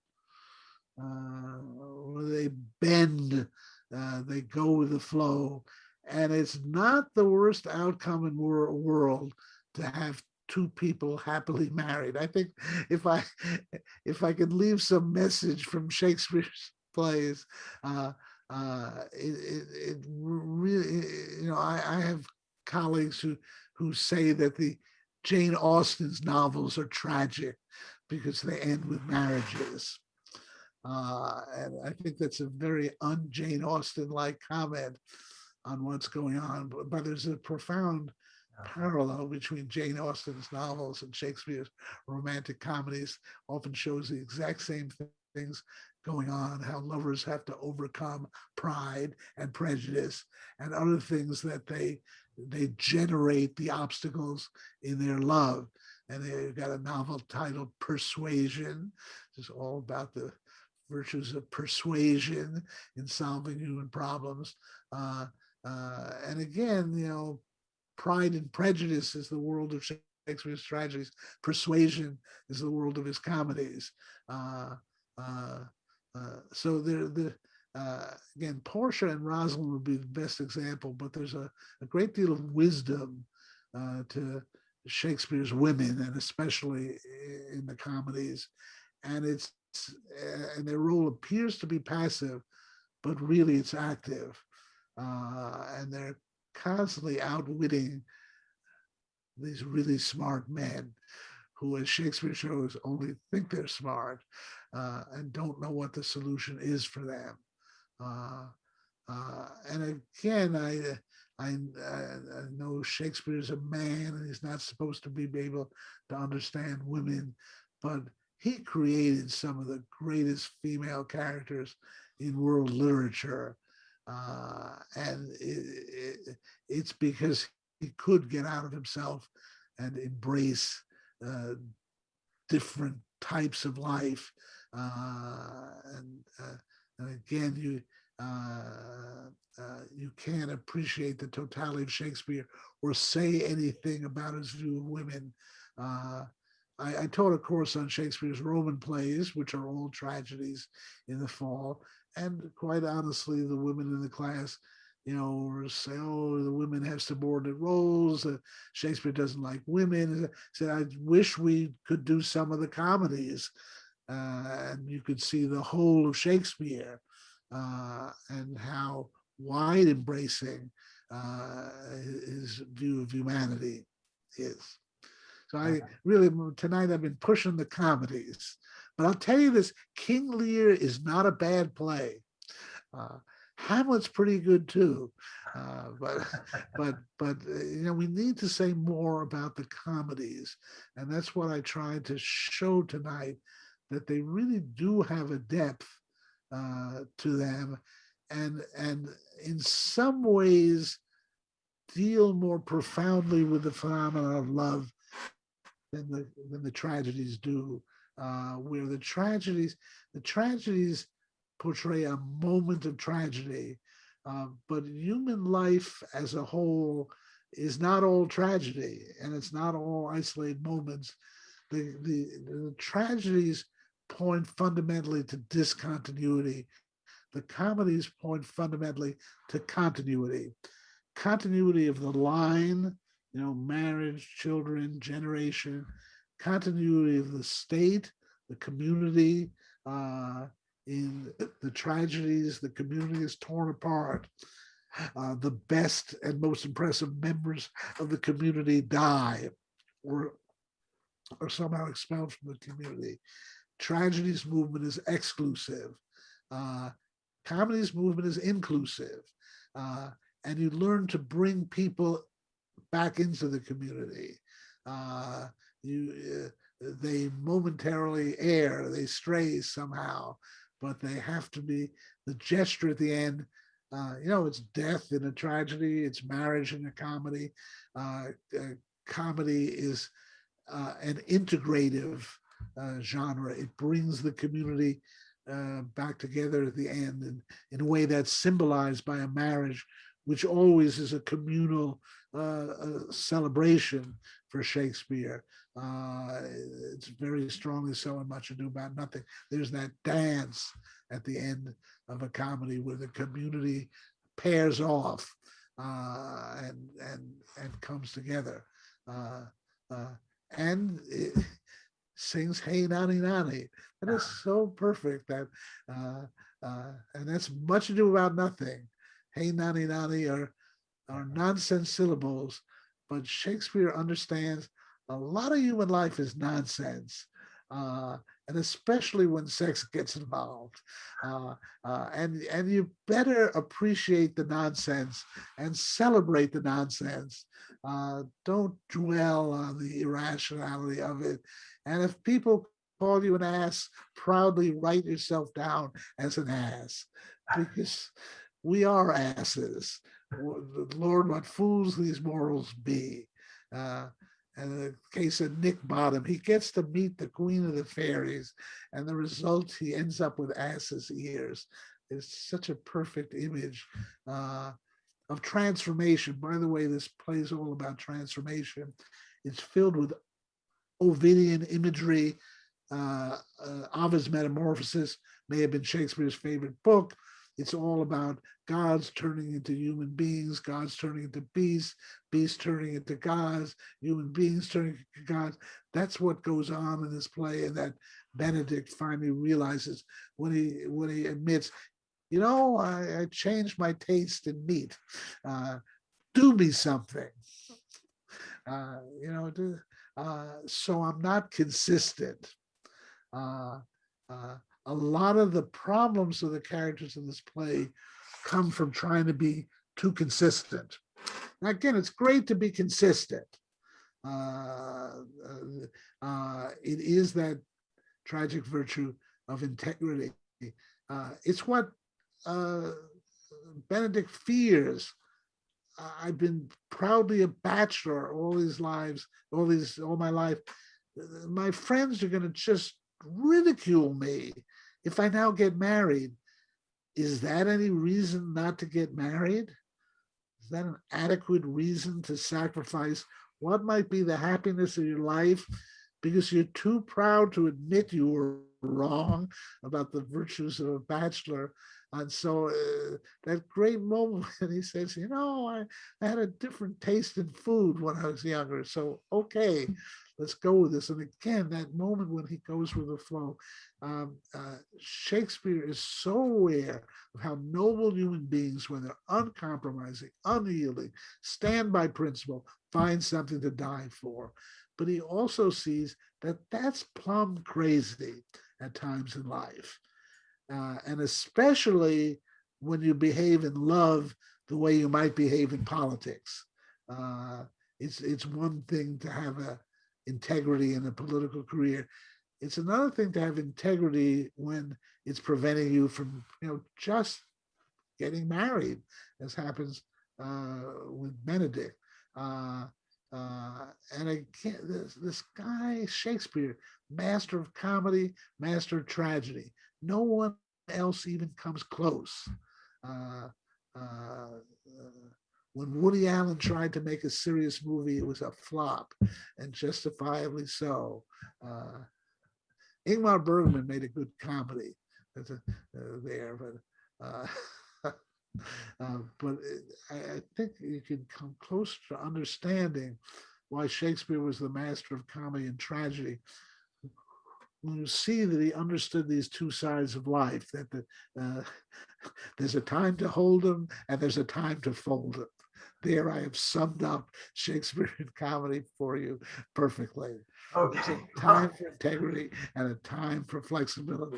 Uh, where they bend, uh, they go with the flow. And it's not the worst outcome in wor world to have two people happily married. I think if I if I could leave some message from Shakespeare's plays, uh, uh, it, it, it really, you know, I, I have colleagues who who say that the Jane Austen's novels are tragic because they end with marriages. Uh, and I think that's a very un-Jane Austen-like comment on what's going on, but, but there's a profound parallel between Jane Austen's novels and Shakespeare's romantic comedies often shows the exact same things going on, how lovers have to overcome pride and prejudice and other things that they they generate the obstacles in their love. And they've got a novel titled Persuasion. It's all about the virtues of persuasion in solving human problems. Uh, uh, and again, you know, Pride and Prejudice is the world of Shakespeare's tragedies. Persuasion is the world of his comedies. Uh, uh, uh, so there, the uh, again, Portia and Rosalind would be the best example, but there's a, a great deal of wisdom to Shakespeare's women, and especially in the comedies. And it's and their role appears to be passive, but really it's active. Uh, and they're constantly outwitting these really smart men who, as Shakespeare shows, only think they're smart uh, and don't know what the solution is for them. Uh, uh, and again, I, I, I know Shakespeare's a man and he's not supposed to be able to understand women, but he created some of the greatest female characters in world literature. Uh, and it, it, it's because he could get out of himself and embrace uh, different types of life. Uh, and, uh, and again, you uh, uh, you can't appreciate the totality of Shakespeare or say anything about his view of women. I, I, taught a course on Shakespeare's Roman plays, which are all tragedies in the fall. And quite honestly, the women in the class, you know, say, oh, the women have subordinate roles. Uh, Shakespeare doesn't like women. I said, I wish we could do some of the comedies. Uh, and you could see the whole of Shakespeare uh, and how wide embracing uh, his view of humanity is. So I really, tonight I've been pushing the comedies. But I'll tell you this, King Lear is not a bad play. Uh, Hamlet's pretty good too, uh, but but but uh, you know we need to say more about the comedies, and that's what I tried to show tonight, that they really do have a depth uh, to them, and and in some ways deal more profoundly with the phenomenon of love than the than the tragedies do. Uh, where the tragedies, the tragedies portray a moment of tragedy, uh, but human life as a whole is not all tragedy, and it's not all isolated moments. The the, the tragedies point fundamentally to discontinuity. The comedies point fundamentally to continuity continuity of the line, you know, marriage, children, generation, continuity of the state, the community, uh, in the tragedies, the community is torn apart. Uh, the best and most impressive members of the community die or, are somehow expelled from the community. Tragedies movement is exclusive. Uh, comedy's movement is inclusive. Uh, and you learn to bring people back into the community. Uh, you, uh, they momentarily err, they stray somehow, but they have to be the gesture at the end. Uh, you know, it's death in a tragedy, it's marriage in a comedy. Uh, uh, comedy is uh, an integrative genre. It brings the community back together at the end and in a way that's symbolized by a marriage which always is a communal uh, uh, celebration for Shakespeare. Uh, it's very strongly so in Much Ado About Nothing. There's that dance at the end of a comedy where the community pairs off uh, and and and comes together, uh, uh, and it sings "Hey Nonny Nonny." That is so perfect. That and that's Much Ado About Nothing hey nonny nonny are, are nonsense syllables, but Shakespeare understands a lot of human life is nonsense. Uh, and especially when sex gets involved. Uh, uh, and, and you better appreciate the nonsense and celebrate the nonsense. Uh, don't dwell on the irrationality of it. And if people call you an ass, proudly write yourself down as an ass because we are asses. Lord, what fools these mortals be. Uh, and the case of Nick Bottom, he gets to meet the queen of the fairies, and the result, he ends up with ass's ears. It's such a perfect image uh, of transformation. By the way, this play is all about transformation. It's filled with Ovidian imagery. Uh, uh, Ovid's Metamorphosis may have been Shakespeare's favorite book. It's all about gods turning into human beings, gods turning into beasts, beasts turning into gods, human beings turning into gods. That's what goes on in this play, and that Benedick finally realizes when he when he admits, you know, I, I changed my taste in meat. Uh, do me something. Uh, you know, do, uh, so I'm not consistent. Uh, uh, a lot of the problems of the characters in this play come from trying to be too consistent. Now, again, it's great to be consistent. Uh, uh, uh, it is that tragic virtue of integrity. Uh, it's what uh, Benedick fears. I've been proudly a bachelor all these lives, all these, all my life. My friends are going to just ridicule me if I now get married, is that any reason not to get married? Is that an adequate reason to sacrifice what might be the happiness of your life because you're too proud to admit you were wrong about the virtues of a bachelor? And so uh, that great moment when he says, you know, I, I had a different taste in food when I was younger. So, okay, let's go with this. And again, that moment when he goes with the flow, um, uh, Shakespeare is so aware of how noble human beings, when they're uncompromising, unyielding, stand by principle, find something to die for. But he also sees that that's plumb crazy at times in life. Uh, and especially when you behave in love the way you might behave in politics. Uh, it's it's one thing to have a integrity in a political career. It's another thing to have integrity when it's preventing you from, you know, just getting married, as happens uh, with Benedick. Uh, uh, and I can't, this, this guy Shakespeare, master of comedy, master of tragedy. No one else even comes close. Uh, uh, when Woody Allen tried to make a serious movie, it was a flop, and justifiably so. Uh, Ingmar Bergman made a good comedy uh, there, but uh, uh, but I, I think you can come close to understanding why Shakespeare was the master of comedy and tragedy. When you see that he understood these two sides of life, that the, uh, there's a time to hold them and there's a time to fold them. There I have summed up Shakespearean comedy for you perfectly. There's Okay. a time for integrity and a time for flexibility.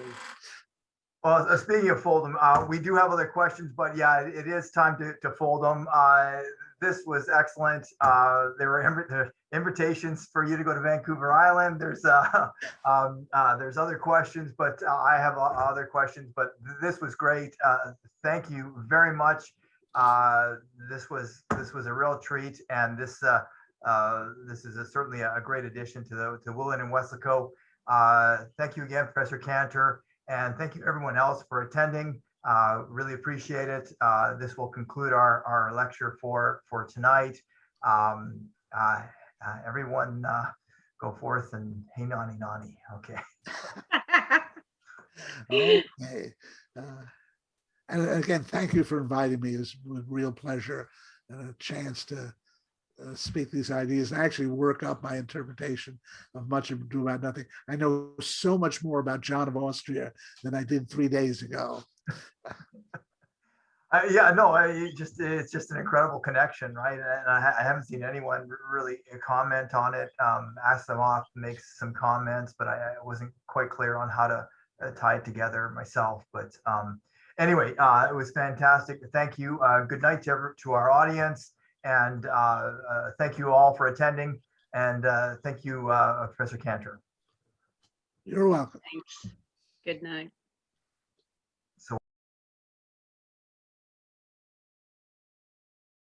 Well, uh, speaking of fold them, uh, we do have other questions, but yeah, it is time to, to fold them. Uh, this was excellent. Uh, there were invi- invitations for you to go to Vancouver Island. There's, uh, um, uh, there's other questions, but uh, I have other questions, but th- this was great. Uh, thank you very much. Uh, this was, this was a real treat and this, uh, uh, this is a- certainly a a great addition to the, to Willen and Westlaco. Uh, thank you again, Professor Cantor. And thank you everyone else for attending. Uh, really appreciate it. Uh, this will conclude our, our lecture for, for tonight. Um, uh, uh, everyone, uh, go forth and hey, nonny, nonny. Okay. Okay. And again, thank you for inviting me. It's a real pleasure and a chance to uh, speak these ideas and actually work up my interpretation of much ado about nothing. I know so much more about John of Austria than I did three days ago. Uh, yeah, no, I just, it's just an incredible connection, right? And I, I haven't seen anyone really comment on it. Um, ask them off, make some comments, but I, I wasn't quite clear on how to uh, tie it together myself. But um, anyway, uh, it was fantastic. Thank you. Uh, good night to, every- to our audience. And uh, uh, thank you all for attending. And uh, thank you, uh, Professor Cantor. You're welcome. Thanks. Good night.